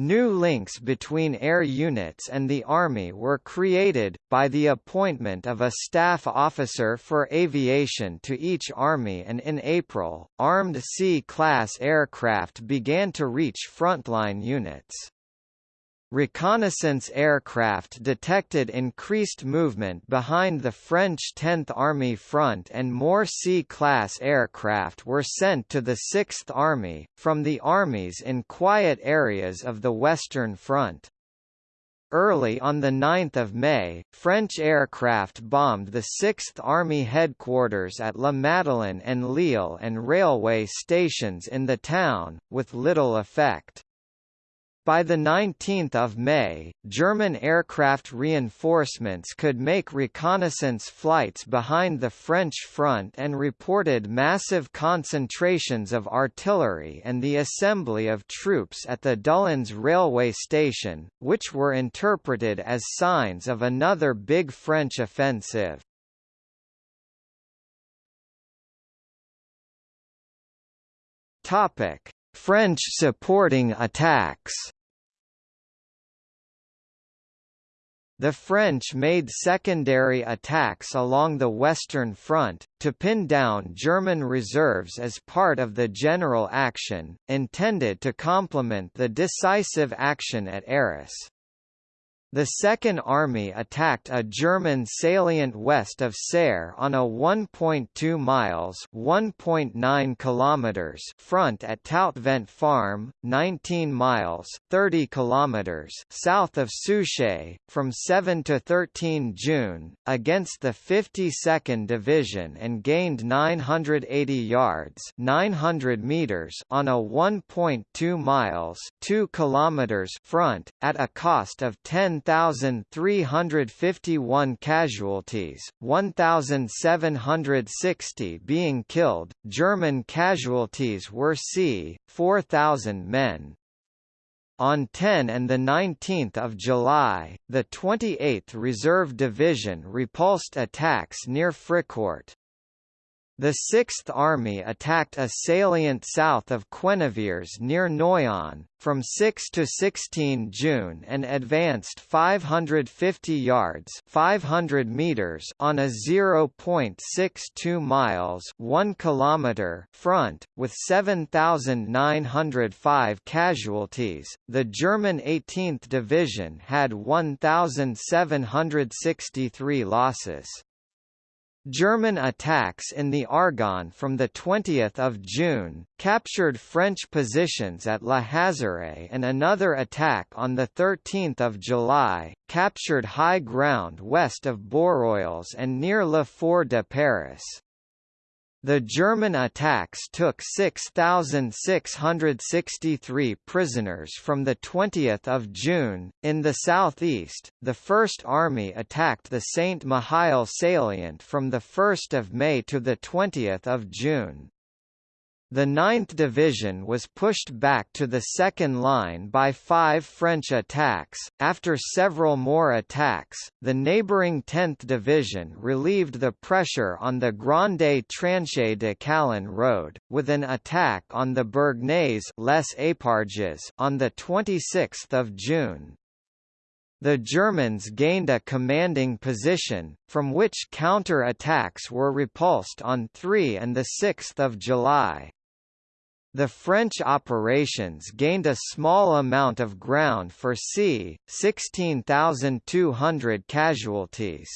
New links between air units and the Army were created, by the appointment of a staff officer for aviation to each Army and in April, armed C-class aircraft began to reach frontline units. Reconnaissance aircraft detected increased movement behind the French 10th Army front and more C-class aircraft were sent to the 6th Army, from the armies in quiet areas of the Western Front. Early on 9 May, French aircraft bombed the 6th Army headquarters at La Madeleine and Lille and railway stations in the town, with little effect. By 19 May, German aircraft reinforcements could make reconnaissance flights behind the French front and reported massive concentrations of artillery and the assembly of troops at the Doullens railway station, which were interpreted as signs of another big French offensive. French supporting attacks The French made secondary attacks along the Western Front, to pin down German reserves as part of the general action, intended to complement the decisive action at Arras. The Second Army attacked a German salient west of Serre on a 1.2 miles (1.9 kilometers) front at Toutvent Farm, 19 miles (30 kilometers) south of Souchez, from 7 to 13 June, against the 52nd Division and gained 980 yards (900 meters) on a 1.2 miles (2 kilometers) front, at a cost of 10 1,351 casualties, 1,760 being killed. German casualties were c. 4,000 men. On 10 and 19 July, the 28th Reserve Division repulsed attacks near Fricourt. The Sixth Army attacked a salient south of Quennevières near Noyon, from 6 to 16 June and advanced 550 yards 500 meters on a 0.62 miles 1 kilometer front, with 7,905 casualties. The German 18th Division had 1,763 losses. German attacks in the Argonne from 20 June, captured French positions at La Hazare and another attack on 13 July, captured high ground west of Boureuilles and near Le Fort de Paris. The German attacks took 6,663 prisoners from 20 June. In the southeast, the First Army attacked the St. Mihiel salient from 1 May to 20 June. The 9th Division was pushed back to the second line by five French attacks. After several more attacks, the neighbouring 10th Division relieved the pressure on the Grande Tranchée de Calonne road, with an attack on the Bergnase Les Éparges on 26 June. The Germans gained a commanding position, from which counter-attacks were repulsed on 3 and 6 July. The French operations gained a small amount of ground for c. 16,200 casualties.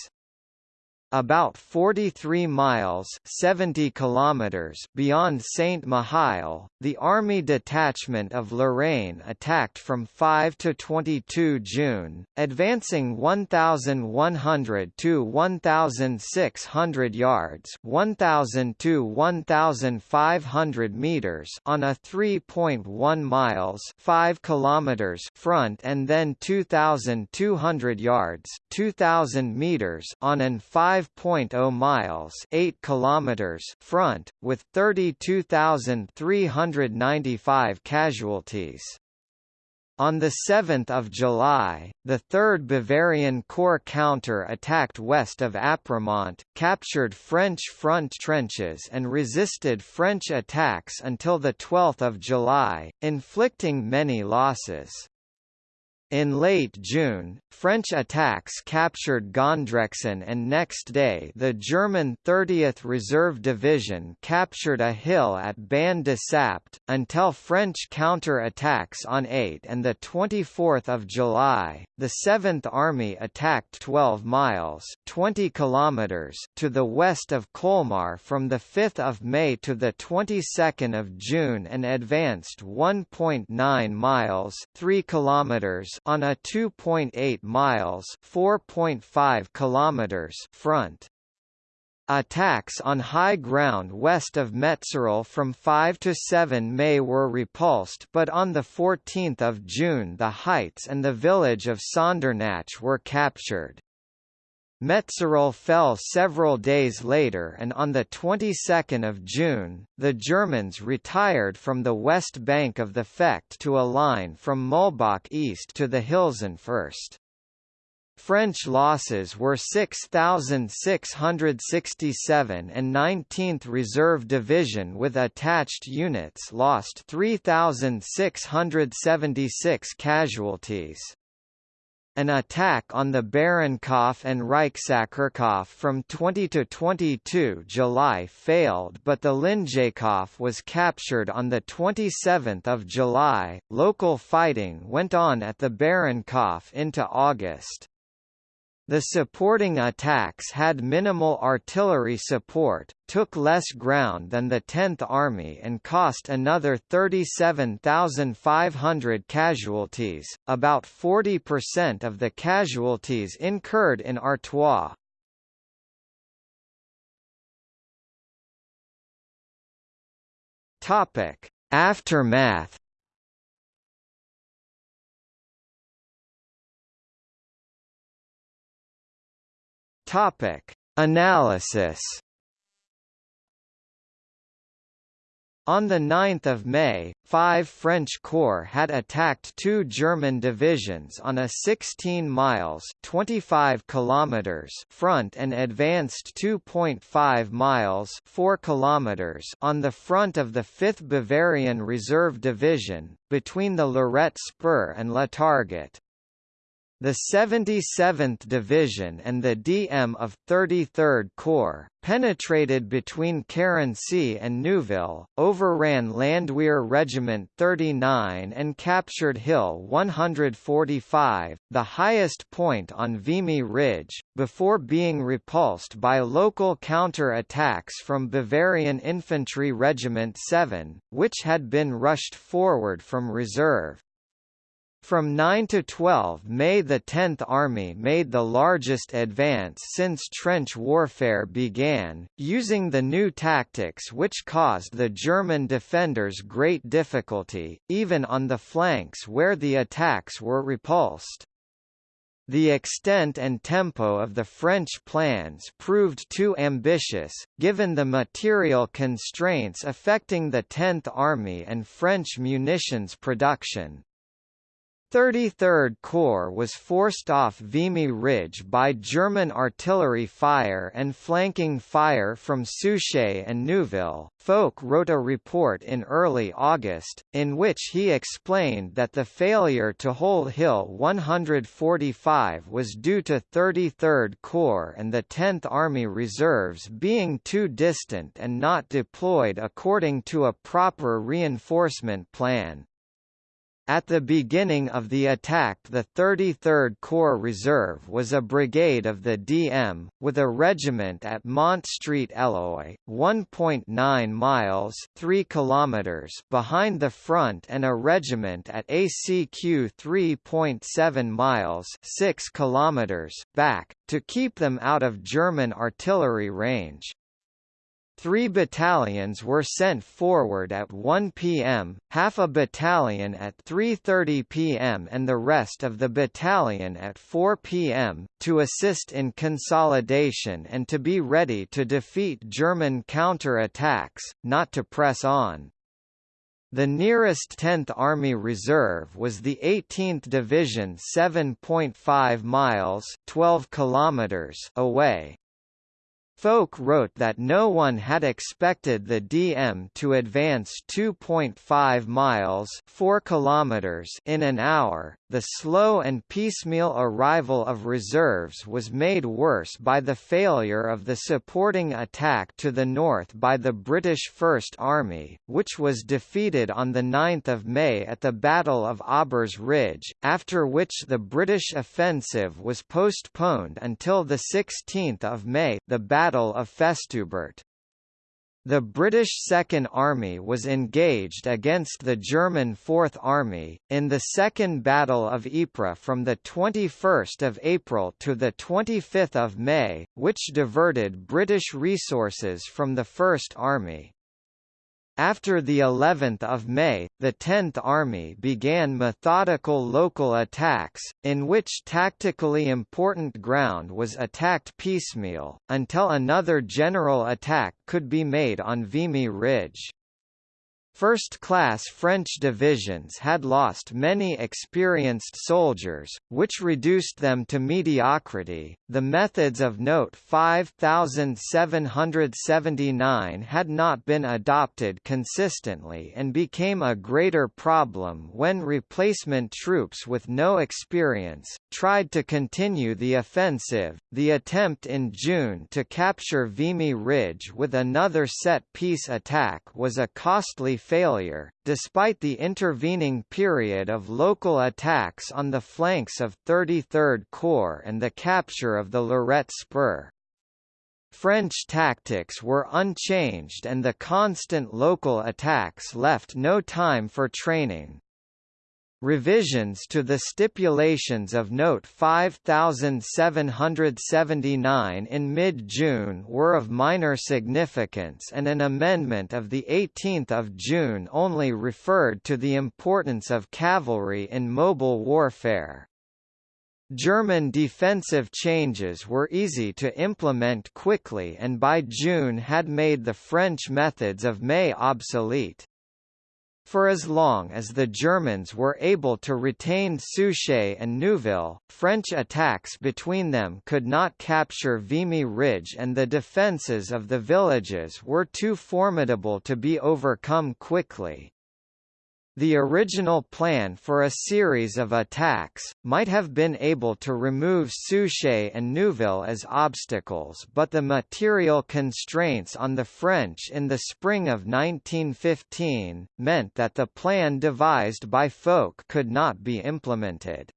About 43 miles 70 kilometers beyond Saint-Mihiel, the Army Detachment of Lorraine attacked from 5 to 22 June, advancing 1,100 to 1,600 yards 1,000 to 1,500 meters on a 3.1 miles 5 kilometers front and then 2,200 yards 2,000 meters on an 5 5.0 miles 8 kilometers front, with 32,395 casualties. On 7 July, the 3rd Bavarian Corps counter-attacked west of Apremont, captured French front trenches and resisted French attacks until 12 July, inflicting many losses. In late June, French attacks captured Gondrexon and next day the German 30th Reserve Division captured a hill at Ban de Sapt, until French counter-attacks on 8 and 24 July, the 7th Army attacked 12 miles 20 kilometers to the west of Colmar from 5 May to the 22nd of June and advanced 1.9 miles 3 kilometers on a 2.8 miles (4.5 kilometers) front. Attacks on high ground west of Metzeral from 5 to 7 May were repulsed but on 14 June the heights and the village of Sondernach were captured. Metzeral fell several days later and on the 22nd of June, the Germans retired from the west bank of the Fecht to a line from Muhlbach east to the Hilsenfirst. French losses were 6,667 and 19th Reserve Division with attached units lost 3,676 casualties. An attack on the Barrenkopf and Reichsackerkopf from 20 to 22 July failed but the Lingekopf was captured on 27 July. Local fighting went on at the Barrenkopf into August. The supporting attacks had minimal artillery support, took less ground than the 10th Army and cost another 37,500 casualties, about 40% of the casualties incurred in Artois. Aftermath Topic: Analysis. On 9 May, five French corps had attacked two German divisions on a 16 miles 25 kilometers front and advanced 2.5 miles 4 kilometers on the front of the 5th Bavarian Reserve Division, between the Lorette Spur and La Targette. The 77th Division and the DM of 33rd Corps, penetrated between Carency and Neuville, overran Landwehr Regiment 39 and captured Hill 145, the highest point on Vimy Ridge, before being repulsed by local counter-attacks from Bavarian Infantry Regiment 7, which had been rushed forward from reserve. From 9 to 12 May the 10th Army made the largest advance since trench warfare began, using the new tactics which caused the German defenders great difficulty, even on the flanks where the attacks were repulsed. The extent and tempo of the French plans proved too ambitious, given the material constraints affecting the 10th Army and French munitions production. 33rd Corps was forced off Vimy Ridge by German artillery fire and flanking fire from Souchez and Neuville. Foch wrote a report in early August, in which he explained that the failure to hold Hill 145 was due to 33rd Corps and the 10th Army reserves being too distant and not deployed according to a proper reinforcement plan. At the beginning of the attack the 33rd Corps Reserve was a brigade of the DM, with a regiment at Mont Street Eloy, 1.9 miles 3 kilometers behind the front and a regiment at ACQ 3.7 miles 6 kilometers back, to keep them out of German artillery range. Three battalions were sent forward at 1 p.m., half a battalion at 3.30 p.m. and the rest of the battalion at 4 p.m., to assist in consolidation and to be ready to defeat German counter-attacks, not to press on. The nearest 10th Army Reserve was the 18th Division 7.5 miles 12 kilometers away, Foch wrote that no one had expected the DM to advance 2.5 miles 4 kilometers in an hour. The slow and piecemeal arrival of reserves was made worse by the failure of the supporting attack to the north by the British First Army, which was defeated on 9 May at the Battle of Aubers Ridge, after which the British offensive was postponed until 16 May the Battle of Festubert. The British Second Army was engaged against the German Fourth Army, in the Second Battle of Ypres from 21 April to 25 May, which diverted British resources from the First Army. After the 11th of May, the 10th Army began methodical local attacks, in which tactically important ground was attacked piecemeal, until another general attack could be made on Vimy Ridge. First-class French divisions had lost many experienced soldiers, which reduced them to mediocrity. The methods of Note 5779 had not been adopted consistently and became a greater problem when replacement troops with no experience tried to continue the offensive. The attempt in June to capture Vimy Ridge with another set-piece attack was a costly failure, despite the intervening period of local attacks on the flanks of 33rd Corps and the capture of the Lorette Spur. French tactics were unchanged and the constant local attacks left no time for training. Revisions to the stipulations of Note 5779 in mid-June were of minor significance and an amendment of 18 June only referred to the importance of cavalry in mobile warfare. German defensive changes were easy to implement quickly and by June had made the French methods of May obsolete. For as long as the Germans were able to retain Souchez and Neuville, French attacks between them could not capture Vimy Ridge and the defences of the villages were too formidable to be overcome quickly. The original plan for a series of attacks, might have been able to remove Souchez and Neuville as obstacles but the material constraints on the French in the spring of 1915, meant that the plan devised by Foch could not be implemented.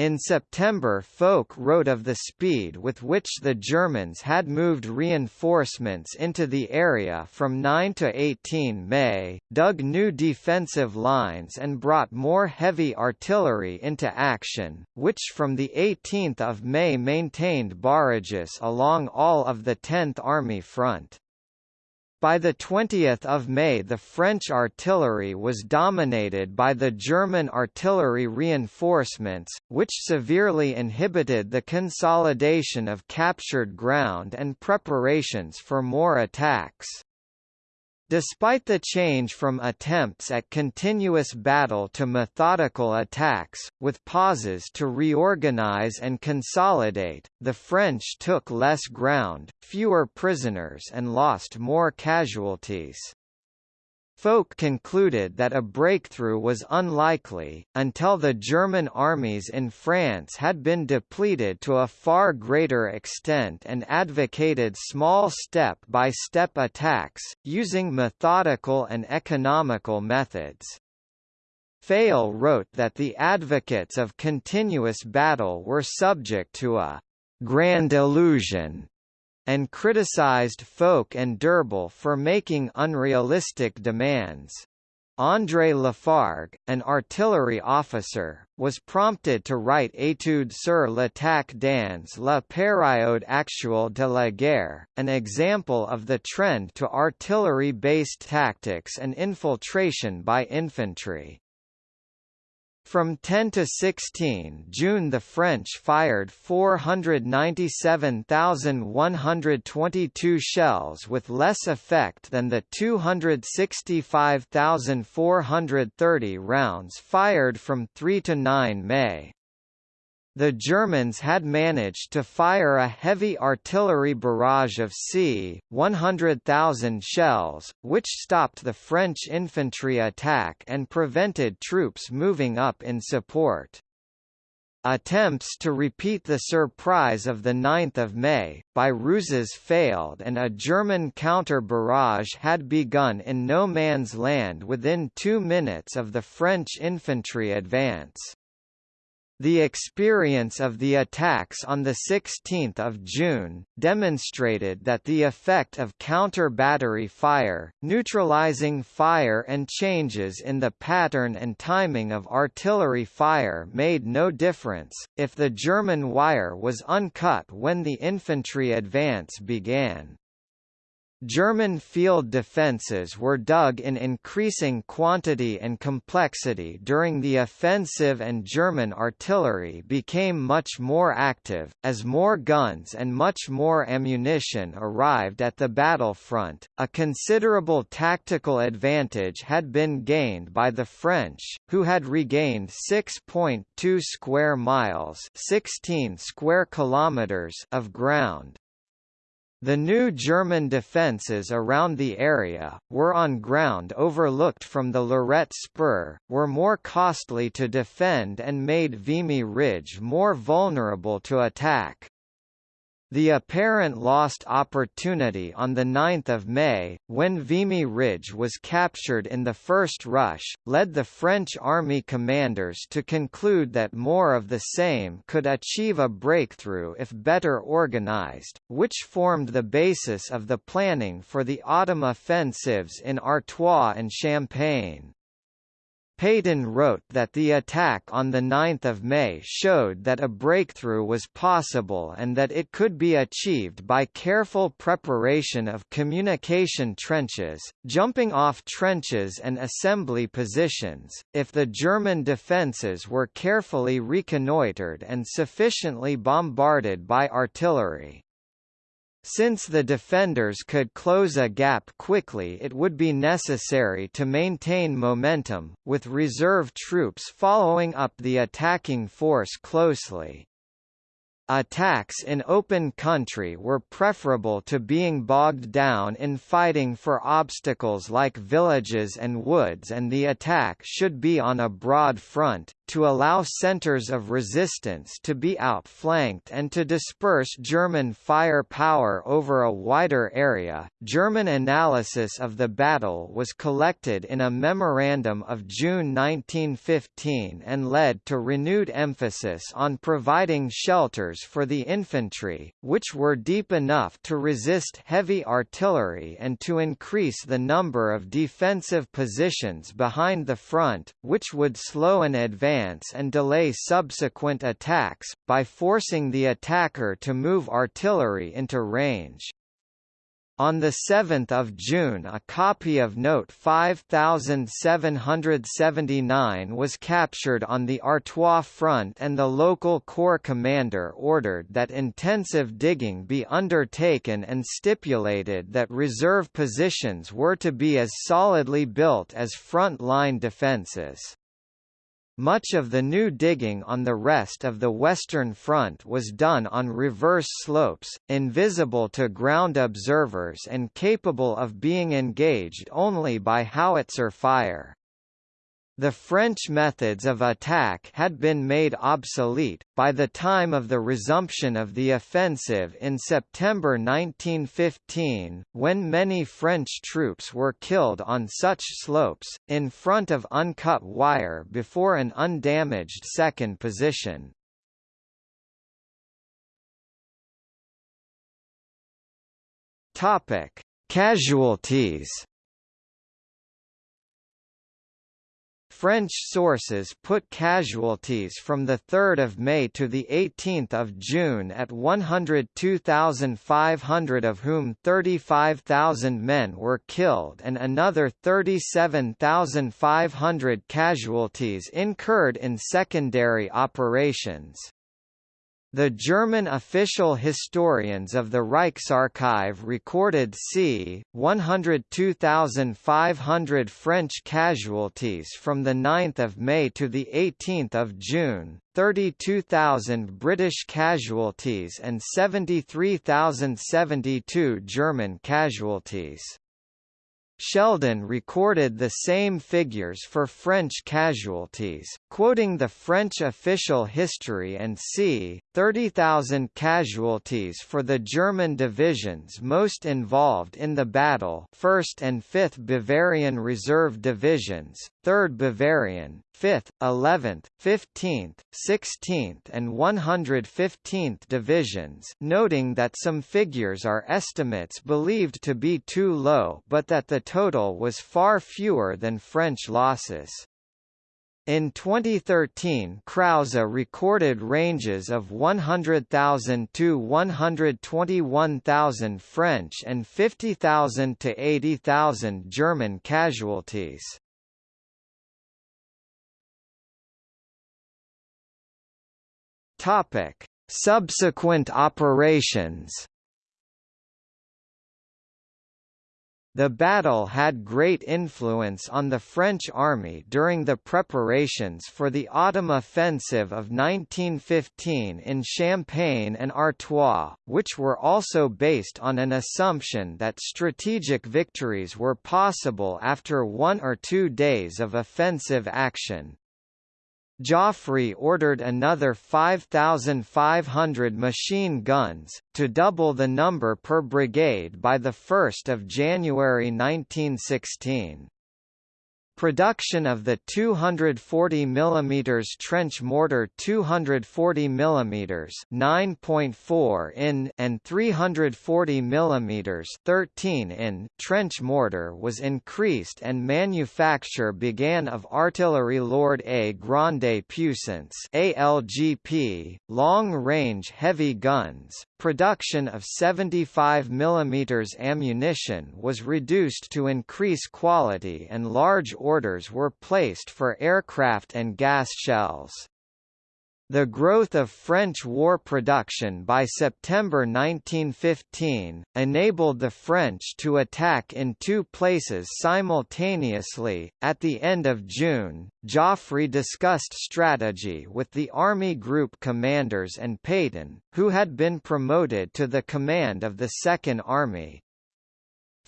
In September Foch wrote of the speed with which the Germans had moved reinforcements into the area from 9 to 18 May, dug new defensive lines and brought more heavy artillery into action, which from 18 May maintained barrages along all of the 10th Army front. By 20 May the French artillery was dominated by the German artillery reinforcements, which severely inhibited the consolidation of captured ground and preparations for more attacks. Despite the change from attempts at continuous battle to methodical attacks, with pauses to reorganize and consolidate, the French took less ground, fewer prisoners and lost more casualties. Foch concluded that a breakthrough was unlikely, until the German armies in France had been depleted to a far greater extent and advocated small step-by-step -step attacks, using methodical and economical methods. Fayolle wrote that the advocates of continuous battle were subject to a «grand illusion» and criticized Foch and d'Urbal for making unrealistic demands. André Lafargue, an artillery officer, was prompted to write Étude sur l'attaque dans la période actuelle de la guerre, an example of the trend to artillery-based tactics and infiltration by infantry. From 10 to 16 June the French fired 497,122 shells with less effect than the 265,430 rounds fired from 3 to 9 May. The Germans had managed to fire a heavy artillery barrage of c. 100,000 shells, which stopped the French infantry attack and prevented troops moving up in support. Attempts to repeat the surprise of 9 May, by ruses failed and a German counter-barrage had begun in no man's land within two minutes of the French infantry advance. The experience of the attacks on 16 June, demonstrated that the effect of counter-battery fire, neutralizing fire and changes in the pattern and timing of artillery fire made no difference, if the German wire was uncut when the infantry advance began. German field defences were dug in increasing quantity and complexity during the offensive and German artillery became much more active, as more guns and much more ammunition arrived at the battlefront. A considerable tactical advantage had been gained by the French, who had regained 6.2 square miles 16 square kilometers of ground. The new German defences around the area, were on ground overlooked from the Lorette Spur, were more costly to defend and made Vimy Ridge more vulnerable to attack. The apparent lost opportunity on 9 May, when Vimy Ridge was captured in the first rush, led the French army commanders to conclude that more of the same could achieve a breakthrough if better organized, which formed the basis of the planning for the autumn offensives in Artois and Champagne. Pétain wrote that the attack on 9 May showed that a breakthrough was possible and that it could be achieved by careful preparation of communication trenches, jumping off trenches and assembly positions, if the German defences were carefully reconnoitred and sufficiently bombarded by artillery. Since the defenders could close a gap quickly it would be necessary to maintain momentum, with reserve troops following up the attacking force closely. Attacks in open country were preferable to being bogged down in fighting for obstacles like villages and woods and the attack should be on a broad front, to allow centers of resistance to be outflanked and to disperse German firepower over a wider area. German analysis of the battle was collected in a memorandum of June 1915 and led to renewed emphasis on providing shelters for the infantry, which were deep enough to resist heavy artillery and to increase the number of defensive positions behind the front, which would slow an advance advance and delay subsequent attacks, by forcing the attacker to move artillery into range. On 7 June a copy of Note 5779 was captured on the Artois front and the local corps commander ordered that intensive digging be undertaken and stipulated that reserve positions were to be as solidly built as front-line defences. Much of the new digging on the rest of the Western Front was done on reverse slopes, invisible to ground observers and capable of being engaged only by howitzer fire. The French methods of attack had been made obsolete, by the time of the resumption of the offensive in September 1915, when many French troops were killed on such slopes, in front of uncut wire before an undamaged second position. Casualties French sources put casualties from 3 May to 18 June at 102,500 of whom 35,000 men were killed and another 37,500 casualties incurred in secondary operations. The German official historians of the Reichsarchiv recorded c. 102,500 French casualties from 9 May to 18 June, 32,000 British casualties and 73,072 German casualties. Sheldon recorded the same figures for French casualties, quoting the French official history and c. 30,000 casualties for the German divisions most involved in the battle 1st and 5th Bavarian Reserve Divisions, 3rd Bavarian, 5th, 11th, 15th, 16th and 115th Divisions noting that some figures are estimates believed to be too low but that the total was far fewer than French losses. In 2013 Krause recorded ranges of 100,000 to 121,000 French and 50,000 to 80,000 German casualties. Subsequent operations The battle had great influence on the French army during the preparations for the autumn offensive of 1915 in Champagne and Artois, which were also based on an assumption that strategic victories were possible after one or two days of offensive action. Joffre ordered another 5,500 machine guns, to double the number per brigade by 1 January 1916. Production of the 240 mm trench mortar 240 mm 9.4 in and 340 mm 13 in trench mortar was increased and manufacture began of artillery lourde à Grande Puissance ALGP, long-range heavy guns, production of 75 mm ammunition was reduced to increase quality and large orders were placed for aircraft and gas shells. The growth of French war production by September 1915, enabled the French to attack in two places simultaneously. At the end of June, Joffre discussed strategy with the Army Group commanders and Pétain, who had been promoted to the command of the Second Army.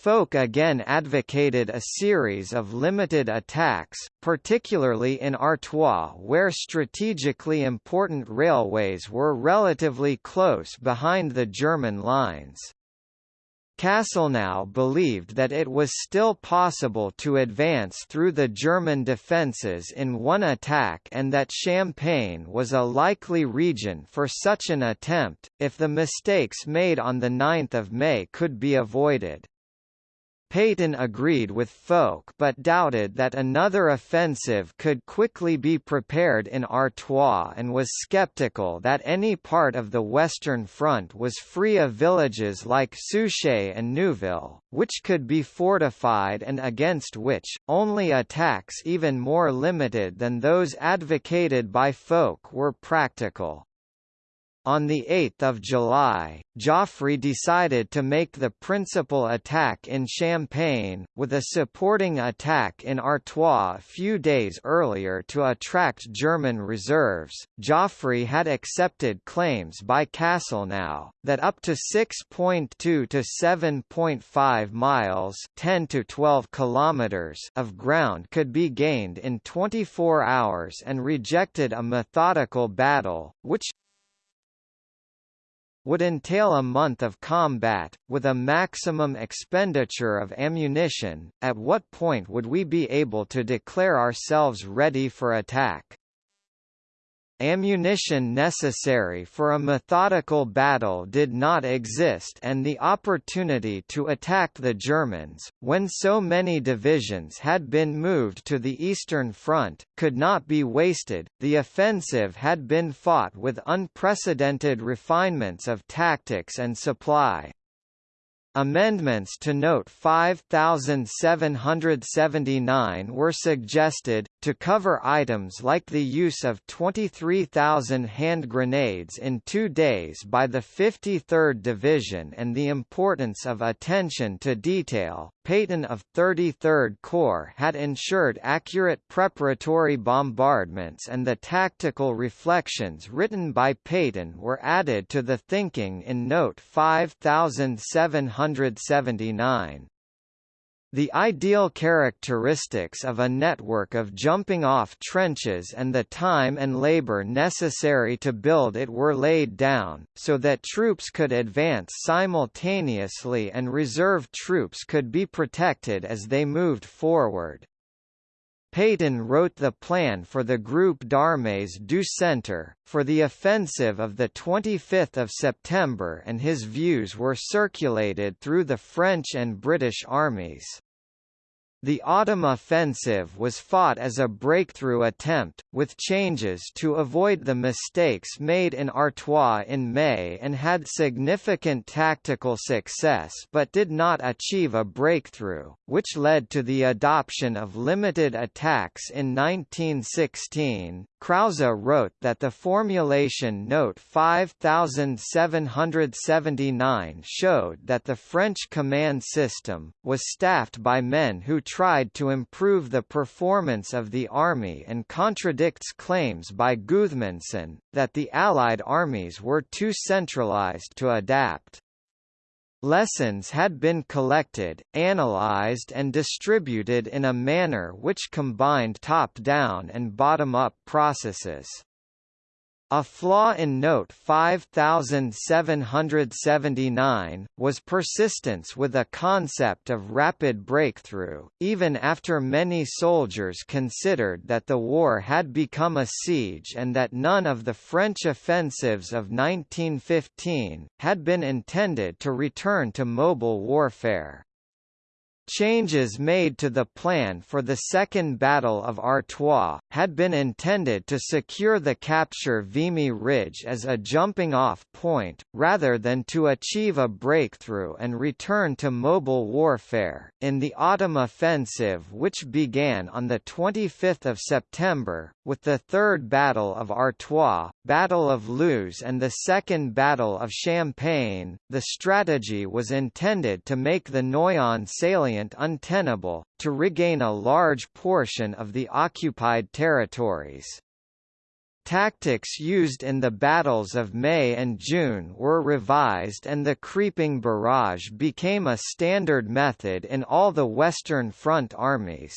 Foch again advocated a series of limited attacks, particularly in Artois where strategically important railways were relatively close behind the German lines. Castelnau believed that it was still possible to advance through the German defences in one attack and that Champagne was a likely region for such an attempt, if the mistakes made on 9 May could be avoided. Pétain agreed with Foch but doubted that another offensive could quickly be prepared in Artois and was skeptical that any part of the Western Front was free of villages like Souchez and Neuville, which could be fortified and against which, only attacks even more limited than those advocated by Foch were practical. On 8 July, Joffre decided to make the principal attack in Champagne, with a supporting attack in Artois a few days earlier to attract German reserves. Joffre had accepted claims by Castelnau that up to 6.2 to 7.5 miles (10 to 12 kilometers) of ground could be gained in 24 hours and rejected a methodical battle, which would entail a month of combat, with a maximum expenditure of ammunition. At what point would we be able to declare ourselves ready for attack? Ammunition necessary for a methodical battle did not exist and the opportunity to attack the Germans, when so many divisions had been moved to the Eastern Front, could not be wasted. The offensive had been fought with unprecedented refinements of tactics and supply. Amendments to Note 5779 were suggested, to cover items like the use of 23,000 hand grenades in two days by the 53rd Division and the importance of attention to detail. Pétain of 33rd Corps had ensured accurate preparatory bombardments and the tactical reflections written by Pétain were added to the thinking in Note 5779. The ideal characteristics of a network of jumping-off trenches and the time and labor necessary to build it were laid down, so that troops could advance simultaneously and reserve troops could be protected as they moved forward. Pétain wrote the plan for the Groupe d'Armées du Centre, for the offensive of 25 September and his views were circulated through the French and British armies. The autumn offensive was fought as a breakthrough attempt, with changes to avoid the mistakes made in Artois in May and had significant tactical success but did not achieve a breakthrough, which led to the adoption of limited attacks in 1916. Krause wrote that the formulation note 5779 showed that the French command system, was staffed by men who tried to improve the performance of the army and contradicts claims by Gudmundsson, that the Allied armies were too centralized to adapt. Lessons had been collected, analyzed and distributed in a manner which combined top-down and bottom-up processes. A flaw in Note 5779, was persistence with a concept of rapid breakthrough, even after many soldiers considered that the war had become a siege and that none of the French offensives of 1915, had been intended to return to mobile warfare. Changes made to the plan for the Second Battle of Artois, had been intended to secure the capture Vimy Ridge as a jumping-off point, rather than to achieve a breakthrough and return to mobile warfare. In the autumn offensive which began on 25 September, with the Third Battle of Artois, Battle of Loos and the Second Battle of Champagne, the strategy was intended to make the Noyon salient untenable, to regain a large portion of the occupied territories. Tactics used in the battles of May and June were revised and the creeping barrage became a standard method in all the Western Front armies.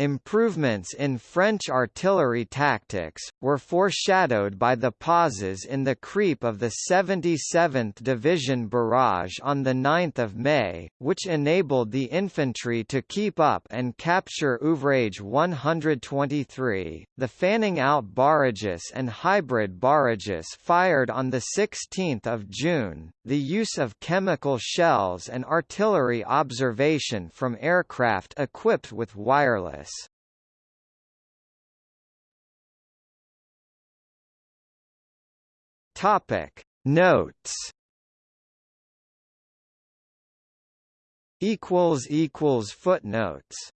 Improvements in French artillery tactics, were foreshadowed by the pauses in the creep of the 77th Division barrage on 9 May, which enabled the infantry to keep up and capture Ouvrage 123. The fanning out barrages and hybrid barrages fired on 16 June, the use of chemical shells and artillery observation from aircraft equipped with wireless Topic. Notes. Equals equals footnotes